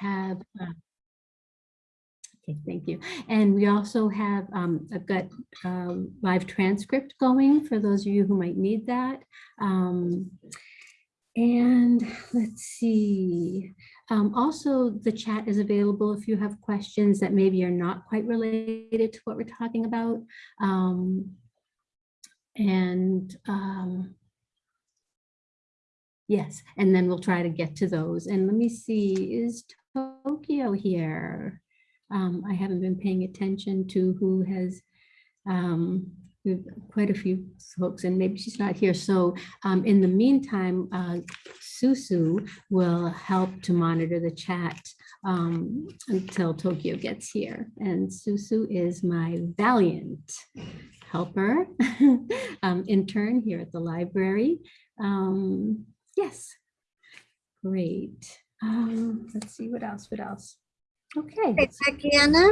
have, uh, okay, thank you. And we also have, um, I've got um, live transcript going for those of you who might need that. Um, and let's see. Um, also, the chat is available if you have questions that maybe are not quite related to what we're talking about. Um, and um, yes, and then we'll try to get to those. And let me see, is Tokyo here? Um, I haven't been paying attention to who has um, quite a few folks and maybe she's not here. So um, in the meantime, uh, Susu will help to monitor the chat um, until Tokyo gets here. And Susu is my valiant helper, um, intern here at the library. Um, yes, great. Um, let's see what else, what else? Okay, Tatiana,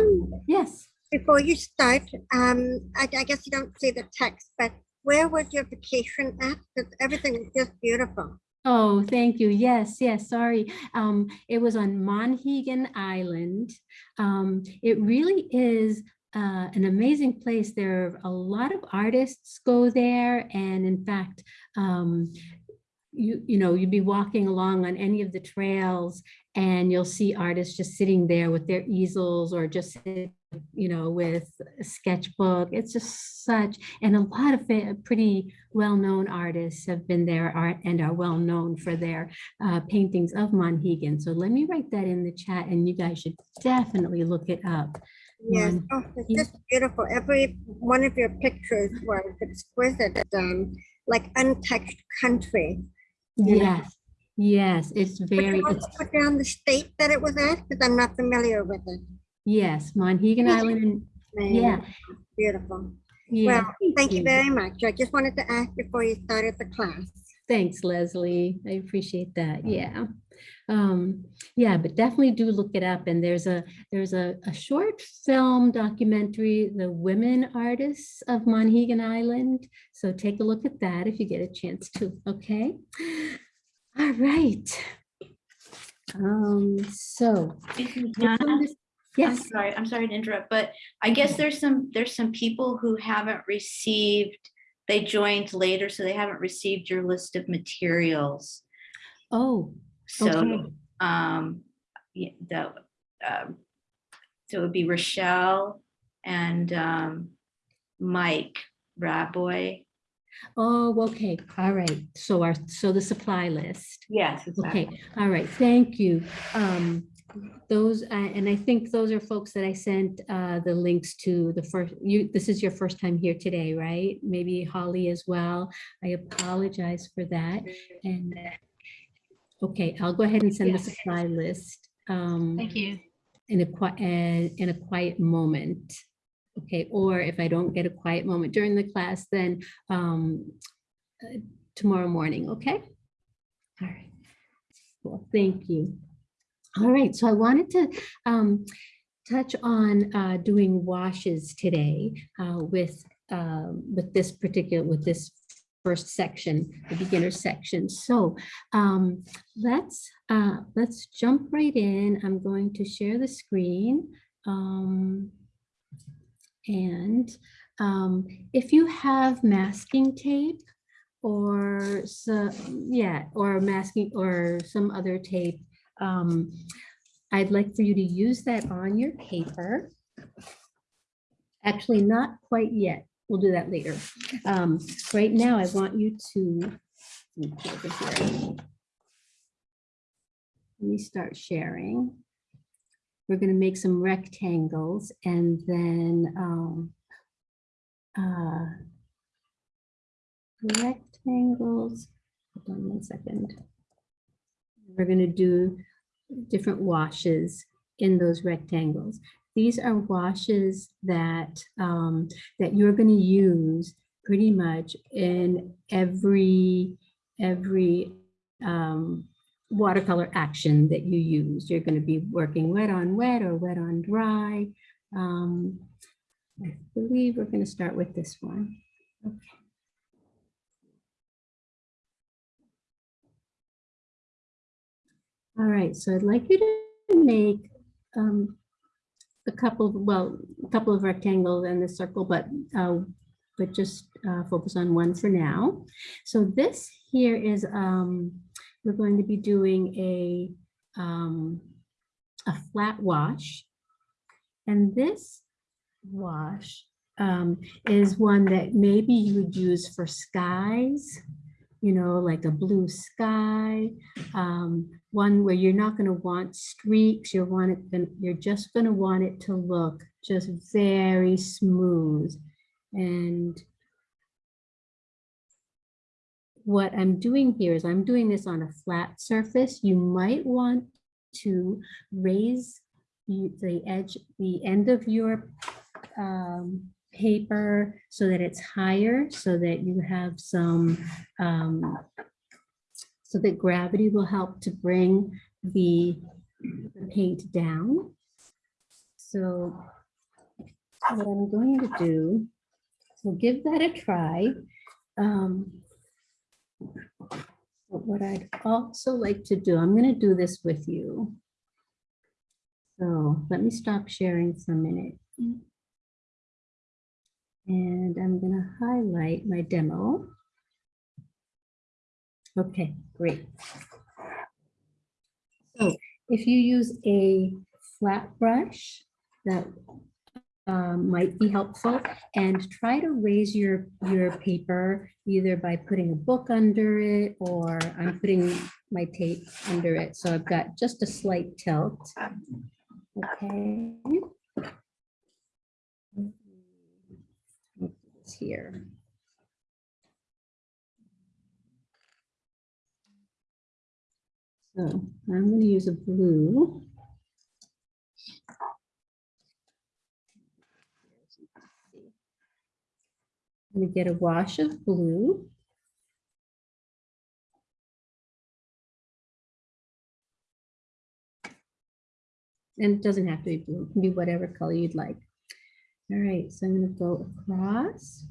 yes. before you start, um, I, I guess you don't see the text, but where was your vacation at? Because everything is just beautiful. Oh, thank you. Yes, yes, sorry. Um, it was on Monhegan Island. Um, it really is uh, an amazing place. There are a lot of artists go there. And in fact, um, you, you know, you'd be walking along on any of the trails and you'll see artists just sitting there with their easels or just, you know, with a sketchbook. It's just such, and a lot of pretty well-known artists have been there are, and are well-known for their uh, paintings of Monhegan. So let me write that in the chat and you guys should definitely look it up. Yes, oh, it's just beautiful. Every one of your pictures was exquisite, um, like untouched country. Yes, yes, it's Would very, you it's- put down the state that it was at? Because I'm not familiar with it. yes, Monhegan Island. and- Yeah, Beautiful. yeah. Well, thank you very much. I just wanted to ask before you started the class. Thanks, Leslie. I appreciate that. Yeah. Um, yeah, but definitely do look it up. And there's a there's a, a short film documentary, The Women Artists of Monhegan Island. So take a look at that if you get a chance to. Okay. All right. Um, so Excuse me, which one Donna? does- I'm yes, sorry, I'm sorry to interrupt, but I guess there's some, there's some people who haven't received, they joined later, so they haven't received your list of materials. oh, So, Okay. um, yeah, the, um, so it would be Rochelle and, um, Mike Raboy. oh, okay. All right. So our, so the supply list. Yes. Okay, all right, thank you. Um, those, uh, and I think those are folks that I sent, uh, the links to the first, you, this is your first time here today, right? Maybe Holly as well. I apologize for that. And, uh, okay, I'll go ahead and send the supply list. um, Thank you. In a quiet, in a quiet moment. Okay, or if I don't get a quiet moment during the class, then, um, uh, tomorrow morning, okay? All right. Well, thank you. All right, so I wanted to um, touch on uh, doing washes today uh, with um, with this particular with this first section, the beginner section. So um, let's uh, let's jump right in. I'm going to share the screen. Um, and um, if you have masking tape or so, yeah, or masking or some other tape, um, I'd like for you to use that on your paper. Actually, not quite yet. We'll do that later. Um, right now, I want you to. let me start sharing. We're going to make some rectangles and then um, uh, rectangles. Hold on one second. We're going to do different washes in those rectangles. These are washes that um, that you're going to use pretty much in every every um, watercolor action that you use. You're going to be working wet on wet or wet on dry. Um, I believe we're going to start with this one. Okay. All right, so I'd like you to make um, a couple, of well, a couple of rectangles and the circle, but, uh, but just uh, focus on one for now. So this here is, um, we're going to be doing a, um, a flat wash. And this wash um, is one that maybe you would use for skies, you know, like a blue sky, um, one where you're not going to want streaks. You're want it, you're just going to want it to look just very smooth. And what I'm doing here is I'm doing this on a flat surface. You might want to raise the edge, the end of your um, paper so that it's higher, so that you have some, um, so that gravity will help to bring the the paint down. So what I'm going to do, so give that a try. Um, But what I'd also like to do, I'm going to do this with you. So let me stop sharing for a minute. And I'm going to highlight my demo. Okay, great. So if you use a flat brush, that um, might be helpful and try to raise your, your paper either by putting a book under it or I'm putting my tape under it. So I've got just a slight tilt. Okay. It's Here. So I'm going to use a blue. We get a wash of blue. And it doesn't have to be blue, it can be whatever color you'd like. All right, so I'm gonna go across.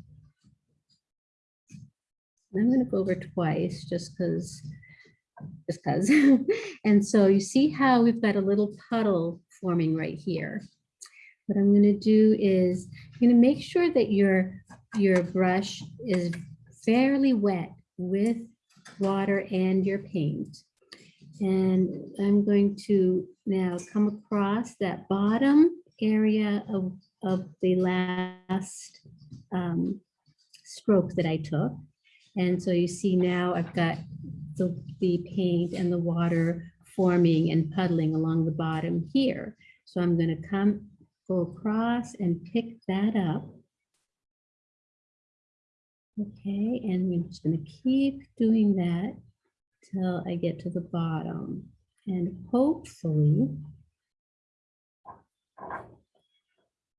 I'm gonna go over twice, just because, just because. And so you see how we've got a little puddle forming right here. What I'm gonna do is, I'm gonna make sure that your, your brush is fairly wet with water and your paint. And I'm going to now come across that bottom area of, of the last um, stroke that I took. And so you see now I've got the, the paint and the water forming and puddling along the bottom here. So I'm going to come, go across and pick that up. Okay, and we're just going to keep doing that till I get to the bottom. And hopefully,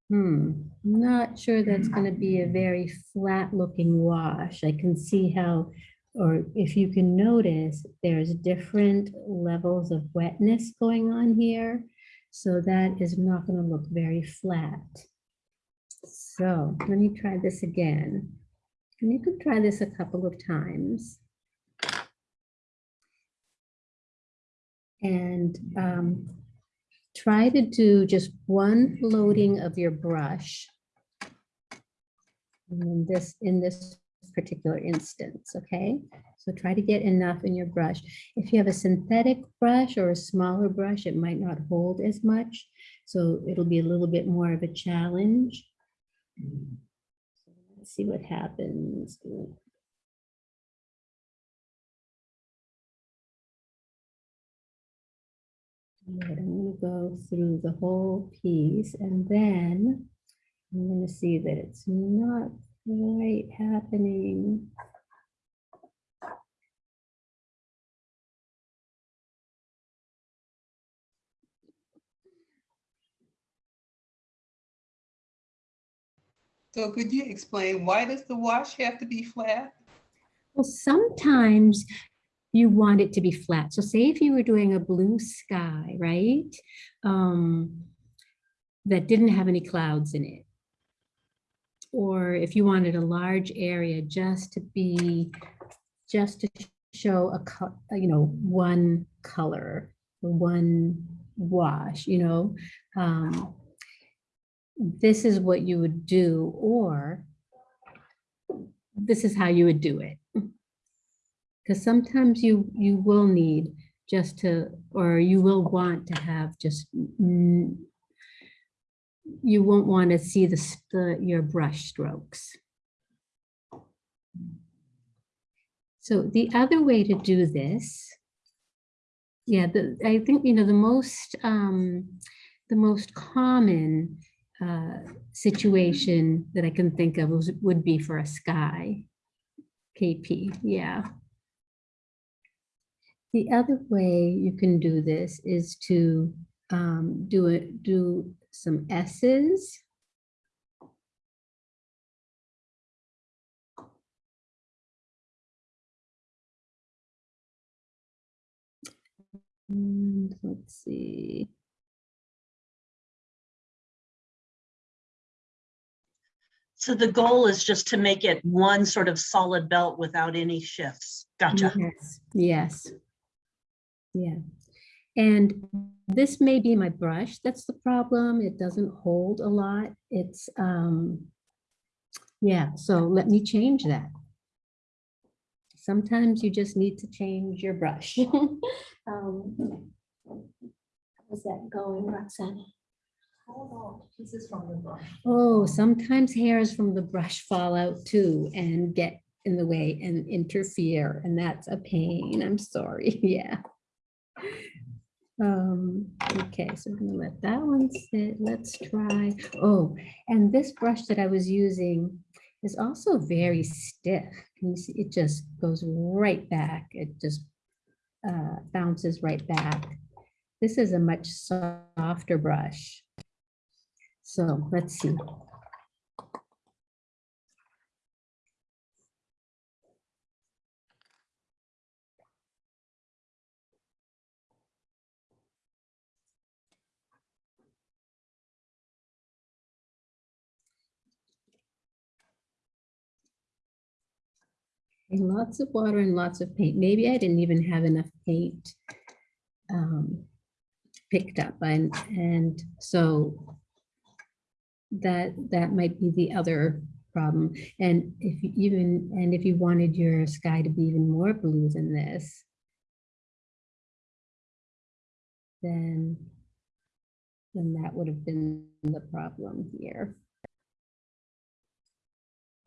hmm, I'm not sure that's going to be a very flat looking wash. I can see how, or if you can notice, there's different levels of wetness going on here. So that is not going to look very flat. So let me try this again. And you can try this a couple of times. And um, try to do just one loading of your brush. In this, in this particular instance, okay? So try to get enough in your brush. If you have a synthetic brush or a smaller brush, it might not hold as much. So it'll be a little bit more of a challenge. Let's see what happens. I'm gonna go through the whole piece and then I'm gonna see that it's not quite happening. So could you explain why does the wash have to be flat? Well, sometimes you want it to be flat. So say if you were doing a blue sky, right? Um, that didn't have any clouds in it. Or if you wanted a large area just to be, just to show a, you know, one color, one wash, you know. um, This is what you would do, or this is how you would do it. Because sometimes you, you will need just to, or you will want to have just, you won't want to see the, the, your brush strokes. So the other way to do this, yeah, the, I think, you know, the most, um, the most common uh, situation that I can think of would be for a sky. KP, yeah. The other way you can do this is to um, do it, do some S's. And let's see. So the goal is just to make it one sort of solid belt without any shifts. Gotcha. Yes, yes. Yeah. And this may be my brush, that's the problem. It doesn't hold a lot. It's, um, yeah, so let me change that. Sometimes you just need to change your brush. Um, How's that going, Roxana? Pieces from the brush. Oh, sometimes hairs from the brush fall out too and get in the way and interfere, and that's a pain. I'm sorry, yeah. Um, okay, so I'm gonna let that one sit. Let's try, oh, and this brush that I was using is also very stiff. Can you see, it just goes right back. It just uh, bounces right back. This is a much softer brush. So let's see. And lots of water and lots of paint. Maybe I didn't even have enough paint um, picked up and, and so that, that might be the other problem. And if you even, and if you wanted your sky to be even more blue than this, then, then that would have been the problem here.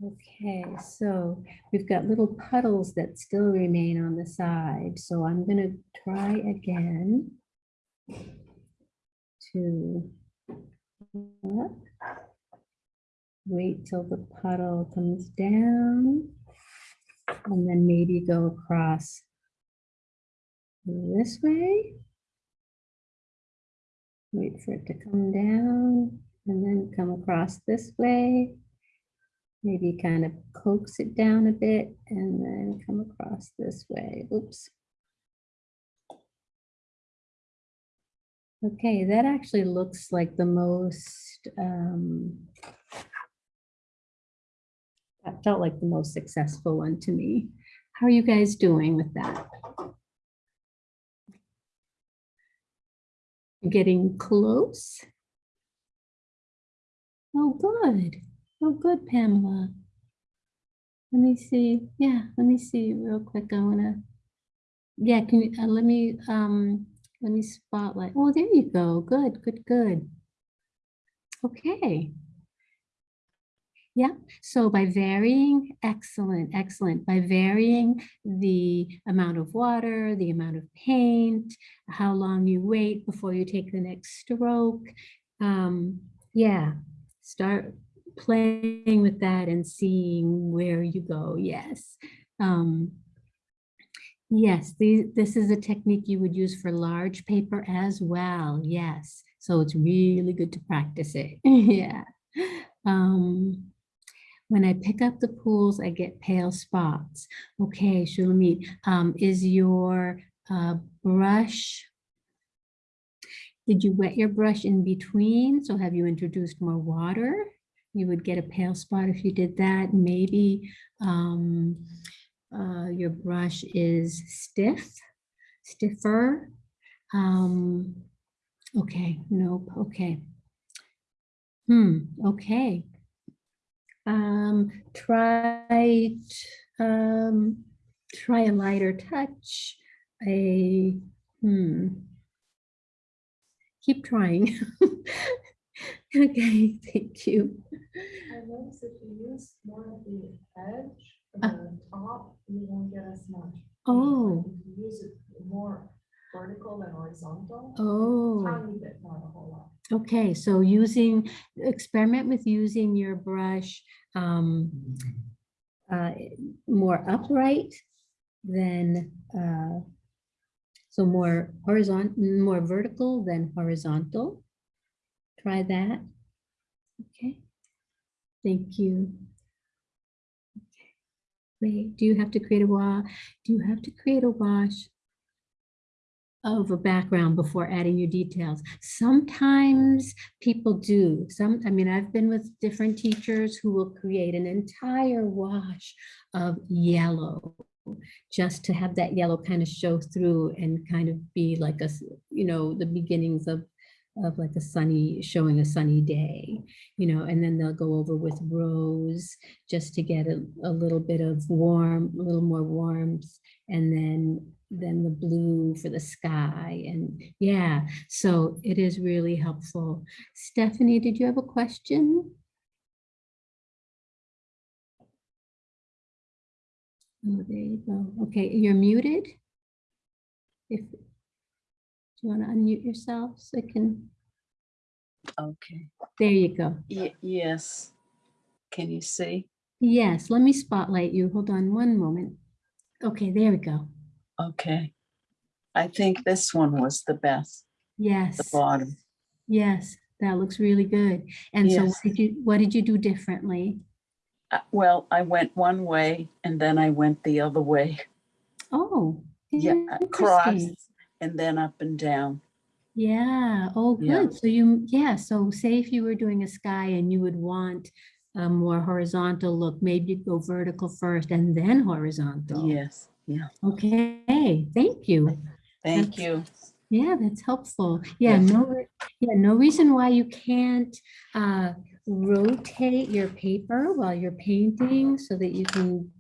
Okay, so we've got little puddles that still remain on the side, so I'm gonna try again to wait till the puddle comes down and then maybe go across this way. Wait for it to come down and then come across this way. Maybe kind of coax it down a bit and then come across this way. Oops. Okay, that actually looks like the most, um, that felt like the most successful one to me. How are you guys doing with that? Getting close? Oh, good. Oh, good, Pamela. Let me see. Yeah, let me see real quick. I wanna. Yeah, can you, uh, let me, um, let me spotlight. Oh, there you go. Good, good, good. Okay. Yeah, so by varying, excellent, excellent. By varying the amount of water, the amount of paint, how long you wait before you take the next stroke. Um, yeah, start playing with that and seeing where you go. Yes. Um, yes, the, this is a technique you would use for large paper as well. Yes. So it's really good to practice it. yeah. Um, when I pick up the pools, I get pale spots. Okay, Shulamit, um, is your uh, brush, did you wet your brush in between? So have you introduced more water? You would get a pale spot if you did that. Maybe um, uh, your brush is stiff, stiffer. Um, Okay, nope, okay. Hmm, okay. Um, try, um, try a lighter touch, a, hmm. Keep trying. Okay, thank you. I noticed if you use more of the edge, Uh. the top, you won't get as much. Oh. If you use it more vertical than horizontal, Oh, tiny bit, not a whole lot. okay, so using, experiment with using your brush um, uh, more upright than, uh, so more horizontal, more vertical than horizontal. Try that. Okay, thank you. Do you have to create a wash? do you have to create a wash of a background before adding your details? Sometimes people do. Some, I mean, I've been with different teachers who will create an entire wash of yellow just to have that yellow kind of show through and kind of be like a, you know, the beginnings of of like a sunny, showing a sunny day, you know, and then they'll go over with rose just to get a, a little bit of warm, a little more warmth, and then then the blue for the sky and yeah, so it is really helpful. Stephanie, did you have a question? Oh, there you go. Okay, you're muted. If, you want to unmute yourself so I can, Okay, there you go. Ye- yes. Can you see? Yes, let me spotlight you. Hold on one moment. Okay, there we go. Okay. I think this one was the best, Yes. the Yes, bottom. yes, that looks really good. And so what did you, what did you do differently? Uh, Well, I went one way and then I went the other way. Oh. Yeah, across interesting. And then up and down. Yeah, oh, Yeah. good. So you, yeah, so say if you were doing a sky and you would want a more horizontal look, maybe you'd go vertical first and then horizontal. Yes, yeah. Okay, thank you. Thank That's- you. Yeah, that's helpful. Yeah, Yes. no, yeah, no reason why you can't uh, rotate your paper while you're painting so that you can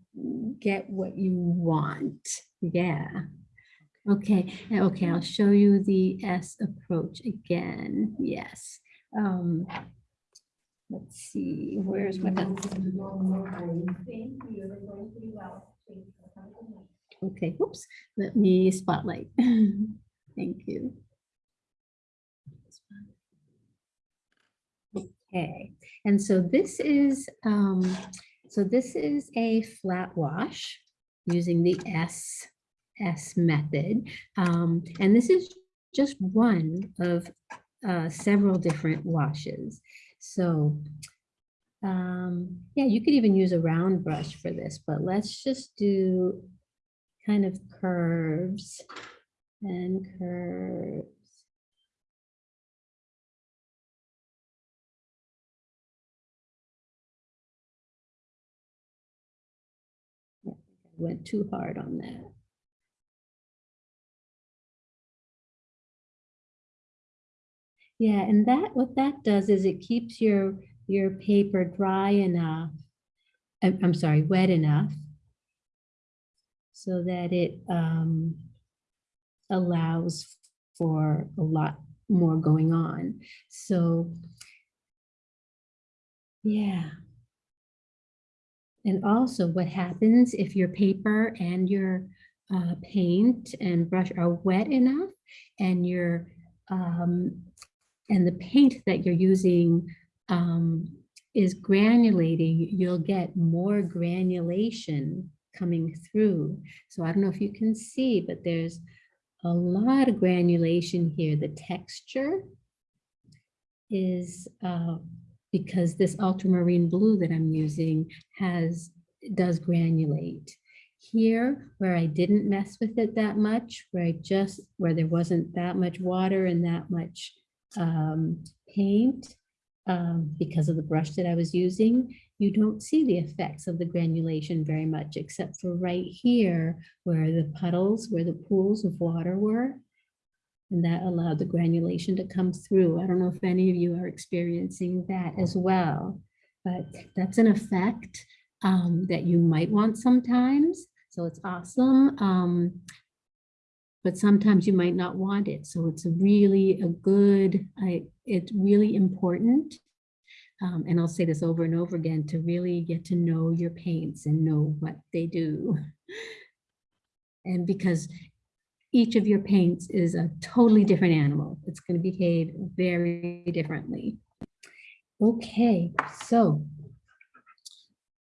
get what you want. Yeah. Okay, okay, I'll show you the S approach again. Yes. Um, Let's see, where's my, okay, whoops, let me spotlight. Thank you. Okay, and so this is, um, so this is a flat wash using the S, S method. Um, and this is just one of uh, several different washes. So, um, yeah, you could even use a round brush for this, but let's just do kind of curves and curves. Went too hard on that. Yeah, and that, what that does is it keeps your, your paper dry enough. I'm, sorry, wet enough. So that it um, allows for a lot more going on. So, yeah. And also what happens if your paper and your uh, paint and brush are wet enough and your um, and the paint that you're using um, is granulating, you'll get more granulation coming through. So I don't know if you can see, but there's a lot of granulation here. The texture is uh, because this ultramarine blue that I'm using has, does granulate. Here, where I didn't mess with it that much, where I just, where there wasn't that much water and that much um, paint, um, because of the brush that I was using, you don't see the effects of the granulation very much, except for right here, where the puddles, where the pools of water were. And that allowed the granulation to come through. I don't know if any of you are experiencing that as well, but that's an effect um, that you might want sometimes. So it's awesome. Um, but sometimes you might not want it. So it's really a good, I, it's really important. Um, and I'll say this over and over again to really get to know your paints and know what they do. And because each of your paints is a totally different animal, it's going to behave very differently. Okay, so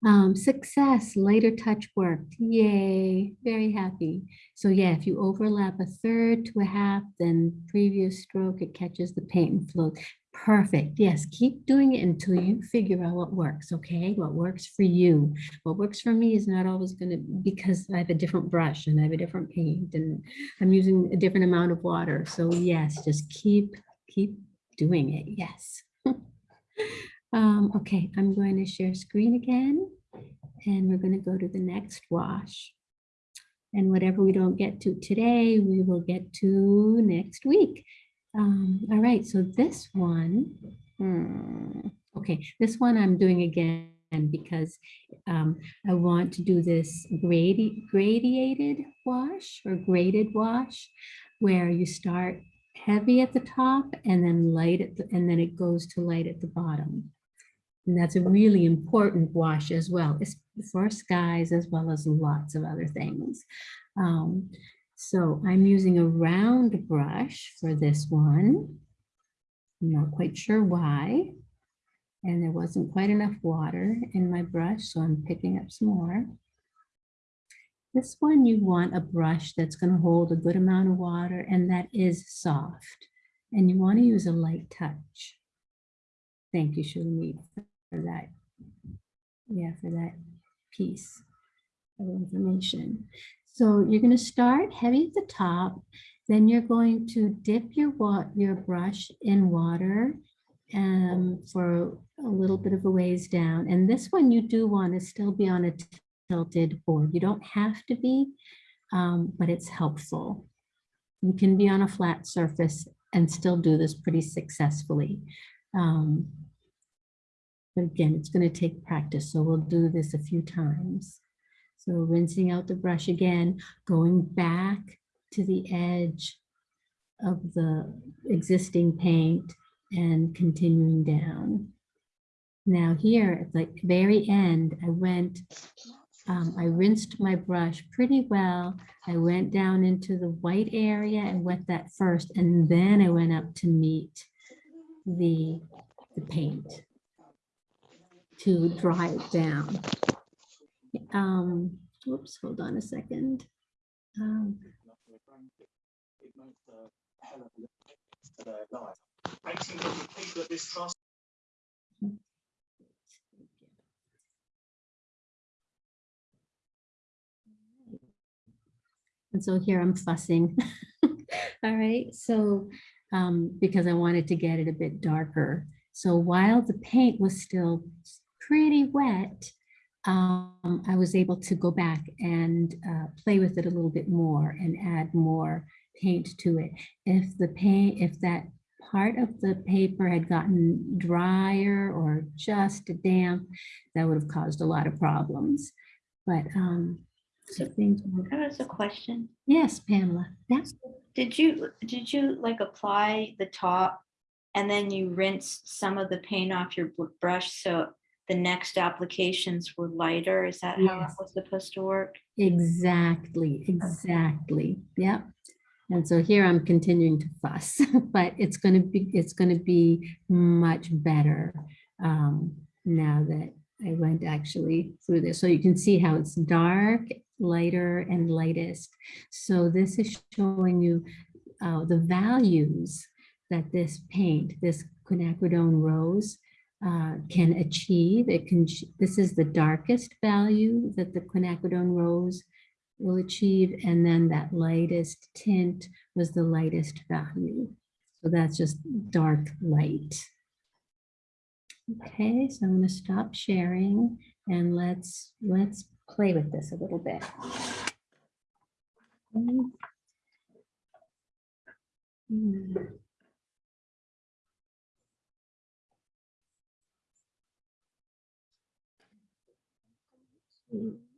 um, success, lighter touch worked. Yay, very happy. So yeah, if you overlap a third to a half, then previous stroke, it catches the paint and flows. Perfect. Yes, keep doing it until you figure out what works, okay? What works for you. What works for me is not always going to, because I have a different brush and I have a different paint and I'm using a different amount of water. So yes, just keep, keep doing it. Yes. Um, okay, I'm going to share screen again and we're going to go to the next wash. And whatever we don't get to today, we will get to next week. Um, all right, so this one, hmm, okay, this one I'm doing again because um, I want to do this gradi gradiated wash or graded wash where you start heavy at the top and then light at the, and then it goes to light at the bottom. And that's a really important wash as well. It's for skies as well as lots of other things. Um, so I'm using a round brush for this one. I'm not quite sure why. And there wasn't quite enough water in my brush, so I'm picking up some more. This one, you want a brush that's going to hold a good amount of water and that is soft. And you want to use a light touch. Thank you, Shulamit, for that. Yeah, for that piece of information. So you're going to start heavy at the top, then you're going to dip your your brush in water um, for a little bit of a ways down. And this one you do want to still be on a tilted board. You don't have to be, um, but it's helpful. You can be on a flat surface and still do this pretty successfully. Um, again, it's going to take practice, so we'll do this a few times. So rinsing out the brush again, going back to the edge of the existing paint and continuing down. Now here at the very end, I went, um, I rinsed my brush pretty well. I went down into the white area and wet that first, and then I went up to meet the, the paint to dry it down. Um, whoops, hold on a second. Um, And so here I'm fussing. All right, so um, because I wanted to get it a bit darker. So while the paint was still pretty wet, um, I was able to go back and uh, play with it a little bit more and add more paint to it. If the paint, if that part of the paper had gotten drier or just damp, that would have caused a lot of problems. But um, so things, were- That was a question. yes, Pamela, yes. Did you, did you like apply the top and then you rinsed some of the paint off your brush so the next applications were lighter? Is that how it was supposed to work? Exactly, exactly. Yep. And so here I'm continuing to fuss, but it's going to be, it's going to be much better um, now that I went actually through this. So you can see how it's dark, lighter and lightest. So this is showing you uh, the values that this paint, this quinacridone rose uh, can achieve. It can, this is the darkest value that the quinacridone rose will achieve, and then that lightest tint was the lightest value. So that's just dark light. Okay, so I'm going to stop sharing and let's let's play with this a little bit. Okay. Hmm.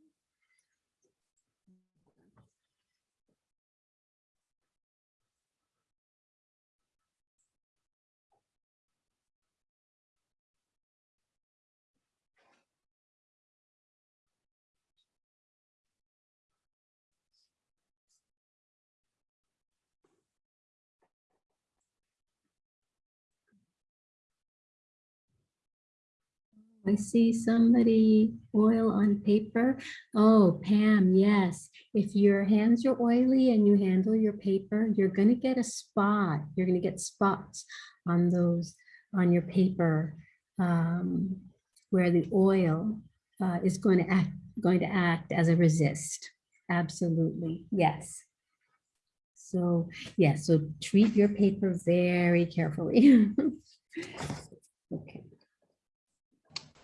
I see somebody oil on paper. Oh, Pam, yes. If your hands are oily and you handle your paper, you're gonna get a spot. You're gonna get spots on those, on your paper um, where the oil uh, is going to act, going to act as a resist. Absolutely, yes. So, yes, so treat your paper very carefully. Okay.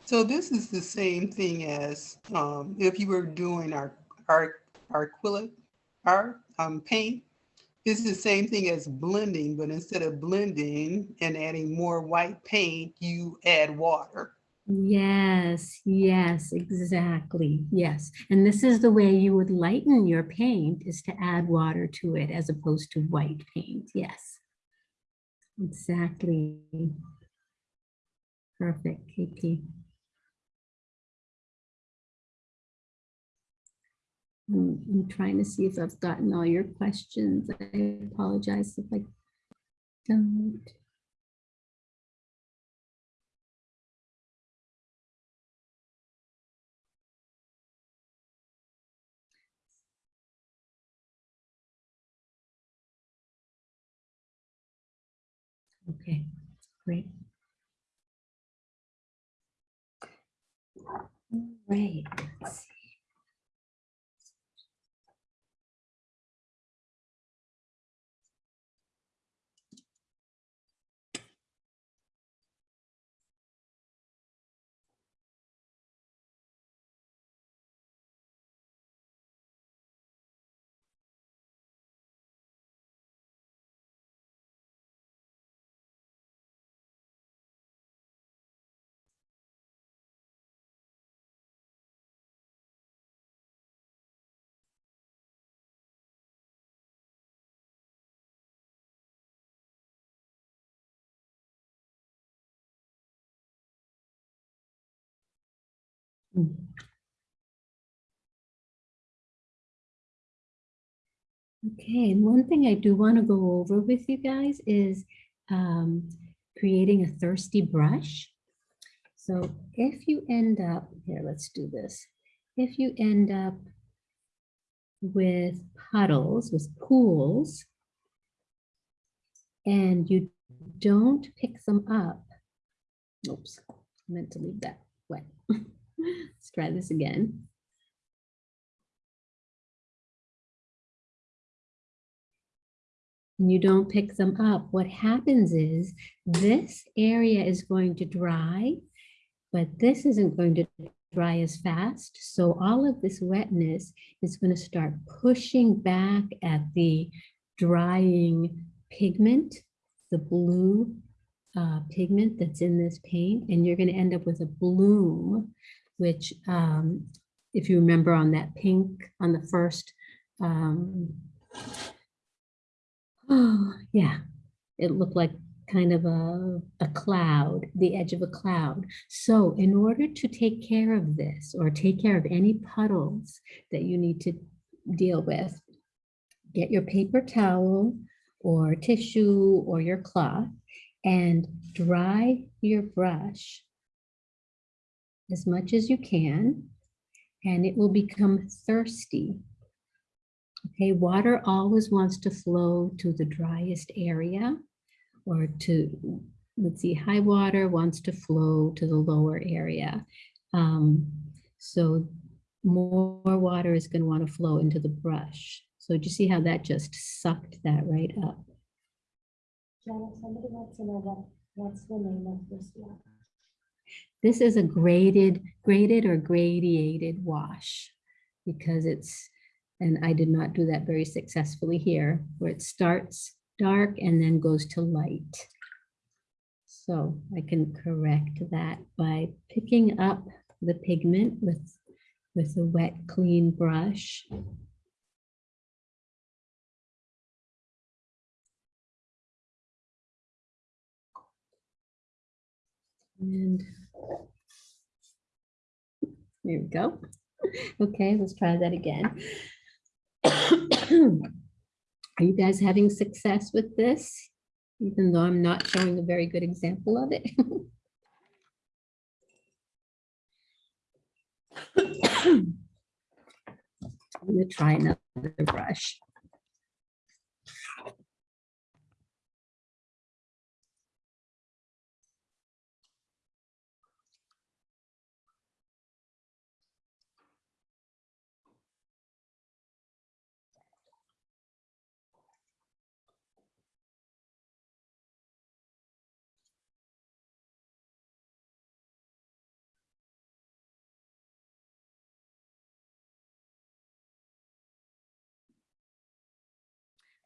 So this is the same thing as um, if you were doing our, our, our acrylic art, um, paint. This is the same thing as blending, but instead of blending and adding more white paint, you add water. Yes, yes, exactly. Yes. And this is the way you would lighten your paint is to add water to it as opposed to white paint. Yes. Exactly. Perfect, KP. I'm, I'm trying to see if I've gotten all your questions. I apologize if I don't. Okay, great. Right. let's see. Okay, and one thing I do want to go over with you guys is um, creating a thirsty brush. So if you end up, here, let's do this. If you end up with puddles, with pools, and you don't pick them up, oops, I meant to leave that wet. Let's try this again. And you don't pick them up, what happens is this area is going to dry, but this isn't going to dry as fast. So all of this wetness is going to start pushing back at the drying pigment, the blue uh, pigment that's in this paint, and you're going to end up with a bloom, which um, if you remember on that pink on the first, um, oh yeah, it looked like kind of a, a cloud, the edge of a cloud. So in order to take care of this or take care of any puddles that you need to deal with, get your paper towel or tissue or your cloth and dry your brush as much as you can and it will become thirsty. Okay, water always wants to flow to the driest area or to, let's see, high water wants to flow to the lower area. Um, so more water is going to want to flow into the brush. So do you see how that just sucked that right up? Somebody wants to know what, what's the name of this? This is a graded, graded or gradiated wash because it's, and I did not do that very successfully here, where it starts dark and then goes to light. So I can correct that by picking up the pigment with, with a wet, clean brush. And there we go. Okay, let's try that again. Are you guys having success with this? Even though I'm not showing a very good example of it. I'm gonna try another brush.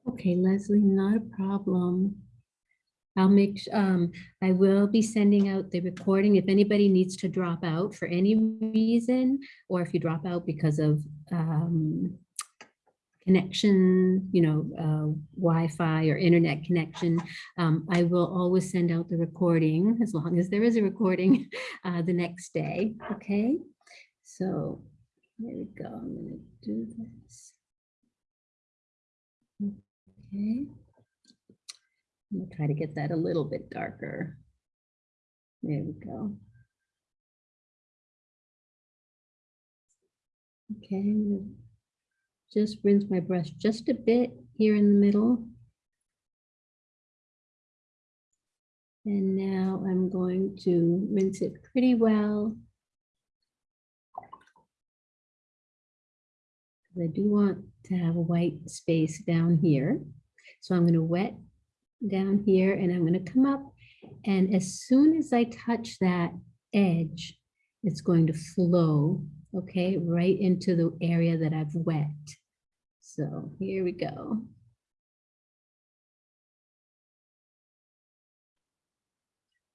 Okay, Leslie, not a problem. I'll make, um, I will be sending out the recording. If anybody needs to drop out for any reason, or if you drop out because of, um, connection, you know, uh, Wi-Fi or internet connection, um, I will always send out the recording as long as there is a recording, uh, the next day, okay? So, there we go. I'm gonna do this. Okay. I'm gonna try to get that a little bit darker. There we go. Okay, I'm gonna just rinse my brush just a bit here in the middle. And now I'm going to rinse it pretty well. I do want to have a white space down here. So I'm going to wet down here and I'm going to come up. And as soon as I touch that edge, it's going to flow, okay, right into the area that I've wet. So here we go.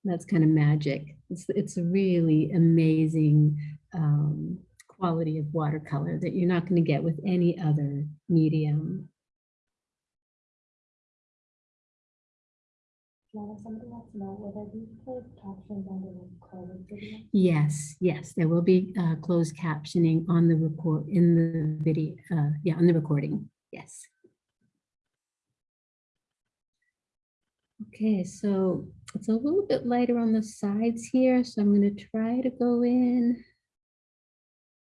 That's kind of magic. It's, it's a really amazing um, quality of watercolor that you're not going to get with any other medium. Yes, yes, there will be uh, closed captioning on the record, in the video, uh, yeah, on the recording, yes. Okay, so it's a little bit lighter on the sides here, so I'm gonna try to go in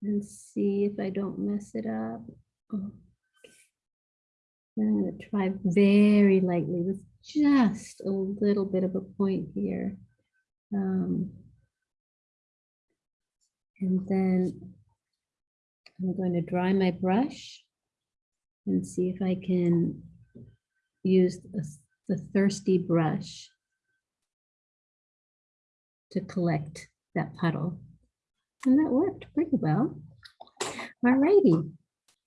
and see if I don't mess it up. Oh. I'm gonna try very lightly with just a little bit of a point here. Um, and then I'm going to dry my brush and see if I can use the the thirsty brush to collect that puddle. And that worked pretty well. All righty.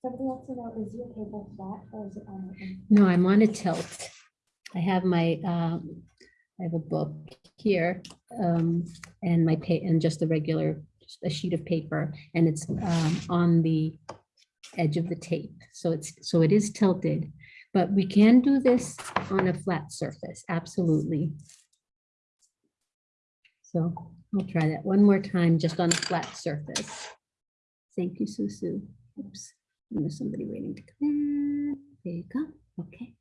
Something else about is your table flat or is it on? No, I'm on a tilt. I have my, um, I have a book here, um, and my pa, and just a regular, just a sheet of paper, and it's, um, on the edge of the tape. So it's, so it is tilted, but we can do this on a flat surface, absolutely. So I'll try that one more time, just on a flat surface. Thank you, Susu. Oops, and there's somebody waiting to come in. There you go. Okay.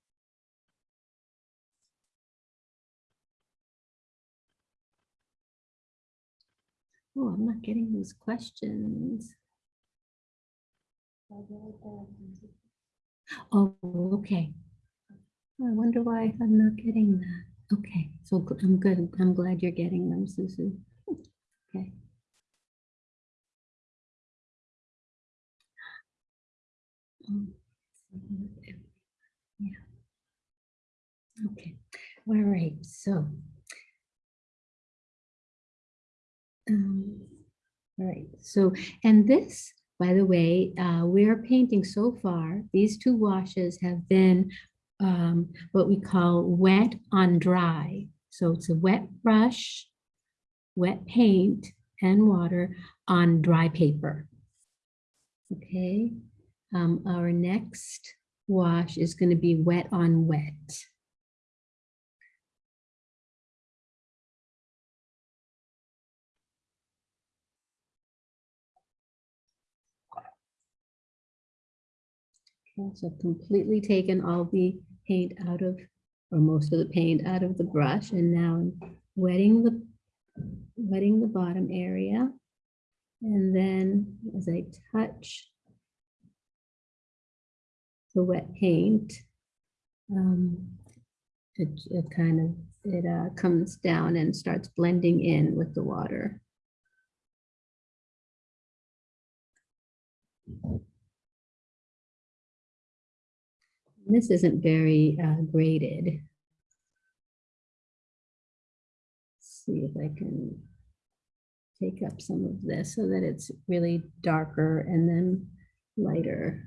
Oh, I'm not getting those questions. Oh, okay. I wonder why I'm not getting that. Okay, so I'm good. I'm glad you're getting them, Susu. Okay. Um, Yeah. Okay, all right, so. Um, All right, so, and this, by the way, uh, we are painting so far, these two washes have been um, what we call wet on dry. So it's a wet brush, wet paint and water on dry paper. Okay, um, our next wash is going to be wet on wet. Okay, So I've completely taken all the paint out of, or most of the paint out of the brush and now I'm wetting the, wetting the bottom area. And then as I touch the wet paint, um, it, it kind of, it uh, comes down and starts blending in with the water. This isn't very uh, graded. See if I can take up some of this so that it's really darker and then lighter.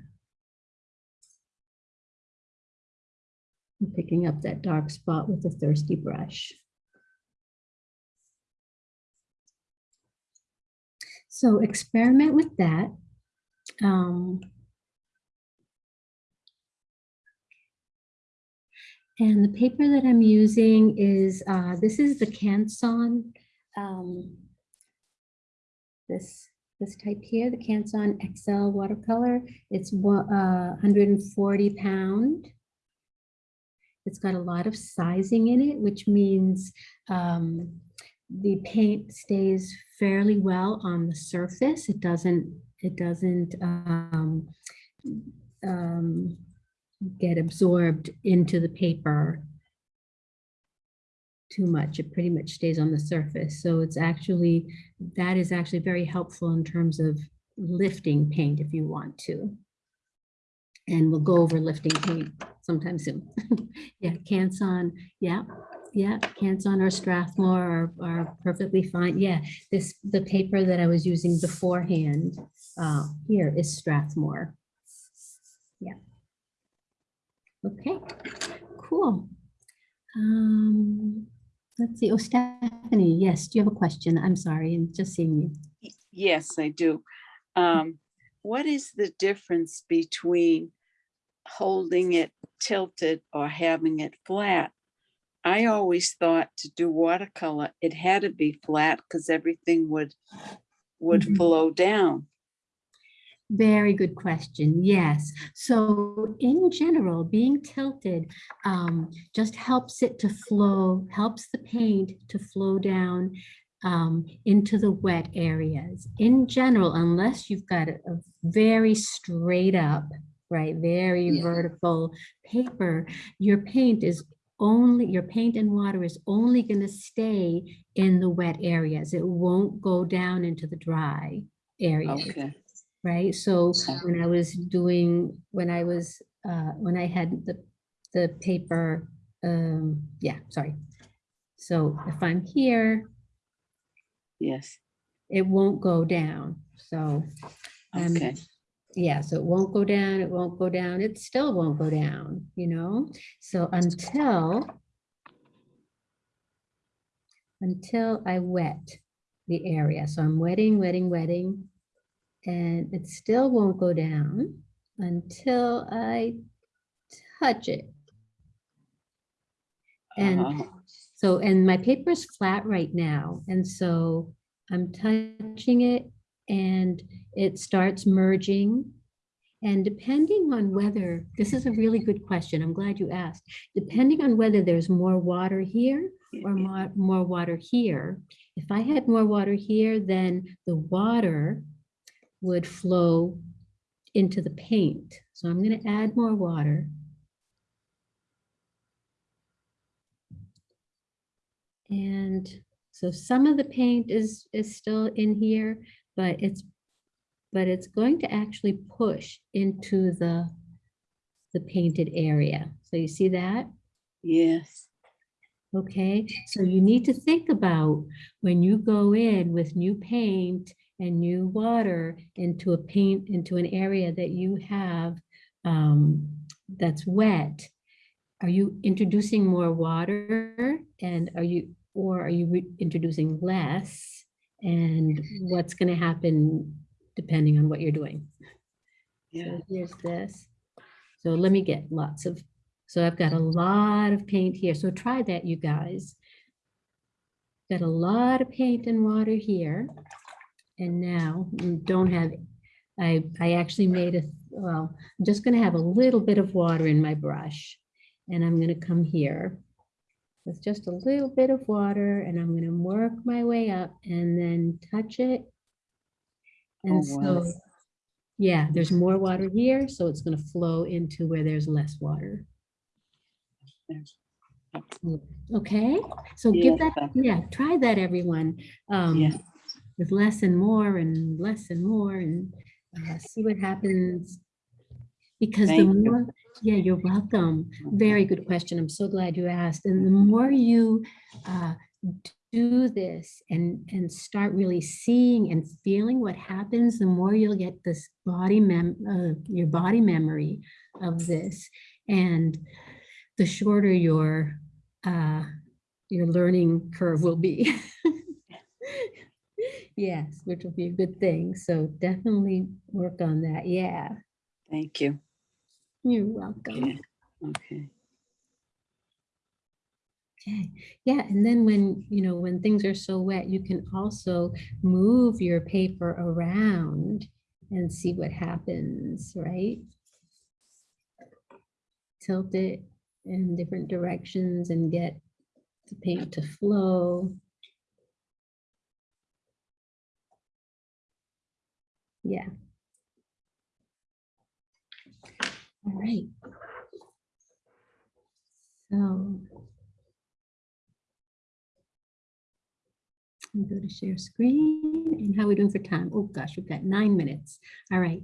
I'm Picking up that dark spot with a thirsty brush. So experiment with that. Um, And the paper that I'm using is, uh, this is the Canson. um, This, this type here, the Canson XL watercolor. It's uh, 140 pound. It's got a lot of sizing in it, which means um, the paint stays fairly well on the surface. It doesn't, it doesn't um, um, get absorbed into the paper too much. It pretty much stays on the surface. So it's actually, that is actually very helpful in terms of lifting paint if you want to. And we'll go over lifting paint sometime soon. Yeah, Canson, yeah, yeah, Canson or Strathmore are, are perfectly fine. Yeah, this, the paper that I was using beforehand uh, here is Strathmore. Yeah. Okay, cool. Um, let's see. Oh, Stephanie, yes, do you have a question? I'm sorry, I'm just seeing you. Yes, I do. Um, what is the difference between holding it tilted or having it flat? I always thought to do watercolor, it had to be flat because everything would, would Mhm. flow down. Very good question. Yes. So in general, being tilted um, just helps it to flow, helps the paint to flow down um, into the wet areas. In general, unless you've got a, a very straight up, right, very Yeah. vertical paper, your paint is only, your paint and water is only going to stay in the wet areas. It won't go down into the dry areas Okay, right? So when I was doing, when I was, uh, when I had the, the paper, um, yeah, sorry. So if I'm here, yes, it won't go down. So, um, okay, yeah, so it won't go down, it won't go down, it still won't go down, you know? So until, until I wet the area. So I'm wetting, wetting, wetting, and it still won't go down until I touch it. And Oh, so, and my paper is flat right now, and so I'm touching it and it starts merging. And depending on whether, this is a really good question, I'm glad you asked. Depending on whether there's more water here or more, more water here, if I had more water here, then the water would flow into the paint. So I'm gonna add more water. And so some of the paint is, is still in here, but it's, but it's going to actually push into the, the painted area. So you see that? Yes, Okay, so you need to think about when you go in with new paint and new water into a paint, into an area that you have um, that's wet, are you introducing more water and are you, or are you introducing less? And what's gonna happen depending on what you're doing? Yeah, So here's this. So let me get lots of, so I've got a lot of paint here. So try that, you guys. Got a lot of paint and water here. And now don't have, I, I actually made a, well, I'm just gonna have a little bit of water in my brush. And I'm gonna come here with just a little bit of water and I'm gonna work my way up and then touch it. And Oh, wow. so, yeah, there's more water here, so it's gonna flow into where there's less water. Okay, so Yeah, give that, that- yeah, try that, everyone. Um, Yeah. With less and more and less and more and uh, see what happens. Because the Thank you. more, yeah, you're welcome. Very good question. I'm so glad you asked. And the more you uh, do this and, and start really seeing and feeling what happens, the more you'll get this body mem, uh, your body memory of this. And the shorter your, uh, your learning curve will be. Yes, which will be a good thing. So definitely work on that. Yeah, Thank you. you're welcome. Okay. Okay. Okay, yeah, and then when, you know, when things are so wet, you can also move your paper around and see what happens, right? Tilt it in different directions and get the paint to flow. Yeah. All right. So. Me go to share screen and how are we doing for time? Oh gosh, we've got nine minutes. All right.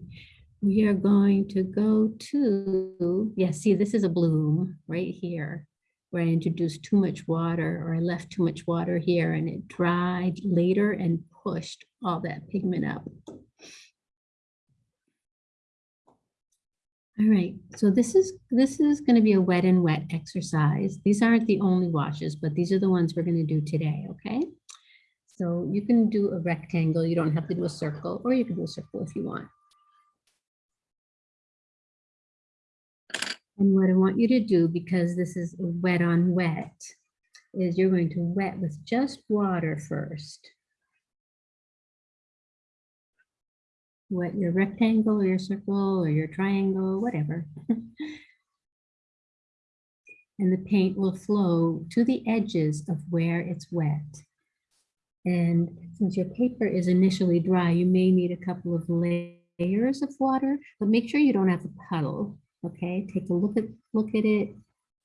We are going to go to, yeah, see, this is a bloom right here where I introduced too much water or I left too much water here and it dried later and pushed all that pigment up. All right, so this is, this is going to be a wet and wet exercise. These aren't the only washes, but these are the ones we're going to do today, okay? So you can do a rectangle, you don't have to do a circle, or you can do a circle if you want. And what I want you to do, because this is wet on wet, is you're going to wet with just water first. Wet your rectangle or your circle or your triangle, whatever. And the paint will flow to the edges of where it's wet. And since your paper is initially dry, you may need a couple of layers of water, but make sure you don't have a puddle. Okay, take a look at look at it.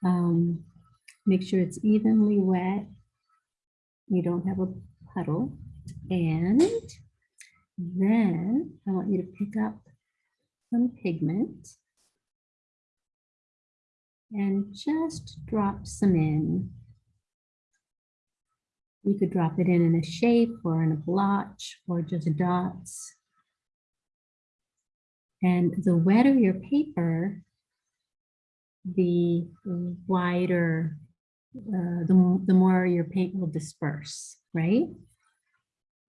Um, make sure it's evenly wet. You don't have a puddle. And then I want you to pick up some pigment and just drop some in. You could drop it in in a shape or in a blotch or just dots. And the wetter your paper, the wider, uh, the, the more your paint will disperse, right?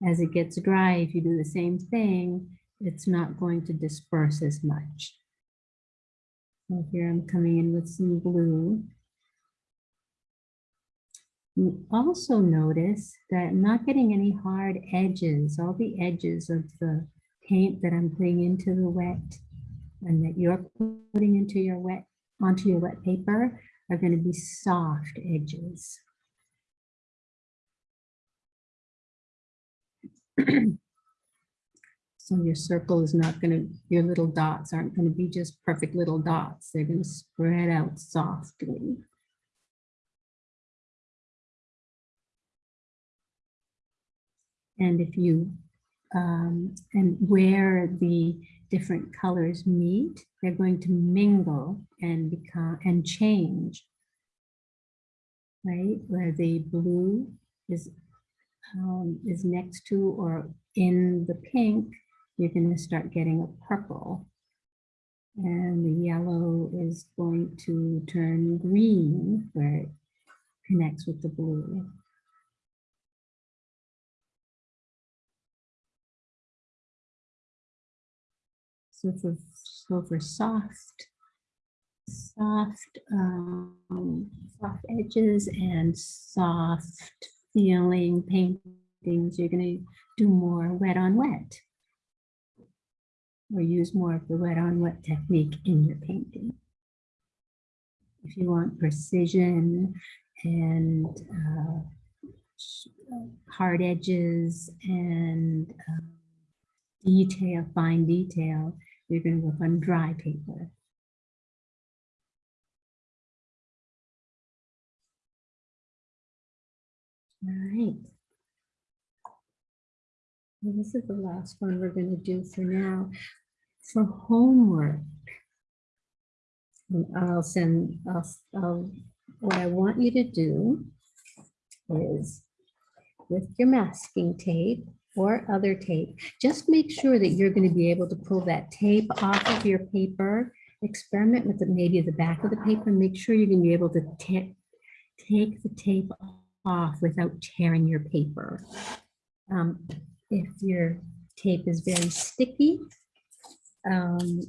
As it gets dry, if you do the same thing, it's not going to disperse as much. So here I'm coming in with some blue. You also notice that I'm not getting any hard edges. All the edges of the paint that I'm putting into the wet and that you're putting into your wet, onto your wet paper are going to be soft edges. So your circle is not going to, your little dots aren't going to be just perfect little dots. They're going to spread out softly. And if you, um, and where the different colors meet, they're going to mingle and become, and change. Right, where the blue is, um, is next to or in the pink, you're gonna start getting a purple. And the yellow is going to turn green where it connects with the blue. So for, so for soft, soft, um, soft edges and soft feeling paintings, you're gonna do more wet on wet. Or use more of the wet on wet technique in your painting. If you want precision and uh, uh, hard edges and um, detail, fine detail, you're going to work on dry paper. Right. Well, This is the last one we're going to do for now. For homework. I'll send, I'll, what I want you to do is with your masking tape or other tape, just make sure that you're going to be able to pull that tape off of your paper. Experiment with it, maybe the back of the paper. Make sure you're going to be able to ta- take the tape off without tearing your paper. Um, If your tape is very sticky, um,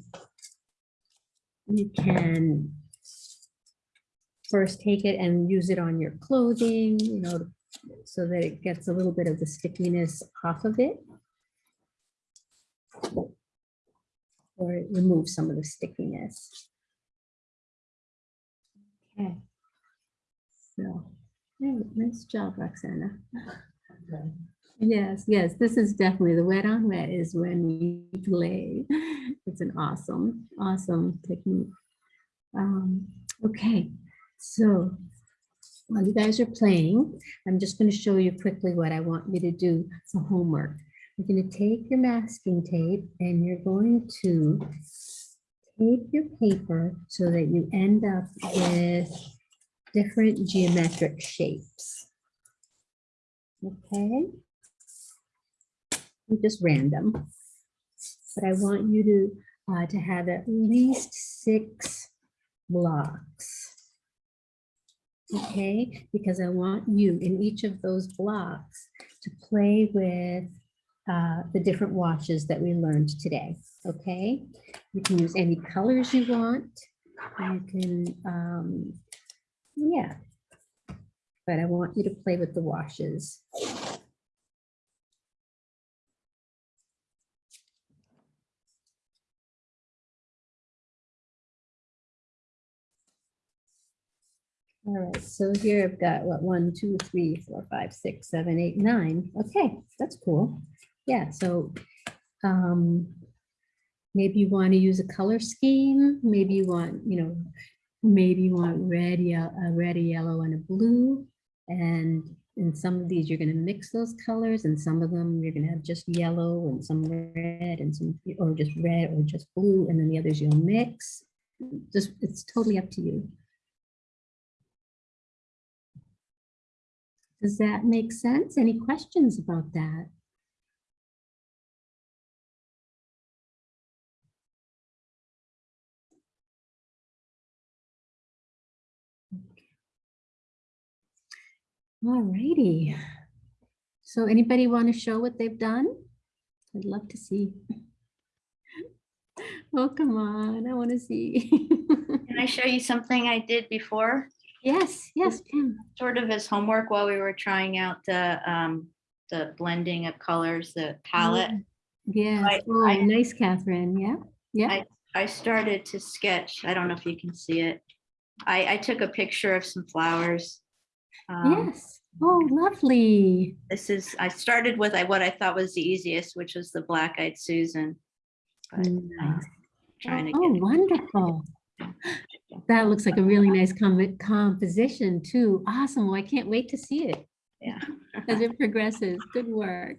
you can first take it and use it on your clothing, you know, so that it gets a little bit of the stickiness off of it. Or it removes some of the stickiness. Okay. So, nice job, Roxana. Yes, yes, this is definitely, the wet on wet is when we play. It's an awesome, awesome technique. Um, Okay, so while you guys are playing, I'm just going to show you quickly what I want you to do for homework. You're going to take your masking tape and you're going to tape your paper so that you end up with different geometric shapes. Okay? Just random. But I want you to, uh, to have at least six blocks. Okay, because I want you in each of those blocks to play with uh, the different washes that we learned today, okay? You can use any colors you want. You can, um, yeah. But I want you to play with the washes. All right, so here I've got what, one, two, three, four, five, six, seven, eight, nine. Okay, that's cool. Yeah, so um, maybe you want to use a color scheme. Maybe you want, you know, maybe you want red, yeah, a red, a yellow, and a blue. And in some of these, you're going to mix those colors, and some of them you're going to have just yellow and some red and some, or just red or just blue, and then the others you'll mix. Just, it's totally up to you. Does that make sense? Any questions about that? All righty. So anybody want to show what they've done? I'd love to see. Oh, come on, I want to see. Can I show you something I did before? Yes, yes, Pam. Sort of as homework while we were trying out the, um, the blending of colors, the palette. Yes, I- oh, I- nice, Catherine, yeah, yeah. I started to sketch, I don't know if you can see it. I, I took a picture of some flowers. Um, Yes, oh, lovely. This is, I started with I- what I thought was the easiest, which was the black-eyed Susan. But, uh, Nice. Trying to Oh, wonderful. That looks like a really nice com- composition too. Awesome. Well, I can't wait to see it yeah. as it progresses. Good work.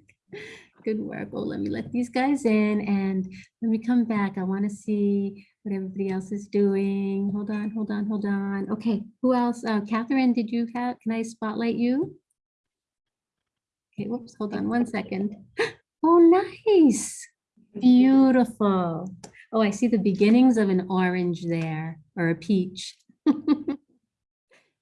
Good work. Oh, let me let these guys in and let me come back, I want to see what everybody else is doing. Hold on, hold on, hold on. Okay, who else? Uh, Catherine, did you have, can I spotlight you? Okay, whoops, hold on one second. Oh, nice. Beautiful. Oh, I see the beginnings of an orange there or a peach.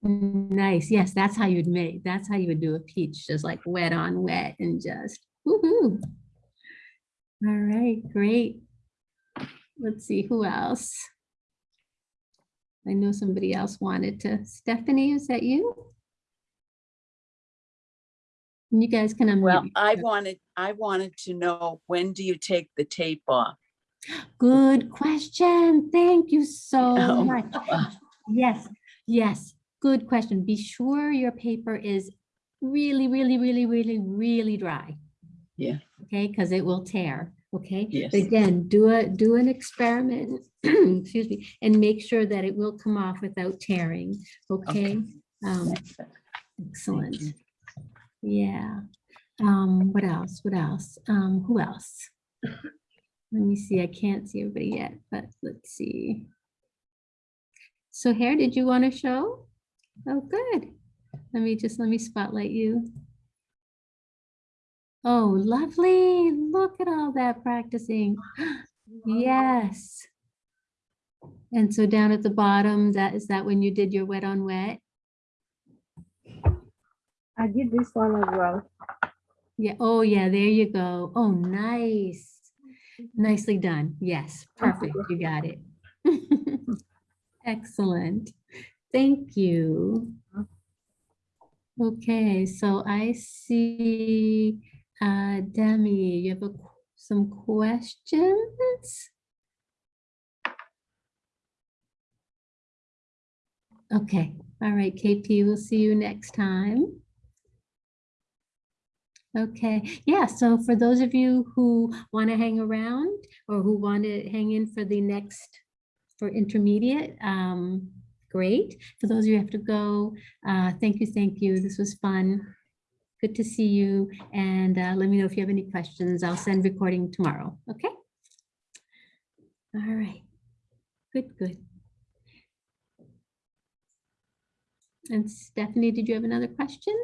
Nice. Yes, that's how you'd make, that's how you would do a peach, just like wet on wet and just woohoo. All right, great. Let's see, who else? I know somebody else wanted to. Stephanie, is that you? You guys can unmute. Well, I wanted, I wanted to know, when do you take the tape off? Good question. Thank you so Oh, much. Yes, yes, good question. Be sure your paper is really, really, really, really, really dry. Yeah. Okay, because it will tear, okay? Yes. But Again, do a, do an experiment, excuse me, and make sure that it will come off without tearing, okay? Um, Excellent. Yeah. Um, what else? What else? Um, who else? Let me see. I can't see everybody yet, but let's see. So Hare, did you want to show? Oh, good. Let me just, let me spotlight you. Oh, lovely. Look at all that practicing. Yes. And so down at the bottom, that, is that when you did your wet on wet? I did this one as well. Yeah, oh yeah, there you go. Oh, nice. Nicely done. Yes, perfect. You got it. Excellent. Thank you. Uh-huh. Okay, so I see, uh, Demi, you have a, some questions? Okay, all right, KP, we'll see you next time. Okay, yeah, so for those of you who want to hang around or who want to hang in for the next, for intermediate, um, great. For those of you who have to go, uh, thank you, thank you. This was fun. Good to see you. And uh, let me know if you have any questions. I'll send recording tomorrow, okay? All right, good, good. And Stephanie, did you have another question?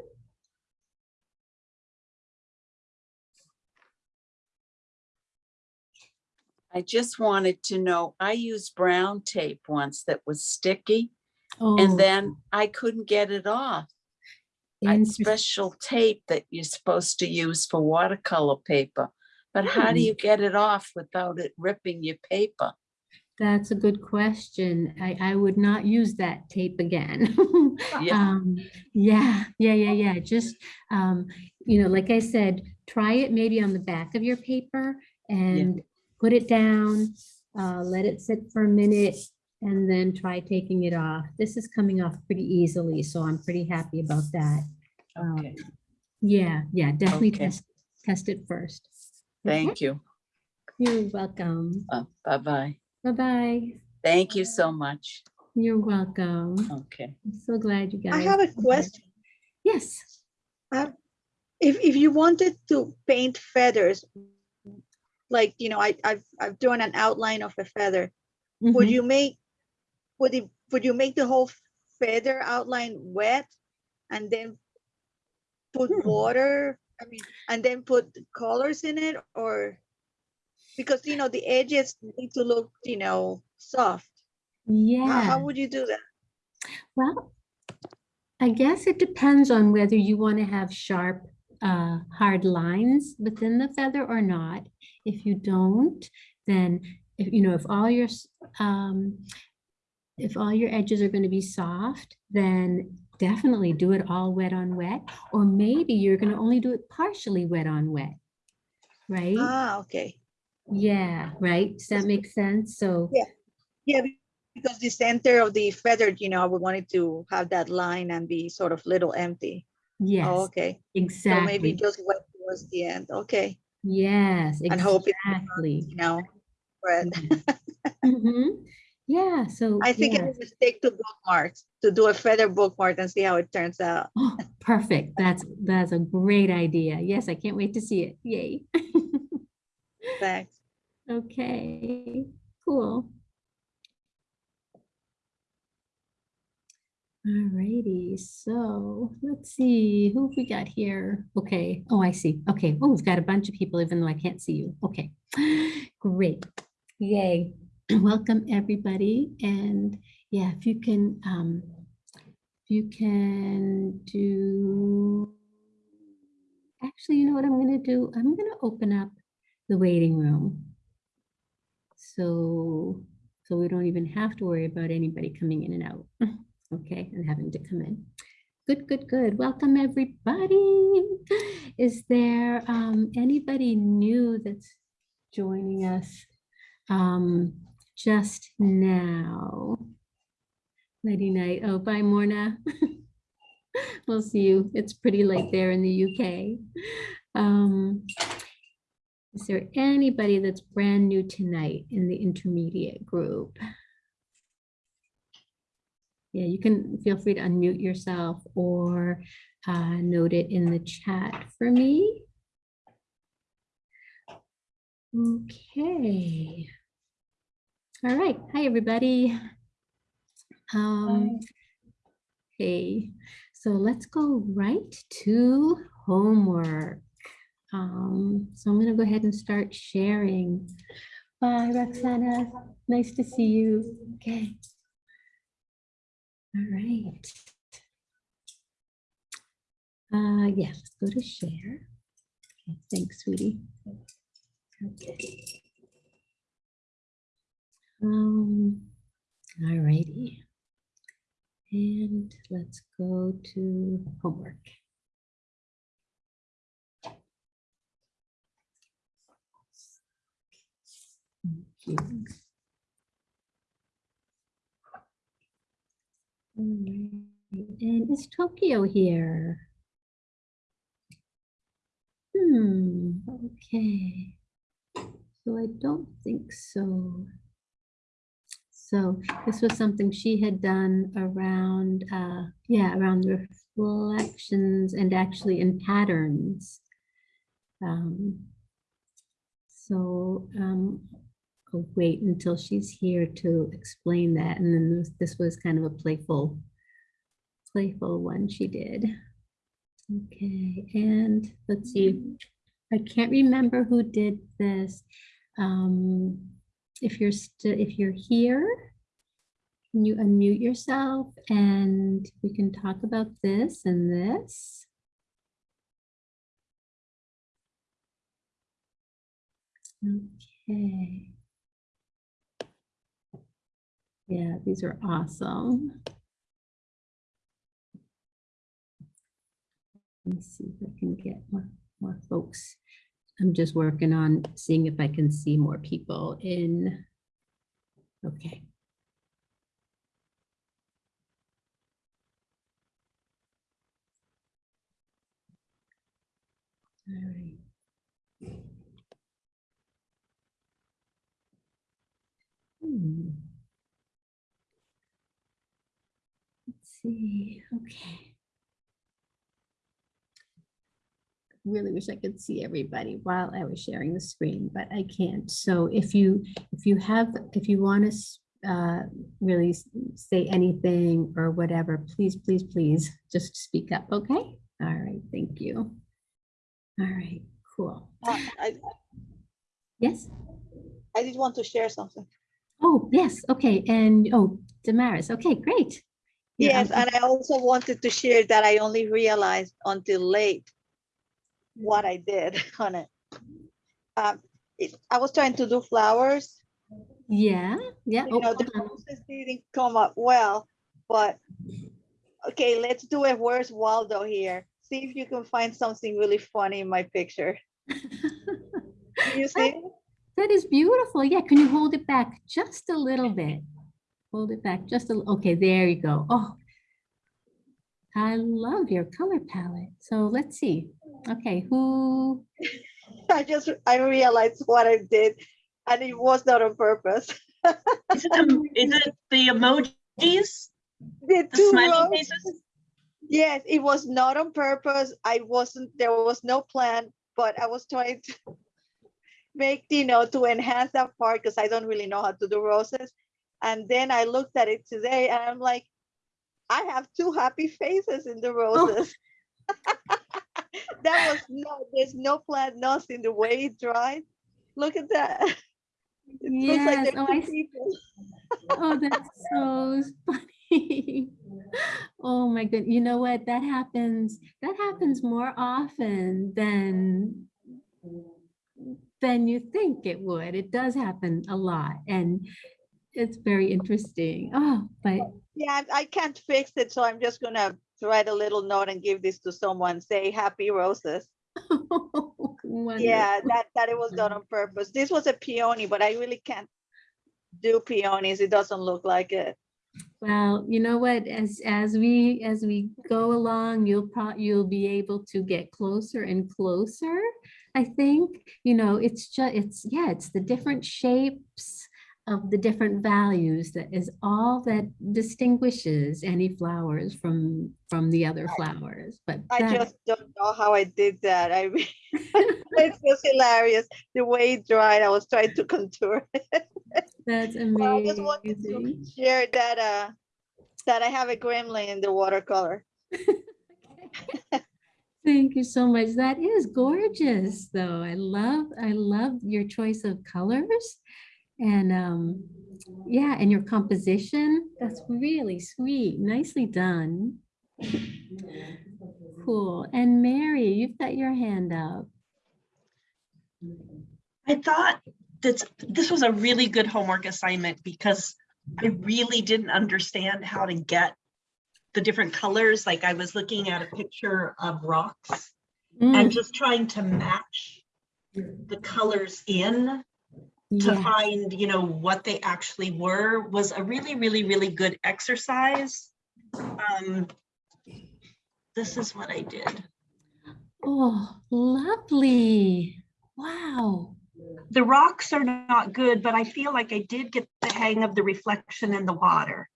I just wanted to know, I used brown tape once that was sticky Oh, and then I couldn't get it off. Interest- special tape that you're supposed to use for watercolor paper. But how do Hmm. you get it off without it ripping your paper? That's a good question. I, I would not use that tape again. Yeah. Um, yeah, yeah, yeah, yeah. Just, um, you know, like I said, try it maybe on the back of your paper and put it down, uh, let it sit for a minute and then try taking it off. This is coming off pretty easily, so I'm pretty happy about that. Um, Okay, Yeah, yeah, definitely Okay. test, test it first. Okay? thank you. You're welcome. Uh, Bye-bye. Bye-bye. Thank you so much. You're welcome. Okay. I'm so glad you guys. I have a question. Yes. If, if you wanted to paint feathers, like, you know, I, I've, I've drawn an outline of a feather, would Mhm. you make, would it, would you make the whole feather outline wet? And then put Hmm. water, I mean, and then put colors in it or? Because, you know, the edges need to look, you know, soft. Yeah. how would you do that? Well, I guess it depends on whether you want to have sharp, uh, hard lines within the feather or not. If you don't, then if, you know, if all your, um, if all your edges are going to be soft, then definitely do it all wet on wet. Or maybe you're going to only do it partially wet on wet. Right? Ah, okay. Yeah, right. Does that make sense? So, Yeah. Yeah, because the center of the feather, you know, I would want it to have that line and be sort of little empty. yes, Oh, okay. Exactly. So maybe just wet towards the end. Okay. Yes, And hope it exactly. You know, but Mhm. Yeah, so. I think yeah. it would stick to bookmarks to do a feather bookmark and see how it turns out. Oh, perfect. That's, that's a great idea. Yes, I can't wait to see it. Yay. Thanks. Okay, cool. Alrighty, so let's see, who we got here? Okay, oh, I see. Okay, oh, we've got a bunch of people even though I can't see you. Okay, great. Yay. Welcome, everybody. And yeah, if you can, um, if you can do, actually, you know what I'm gonna do? I'm gonna open up the waiting room. So, so we don't even have to worry about anybody coming in and out, okay, and having to come in. Good, good, good. Welcome, everybody. Is there um, anybody new that's joining us um, just now? Lady night. Oh, bye, Morna. we'll see you. It's pretty late there in the UK. Um, is there anybody that's brand new tonight in the intermediate group? Yeah, you can feel free to unmute yourself or uh, note it in the chat for me. Okay. All right. Hi, everybody. Um, hey, so let's go right to homework. Um, so I'm going to go ahead and start sharing. Bye, Roxana. Nice to see you. Okay. All right. Uh, yeah, let's go to share. Okay, thanks, sweetie. Okay. Um, all righty. And let's go to homework. Thank you. And is Tokyo here? Hmm, okay. So I don't think so. So this was something she had done around, uh, yeah, around reflections and actually in patterns. Um, so um, I'll wait until she's here to explain that. And then this, this was kind of a playful, playful one she did. Okay, and let's see. I can't remember who did this. Um, if you're still, if you're here, can you unmute yourself and we can talk about this and this? Okay. Yeah, these are awesome. Let me see if I can get more, more folks. I'm just working on seeing if I can see more people in. Okay. All right. Hmm. Let's see, okay. Really wish I could see everybody while I was sharing the screen, but I can't. So if you, if you have, if you want to uh, really say anything or whatever, please, please, please just speak up, okay? All right, thank you. All right, cool. Uh, I, Yes? I did want to share something. Oh, yes, okay, and, oh, Damaris, okay, great. Yes, and I also wanted to share that I only realized until late what I did on it. Um, it- I was trying to do flowers, Yeah, yeah. you oh, know, the roses didn't come up well, but okay, let's do it. Where's Waldo here? See if you can find something really funny in my picture. You see? That is beautiful. Yeah, can you hold it back just a little bit? Hold it back just a, li- okay, there you go. Oh, I love your color palette. So let's see. Okay, who, I just, I realized what I did and it was not on purpose. Is it, the- is it the emojis, The the two smiley faces? Yes, it was not on purpose. I wasn't, there was no plan, but I was trying to make, you know, to enhance that part because I don't really know how to do roses. And then I looked at it today and I'm like, I have two happy faces in the oh. roses. That was no, there's no plan, nothing, in the way it dried. Look at that. It looks like Yes, they're oh, two I s- people. Oh, that's so funny. Oh my good, you know what? That happens, that happens more often than than you think it would. It does happen a lot and it's very interesting. Oh, but Yeah, I I can't fix it, so I'm just gonna write a little note and give this to someone, say happy roses. Yeah, that, that it was done on purpose. This was a peony, but I really can't do peonies. It doesn't look like it. Well, you know what, as, as we, as we go along, you'll pro, you'll be able to get closer and closer. I think, you know, it's just, it's, yeah, it's the different shapes of the different values that is all that distinguishes any flowers from, from the other flowers, but. I that- just don't know how I did that. I mean, it's just hilarious. The way it dried, I was trying to contour. it. That's But I just wanted to share that, uh, that I have a gremlin in the watercolor. Thank you so much. That is gorgeous, though. I love, I love your choice of colors. And um, yeah, and your composition, that's really sweet. Nicely done. Cool. And Mary, you've got your hand up. I thought that this was a really good homework assignment because I really didn't understand how to get the different colors. Like I was looking at a picture of rocks and Mm, just trying to match the colors in to yeah. find, you know, what they actually were was a really, really, really good exercise. Um, This is what I did. Oh, lovely. Wow. The rocks are not good, but I feel like I did get the hang of the reflection in the water.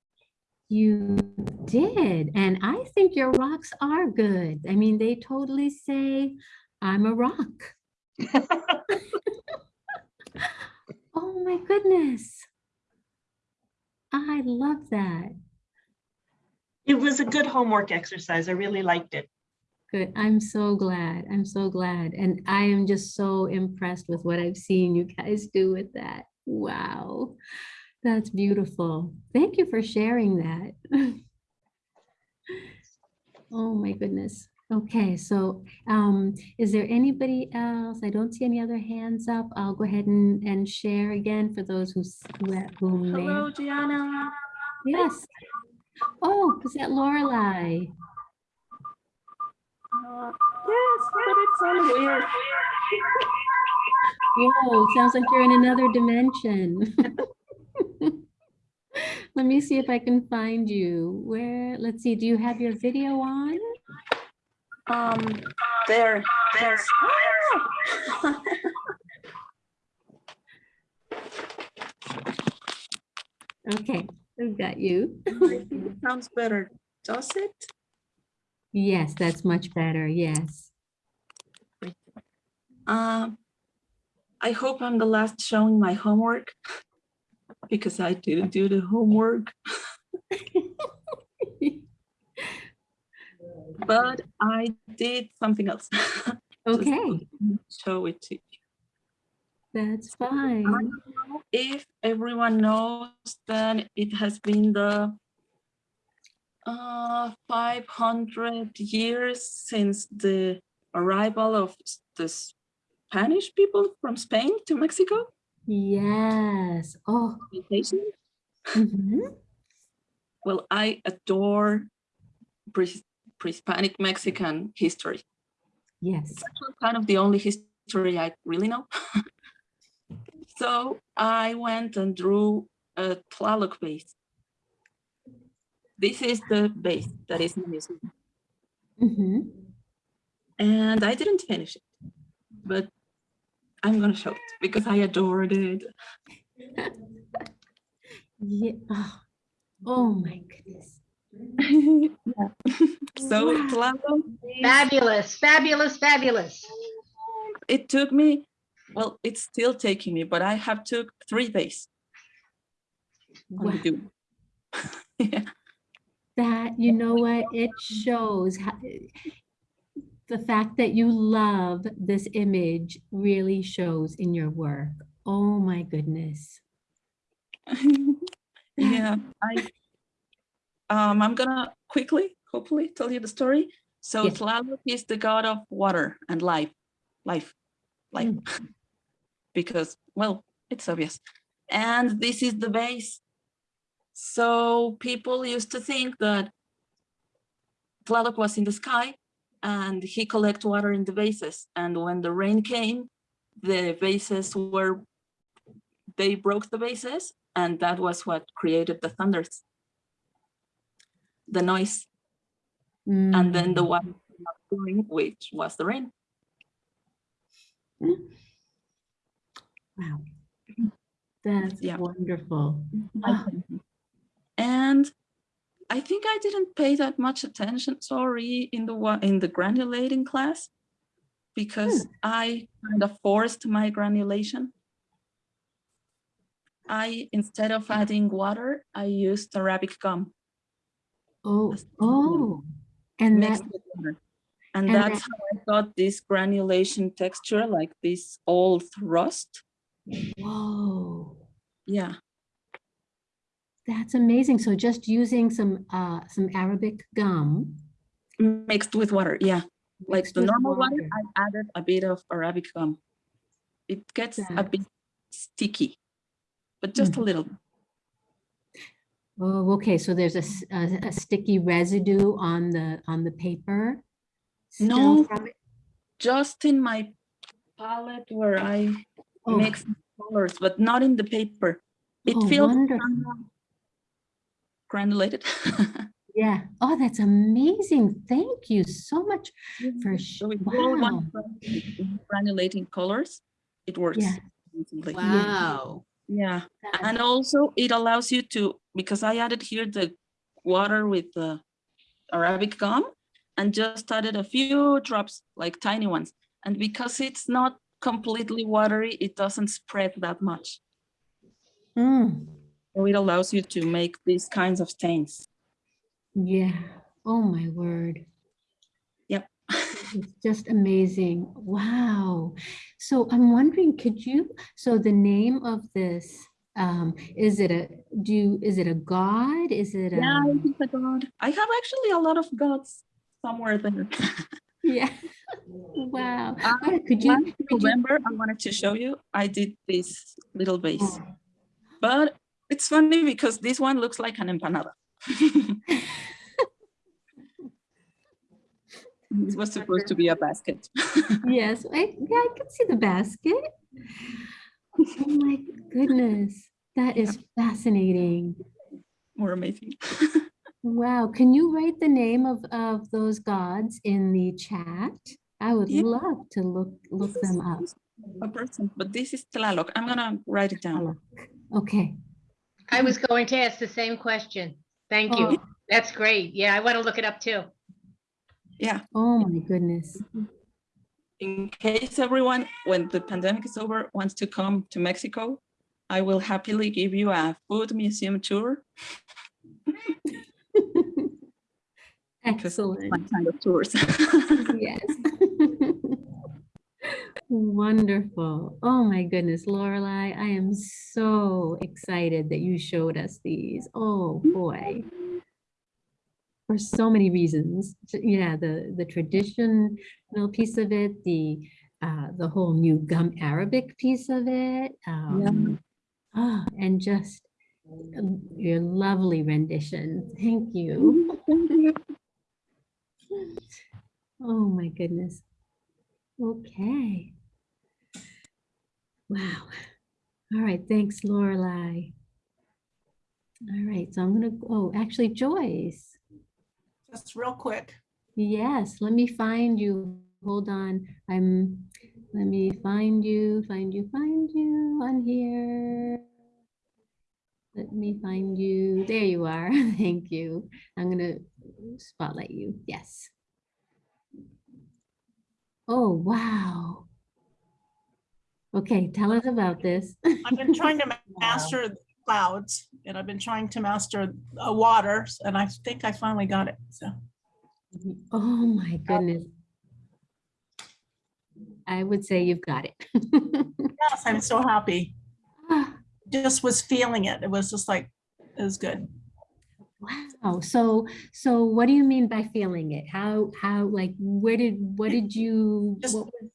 You did. And I think your rocks are good. I mean, they totally say, I'm a rock. Oh my goodness. I love that. It was a good homework exercise. I really liked it. Good. I'm so glad. I'm so glad. And I am just so impressed with what I've seen you guys do with that. Wow. That's beautiful. Thank you for sharing that. Oh my goodness. Okay, so um, is there anybody else? I don't see any other hands up. I'll go ahead and, and share again for those who, who. Hello, Gianna. Yes. Oh, is that Lorelei? Uh, yes, but it sounds weird. Whoa, sounds like you're in another dimension. Let me see if I can find you. Where, let's see, do you have your video on? Um, there, there's. Ah! Okay, I've got you. Sounds better, does it? Yes, that's much better. Yes. Um, I hope I'm the last showing my homework because I didn't do the homework, but I did something else. Okay, Show it to you. that's fine. If everyone knows, then it has been the uh, 500 years since the arrival of the Spanish people from Spain to Mexico. Yes. Oh. Vacation. mhm. Well, I adore pre-Hispanic Mexican history. Yes. It's kind of the only history I really know. so I went and drew a Tlaloc base. This is the base that is in the museum. Mhm. And I didn't finish it, but I'm gonna show it because I adored it. Yeah. Oh. oh my goodness. Yeah. So Wow. Fabulous, fabulous, fabulous. it took me, well, it's still taking me, but I have took three days on Wow. do. Yeah. That, you know what, it shows how, the fact that you love this image really shows in your work. Oh, my goodness. yeah, I um I'm gonna quickly, hopefully, tell you the story. So Yes. Tlaloc is the god of water and life, life, life. because, well, it's obvious. And this is the base. So people used to think that Tlaloc was in the sky and he collect water in the bases. And when the rain came, the bases were, they broke the bases and that was what created the thunders. The noise and then the Mm, one pouring, which was the rain. Wow. That's Yeah. wonderful. And I think I didn't pay that much attention, sorry, in the wa- in the granulating class because I kind of forced my granulation. I, instead of adding water, I used Arabic gum Oh, oh, and that, mixed with water. And and that's how I got this granulation texture, like this old rust. whoa, Yeah, that's amazing. So just using some, uh, some Arabic gum. mixed with water, yeah. Like the normal water, water. I added a bit of Arabic gum. It gets a bit sticky, but just Mm-hmm. a little. Oh, okay, so there's a a sticky residue on the, on the paper? No. Just in my palette where I Oh, mix colors, but not in the paper. It Oh, feels granulated. Yeah, oh, that's amazing. Thank you so much for, sh- So if you all wow. granulating colors, it works. Yeah. Wow. Yeah, That- and also it allows you to, because I added here the water with the Arabic gum and just added a few drops, like tiny ones. And because it's not completely watery, it doesn't spread that much. Mm, So it allows you to make these kinds of stains. Yeah, oh my word. Yep. It's just amazing. Wow. So I'm wondering, could you, so the name of this, um, is it a, do, is it a god? Is it a? Yeah, it is a god. I have actually a lot of gods somewhere there. Yeah. Wow. Oh, Could you? You- I wanted to show you, I did this little vase. Oh. But it's funny because this one looks like an empanada. It was supposed to be a basket. Yes, I, yeah, I can see the basket. Oh my goodness, that is fascinating. More amazing. Wow, can you write the name of, of those gods in the chat? I would Yeah. love to look, look This them up. A person, but this is Tlaloc. I'm gonna write it down. Okay. I was going to ask the same question. Thank you. Oh. That's great. Yeah, I want to look it up too. Yeah, Oh my goodness. Mm-hmm. In case everyone, when the pandemic is over, wants to come to Mexico, I will happily give you a food museum tour. Excellent. My kind of tours. Yes. Wonderful. Oh my goodness, Lorelai, I am so excited that you showed us these. Oh, boy. For so many reasons. Yeah, the, the traditional piece of it, the, uh, the whole new gum Arabic piece of it. um, ah, and just your lovely rendition. Thank you. Oh my goodness. Okay. Wow. All right, thanks, Lorelai. All right, so I'm gonna, oh, actually Joyce. Just real quick. Yes, let me find you. Hold on. I'm, let me find you, find you, find you on here. Let me find you. There you are. Thank you. I'm gonna spotlight you. Yes. Oh, wow. Okay, tell us about this. I've been trying to master clouds and I've been trying to master uh, waters and I think I finally got it. So Oh my goodness. I would say you've got it. Yes, I'm so happy. Just was feeling it. It was just like, it was good. Wow, so, so what do you mean by feeling it? How, how, like, where did, what did you? Just what was-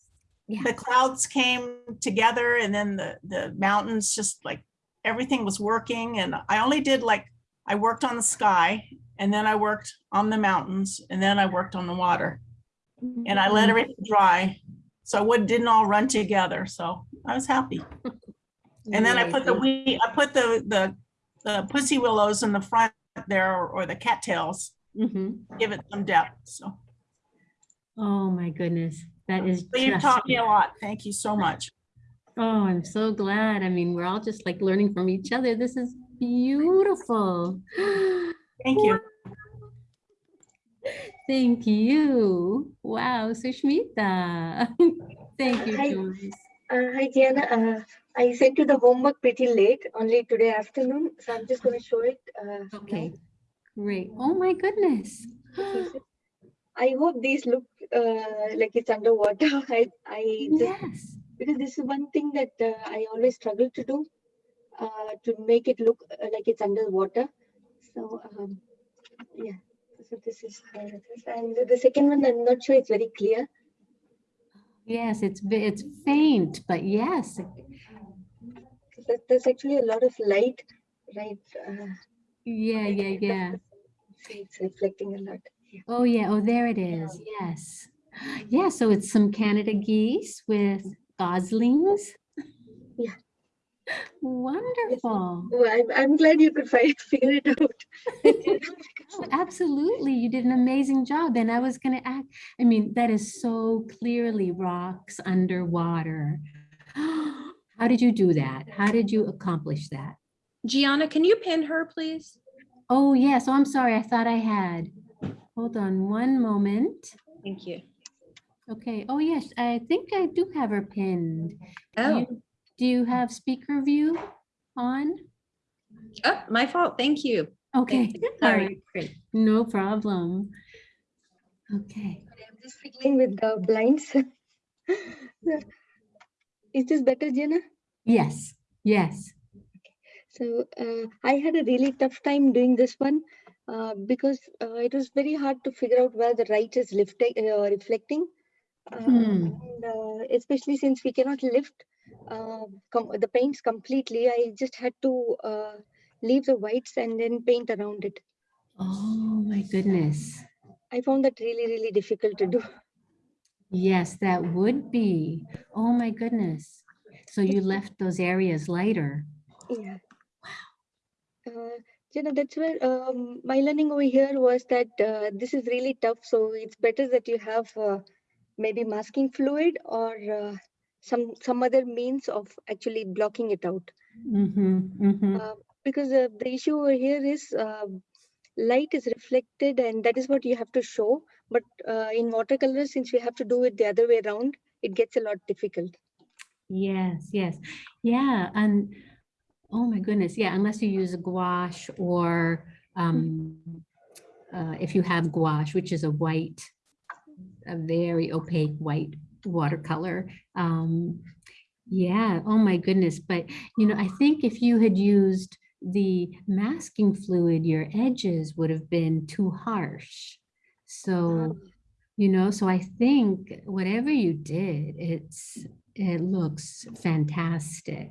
Yeah, The clouds came together and then the, the mountains just like, everything was working and I only did like, I worked on the sky and then I worked on the mountains and then I worked on the water. And I let Mhm. everything dry. So it would, didn't all run together. So I was happy. And then I put the, we, I put the, the, the pussy willows in the front there or the cattails, Mhm. give it some depth. So, Oh, my goodness, that is so you've taught me a lot. Thank you so much. Oh, I'm so glad. I mean, we're all just like learning from each other. This is beautiful. Thank you. Thank you. Wow, Sushmita. Thank you, Hi. Joyce. Uh, hi, Gianna. Uh, I sent you the homework pretty late, only today afternoon. So I'm just going to show it. Uh, now. Okay, great. Oh, my goodness. I hope these look uh, like it's underwater. I, I just, Yes. Because this is one thing that uh, I always struggle to do, uh, to make it look uh, like it's underwater. So um, yeah, so this is how it is. And the second one, I'm not sure it's very clear. Yes, it's, it's faint, but yes. There's actually a lot of light, right? Uh, Yeah, yeah, yeah. it's reflecting a lot. Yeah. Oh, yeah. Oh, there it is. Yes. Yeah, so it's some Canada geese with goslings. Yeah. Wonderful. Well, I'm, I'm glad you could find, figure it out. Oh, Absolutely. You did an amazing job. And I was going to act, I mean, that is so clearly rocks underwater. How did you do that? How did you accomplish that? Gianna, can you pin her, please? Oh, yes. Oh, I'm sorry. I thought I had. Hold on one moment. Thank you. Okay. Oh, yes. I think I do have her pinned. Do Oh, you- Do you have speaker view on? oh, my fault. Thank you. Okay. you. All Sorry. great. No problem. Okay. I'm just fiddling with the blinds. Is this better, Jenna? Yes, yes. Okay. So uh, I had a really tough time doing this one uh, because uh, it was very hard to figure out where the light is lifting, uh, reflecting. Hmm. and, uh, especially since we cannot lift uh, the paints completely, I just had to uh, leave the whites and then paint around it. Oh, my goodness. I found that really, really difficult to do. Yes, that would be. Oh, my goodness. So you left those areas lighter. Yeah. Wow. Uh, know, that's where um, my learning over here was that uh, this is really tough. So it's better that you have uh, maybe masking fluid or uh, some some other means of actually blocking it out. Mm-hmm, mm-hmm. Uh, because uh, the issue over here is uh, light is reflected and that is what you have to show. But uh, in watercolors, since we have to do it the other way around, it gets a lot difficult. Yes, yes. Yeah, and oh my goodness, yeah, unless you use a gouache or um, uh, if you have gouache, which is a white, a very opaque white watercolor. Um, yeah, oh my goodness. But, you know, I think if you had used the masking fluid, your edges would have been too harsh. So, you know, so I think whatever you did, it's, it looks fantastic.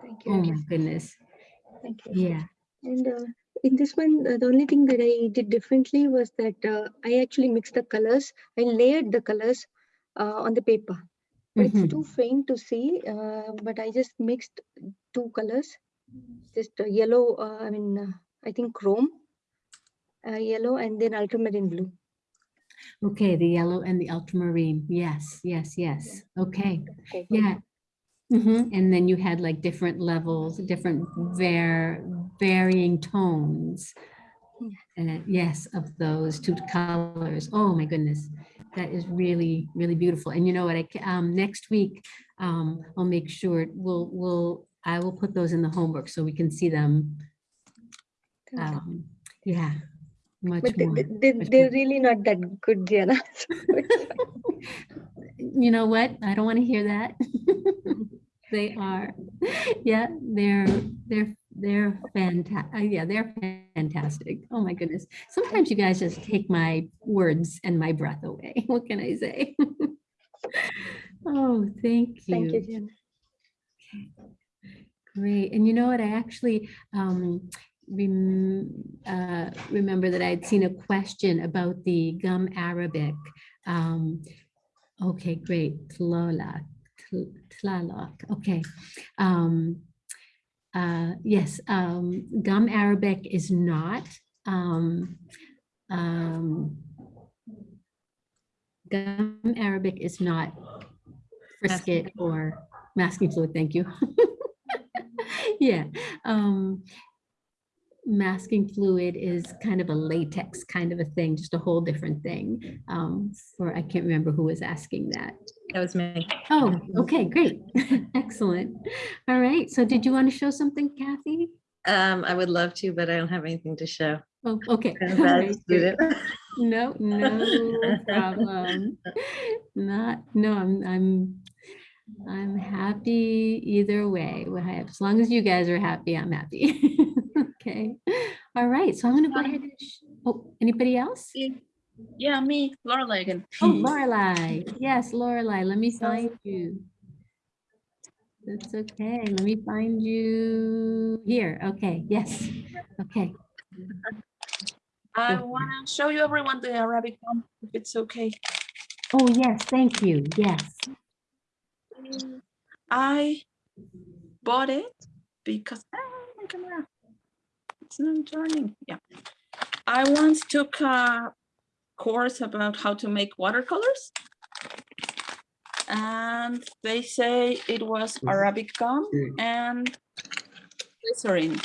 Thank you. Oh my goodness. Thank you. Yeah. And uh, in this one, uh, the only thing that I did differently was that uh, I actually mixed the colors. I layered the colors uh, on the paper. But Mhm. it's too faint to see, uh, but I just mixed two colors. Just uh, yellow, uh, I mean, uh, I think chrome, uh, yellow, and then ultramarine blue. Okay, the yellow and the ultramarine. Yes, yes, yes. Okay. Okay. Yeah. hmm And then you had like different levels, different var varying tones. Uh, yes, of those two colors. Oh my goodness. That is really, really beautiful. And you know what, I, um, next week, um, I'll make sure we'll, we'll, I will put those in the homework so we can see them. Um, yeah, much But more. they, they- more. really not that good, Diana. So it's fine. You know what? I don't want to hear that. they are. Yeah, they're, they're, they're fantastic. Yeah, they're fantastic. Oh my goodness. Sometimes you guys just take my words and my breath away. What can I say? Oh, thank you. Thank you, Jim. Okay. Great. And you know what? I actually um, rem- uh, remember that I'd seen a question about the gum Arabic. Um, okay, great. Tlaloc. Tlaloc. Okay. Um, uh, yes, um, gum Arabic is not. Um, um, gum Arabic is not frisket or masking fluid. Thank you. yeah. Um, masking fluid is kind of a latex kind of a thing, just a whole different thing. Um, for I can't remember who was asking that. That was me. Oh, okay, great. Excellent. All right. So did you want to show something, Kathy? Um, I would love to, but I don't have anything to show. Oh, okay. I'm a All bad right, No, no problem. Not, no, I'm, I'm, I'm happy either way. As long as you guys are happy, I'm happy. Okay. All right. So I'm going to go ahead and, oh, anybody else? Yeah, me, Lorelai again. Oh, Lorelai. Yes, Lorelai, let me find you. That's okay. Let me find you here. Okay, yes. Okay. I want to show you everyone the Arabic one, if it's okay. Oh, yes, thank you. Yes. I bought it because ah, my camera. It's not turning. Yeah. I once took a course about how to make watercolors. And they say it was Arabic gum and glycerin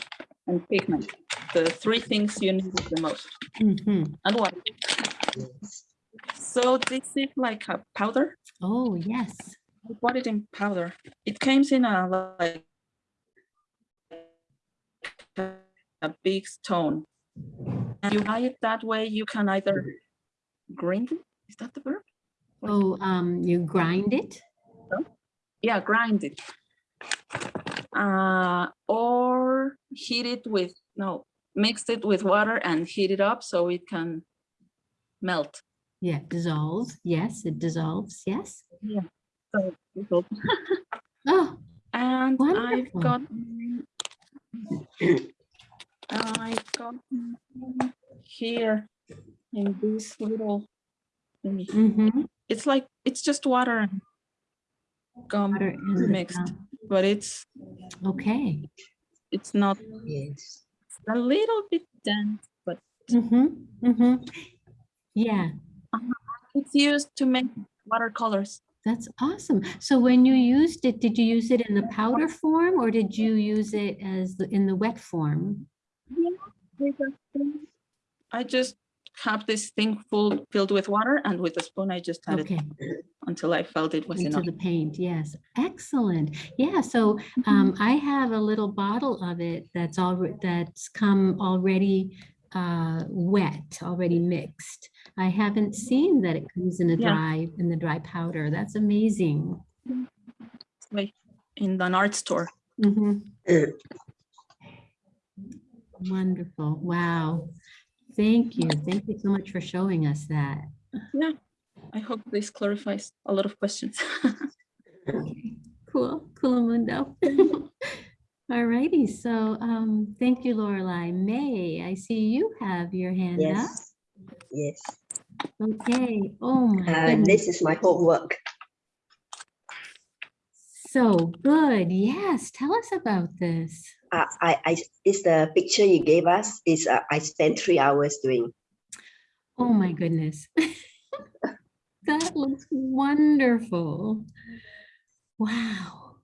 and pigment, the three things you need the most, Mhm. and water. So this is like a powder. Oh, yes. I bought it in powder. It comes in a like a big stone. And you buy it that way, you can either grind it. Is that the verb? Oh, um, you grind it? Yeah, grind it. Uh, or heat it with no, mix it with water and heat it up so it can melt. Yeah, dissolves. Yes, it dissolves. Yes. So so- Oh, and I've got I've got here in this little thingy. mhm. It's like it's just water and gum Water mixed, gum. but it's Okay. it's not Yes. it's a little bit dense, but Mm-hmm, mm-hmm. Yeah, it's used to make watercolors. that's awesome. So when you used it, did you use it in the powder form or did you use it as the, in the wet form? I just have this thing full filled with water and with a spoon I just had Okay. it until I felt it was Into enough. the paint, yes. Excellent. Yeah, so um, I have a little bottle of it that's already, that's come already uh, wet, already mixed. I haven't seen that it comes in a Yeah. dry, in the dry powder. That's amazing. Like in an art store. Mhm. Uh, Wonderful. Wow. Thank you. Thank you so much for showing us that. Yeah, I hope this clarifies a lot of questions. Cool, cool mundo. All righty, so um, thank you, Lorelai. May, I see you have your hand up. Yes. Yes. Okay, oh my Uh, goodness, this is my homework. so good. Yes, tell us about this. Uh, I, I, it's the picture you gave us. Is uh, I spent three hours doing. Oh my goodness. That looks wonderful. Wow.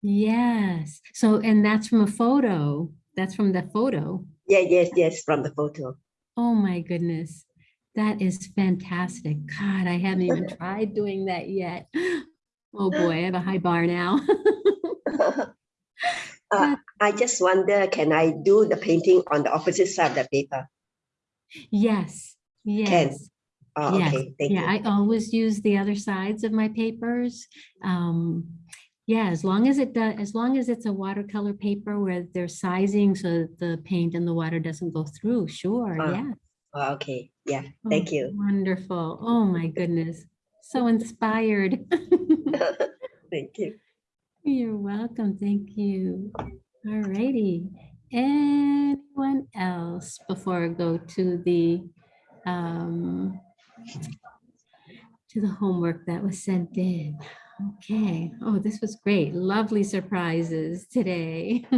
Yes, so, and that's from a photo. That's from the photo. Yeah, yes, yes, from the photo. Oh my goodness. That is fantastic. God, I haven't even tried doing that yet. Oh boy, I have a high bar now. uh, I just wonder, can I do the painting on the opposite side of the paper? Yes, yes. Can. Oh, Yes, okay, thank yeah, you. I always use the other sides of my papers. Um, Yeah, as long as it does, as long as it's a watercolor paper where there's sizing so that the paint and the water doesn't go through, sure, Ah, yeah. Oh, okay, yeah, Oh, thank you. Wonderful. Oh, my goodness. So inspired. Thank you. You're welcome. Thank you. All righty. Anyone else before I go to the um, to the homework that was sent in? Okay. Oh, this was great. Lovely surprises today.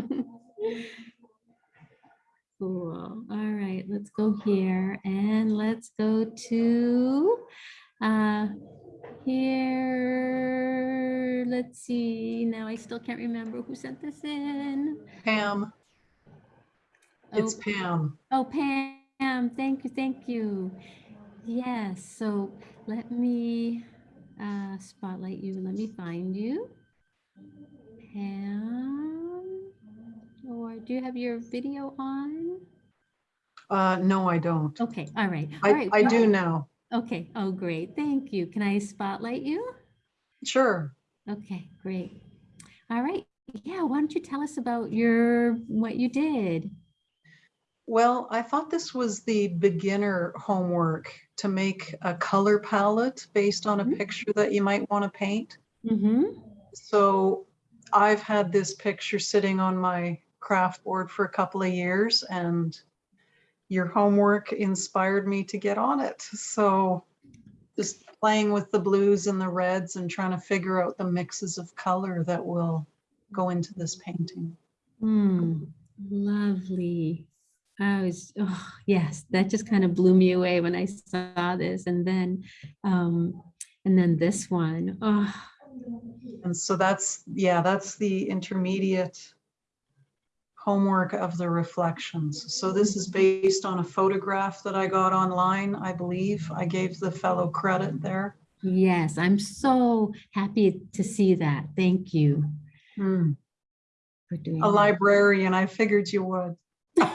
Cool. All right, let's go here and let's go to uh here. Let's see. Now I still can't remember who sent this in. Pam, it's Oh, Pam. Oh, Pam, thank you, thank you. Yes, so let me uh, spotlight you. Let me find you. Pam, or do you have your video on? Uh, no, I don't. Okay, all right. all I, right. I do now. Okay, oh, great, thank you. Can I spotlight you? Sure. Okay, great. All right, yeah, why don't you tell us about your, what you did? Well, I thought this was the beginner homework to make a color palette based on a Mhm. picture that you might want to paint. Mm-hmm, So I've had this picture sitting on my craft board for a couple of years and your homework inspired me to get on it. So just playing with the blues and the reds and trying to figure out the mixes of color that will go into this painting. Hmm, lovely. I was, oh, yes, that just kind of blew me away when I saw this. And then, um, and then this one, oh, And so that's, yeah, that's the intermediate homework of the reflections. So this is based on a photograph that I got online, I believe. I gave the fellow credit there. yes, I'm so happy to see that. Thank you Hmm, for doing A that. librarian, I figured you would.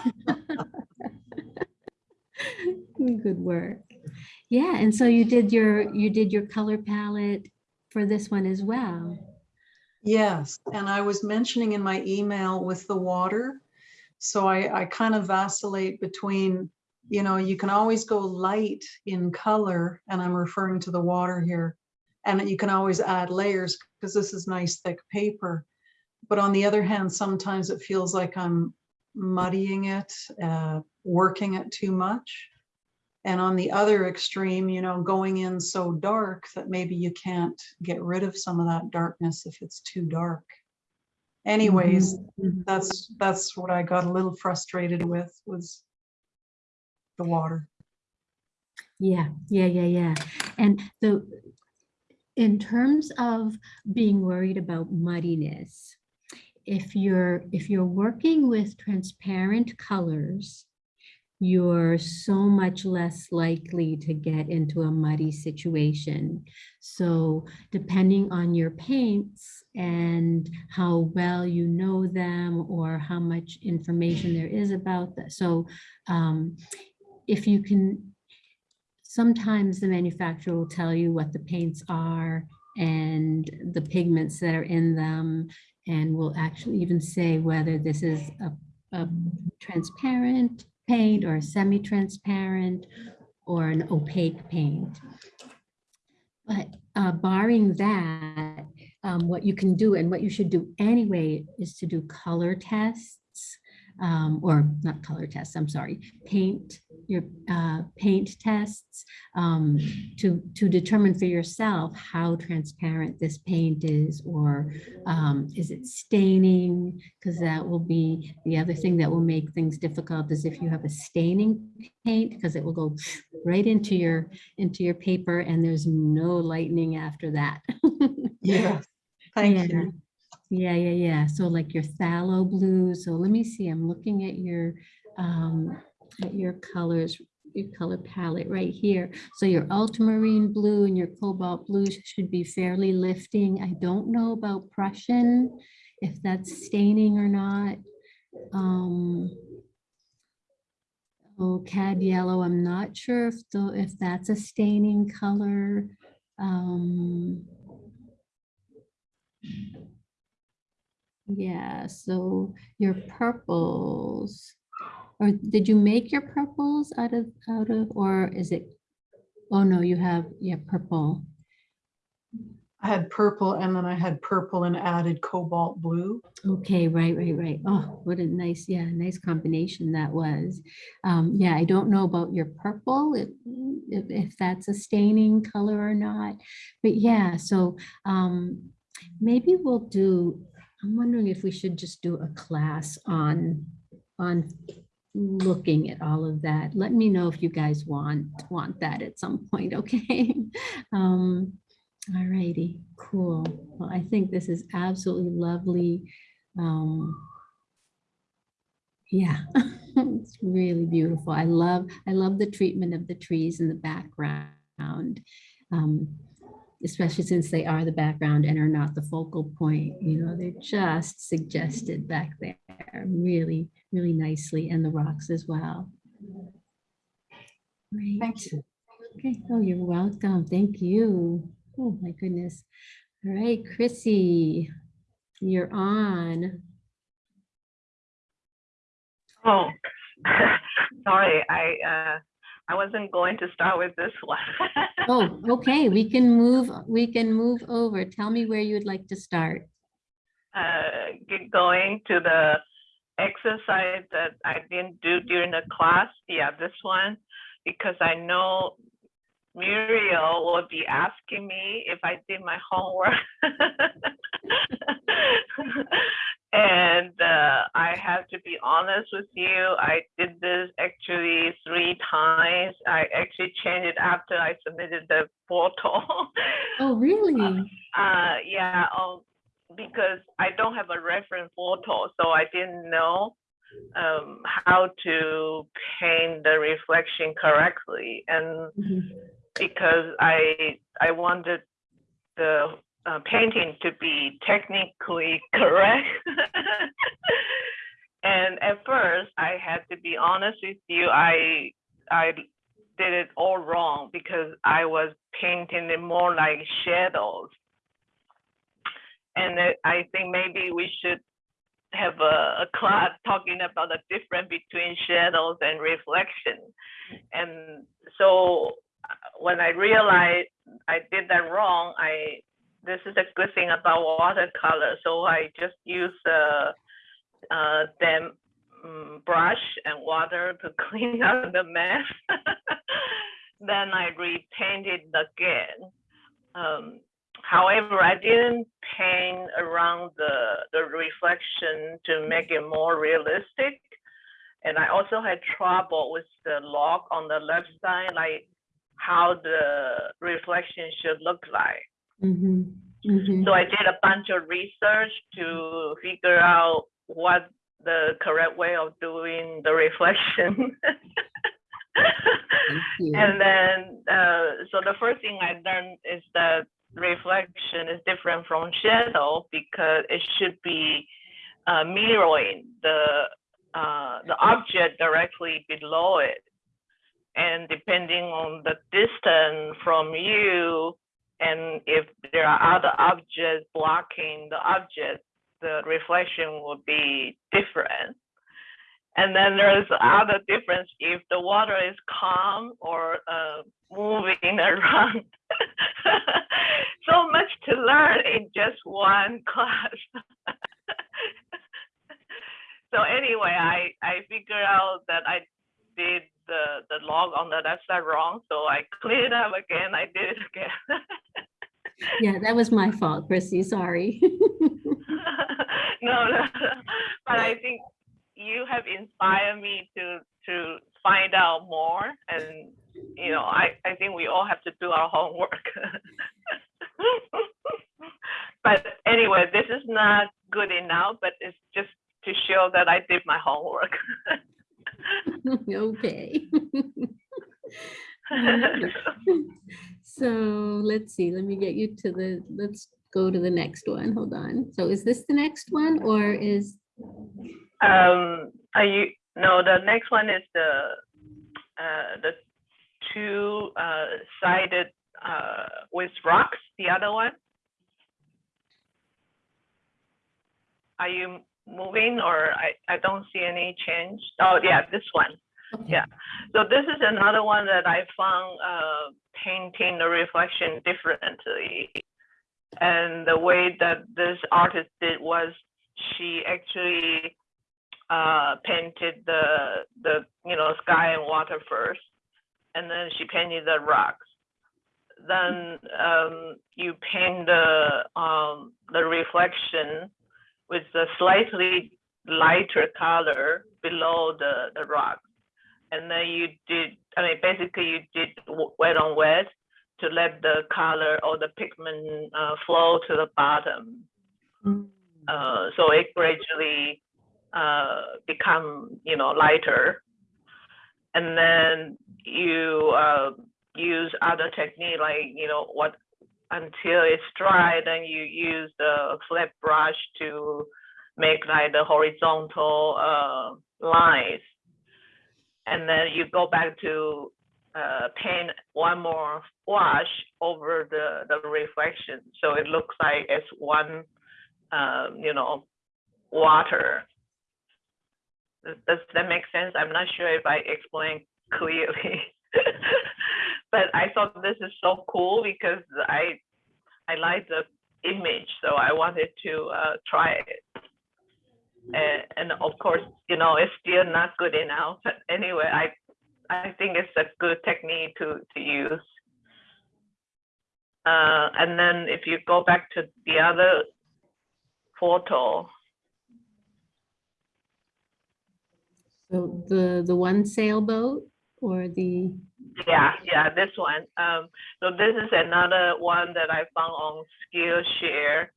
Good work. Yeah, and so you did your, you did your color palette for this one as well. Yes, and I was mentioning in my email with the water. So I, I kind of vacillate between, you know, you can always go light in color, and I'm referring to the water here. And you can always add layers because this is nice thick paper. But on the other hand, sometimes it feels like I'm muddying it, uh, working it too much. And on the other extreme, you know, going in so dark that maybe you can't get rid of some of that darkness if it's too dark. Anyways, mm-hmm. Mm-hmm. that's, that's what I got a little frustrated with was the water. Yeah, yeah, yeah, yeah. And the, in terms of being worried about muddiness, if you're, if you're working with transparent colors, you're so much less likely to get into a muddy situation. So depending on your paints and how well you know them or how much information there is about that. So um, if you can, sometimes the manufacturer will tell you what the paints are and the pigments that are in them and will actually even say whether this is a, a transparent paint or semi-transparent or an opaque paint. But uh, barring that, um, what you can do and what you should do anyway is to do color tests um, or not color tests, I'm sorry, paint, your uh, paint tests um, to, to determine for yourself how transparent this paint is or um, is it staining? Because that will be the other thing that will make things difficult is if you have a staining paint because it will go right into your into your paper and there's no lightening after that. Yeah, thank Yeah. you. Yeah, yeah, yeah. So like your phthalo blue. So let me see, I'm looking at your, um, at your colors, your color palette right here. So your ultramarine blue and your cobalt blue should be fairly lifting. I don't know about Prussian, if that's staining or not. Um, oh, cad yellow, I'm not sure if though, if that's a staining color. Um, Yeah, so your purples, or did you make your purples out of, out of, or is it? Oh, no, you have, yeah, purple. I had purple and then I had purple and added cobalt blue. Okay, right, right, right. Oh, what a nice, yeah, nice combination that was. Um, yeah, I don't know about your purple, if, if, if that's a staining color or not. But yeah, so um, maybe we'll do, I'm wondering if we should just do a class on, on looking at all of that. Let me know if you guys want, want that at some point, okay? Um, all righty, cool. Well, I think this is absolutely lovely. Um, yeah, it's really beautiful. I love, I love the treatment of the trees in the background. Um, especially since they are the background and are not the focal point, you know, they're just suggested back there really, really nicely and the rocks as well. Great. Thank you. Okay, oh, you're welcome. Thank you. Oh, my goodness. All right, Chrissy, you're on. Oh, sorry, I, uh, I wasn't going to start with this one. Oh, okay, we can move, we can move over. Tell me where you'd like to start. Uh, get going to the exercise that I didn't do during the class. Yeah, this one, because I know Muriel will be asking me if I did my homework. And uh, I have to be honest with you, I did this actually three times. I actually changed it after I submitted the photo. Oh, really? Uh, yeah, um, because I don't have a reference photo, so I didn't know um, how to paint the reflection correctly. And Mhm. because I I wanted the uh, painting to be technically correct. and at first, I had to be honest with you, I I did it all wrong because I was painting it more like shadows. And I think maybe we should have a, a class talking about the difference between shadows and reflection. And so uh, when I realized I did that wrong, I this is a good thing about watercolor. So I just use a, a damp mm, brush and water to clean up the mess. then I repainted again. Um, however, I didn't paint around the, the reflection to make it more realistic. And I also had trouble with the log on the left side, like how the reflection should look like. Mhm, mhm. So I did a bunch of research to figure out what the correct way of doing the reflection. and then, uh, so the first thing I learned is that reflection is different from shadow because it should be uh, mirroring the uh, the object directly below it. And depending on the distance from you, and if there are other objects blocking the object, the reflection will be different. And then there's other difference if the water is calm or uh, moving around. so much to learn in just one class. so anyway, I, I figured out that I did the, the log on the left side wrong. So I cleaned it up again. I did it again. Yeah, that was my fault, Chrissy, sorry. no, no, but I think you have inspired me to to find out more, and you know, I I think we all have to do our homework. but anyway, this is not good enough, but it's just to show that I did my homework. Okay. So let's see, let me get you to the, let's go to the next one. Hold on. So is this the next one or is, Um, are you, no, the next one is the, uh, the two, uh, sided, uh, with rocks, the other one? are you moving or I, I don't see any change? Oh, yeah, this one. Okay. Yeah. So this is another one that I found uh, painting the reflection differently. And the way that this artist did was she actually uh, painted the the you know sky and water first, and then she painted the rocks. Then um, you paint the um, the reflection with a slightly lighter color below the the rock, and then you did. I mean, basically you did wet on wet to let the color or the pigment uh, flow to the bottom. Uh, so it gradually uh, become you know lighter, and then you uh, use other technique like you know what until it's dry. Then you use the flat brush to make like the horizontal uh, lines, and then you go back to uh, paint one more wash over the the reflection, so it looks like it's one um, you know water. Does- Does that make sense? I'm not sure if I explained clearly. But I thought this is so cool because I, I like the image, so I wanted to uh, try it. And, and of course, you know, it's still not good enough, but anyway, I, I think it's a good technique to, to use. Uh, and then if you go back to the other photo, So the, the one sailboat or the, Yeah, yeah, this one. Um, so this is another one that I found on Skillshare.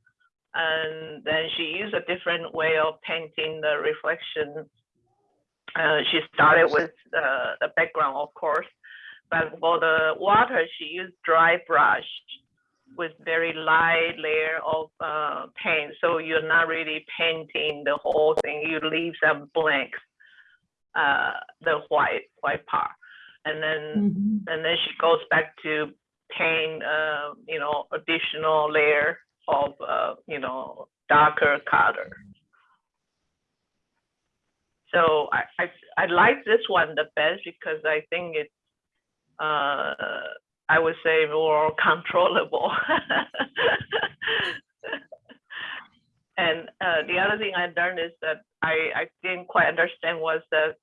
And then she used a different way of painting the reflection. Uh, she started with uh, the background, of course, but for the water, she used dry brush with very light layer of uh, paint. So you're not really painting the whole thing. You leave some blanks, uh, the white white part, and then Mhm. and then she goes back to paint, uh, you know, additional layer of, uh, you know, darker color. So I, I, I like this one the best because I think it's, uh, I would say more controllable. and uh, the other thing I learned is that I, I didn't quite understand was that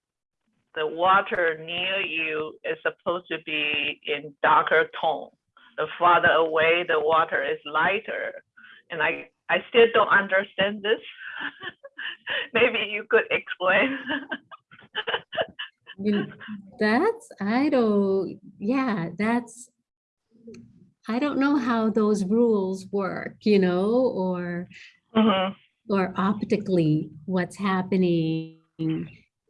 the water near you is supposed to be in darker tone. The farther away, the water is lighter. And I, I still don't understand this. Maybe you could explain. that's, I don't, yeah, that's, I don't know how those rules work, you know, or, Mhm. or optically what's happening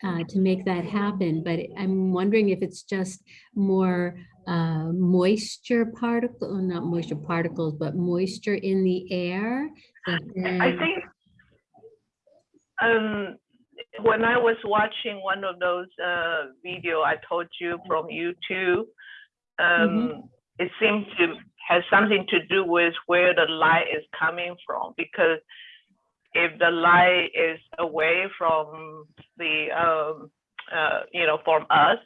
uh, to make that happen. But I'm wondering if it's just more uh, moisture particle, not moisture particles, but moisture in the air. I think um, when I was watching one of those uh, video I told you from YouTube, um, it seemed to have something to do with where the light is coming from. Because if the light is away from the, um, uh, you know, from us,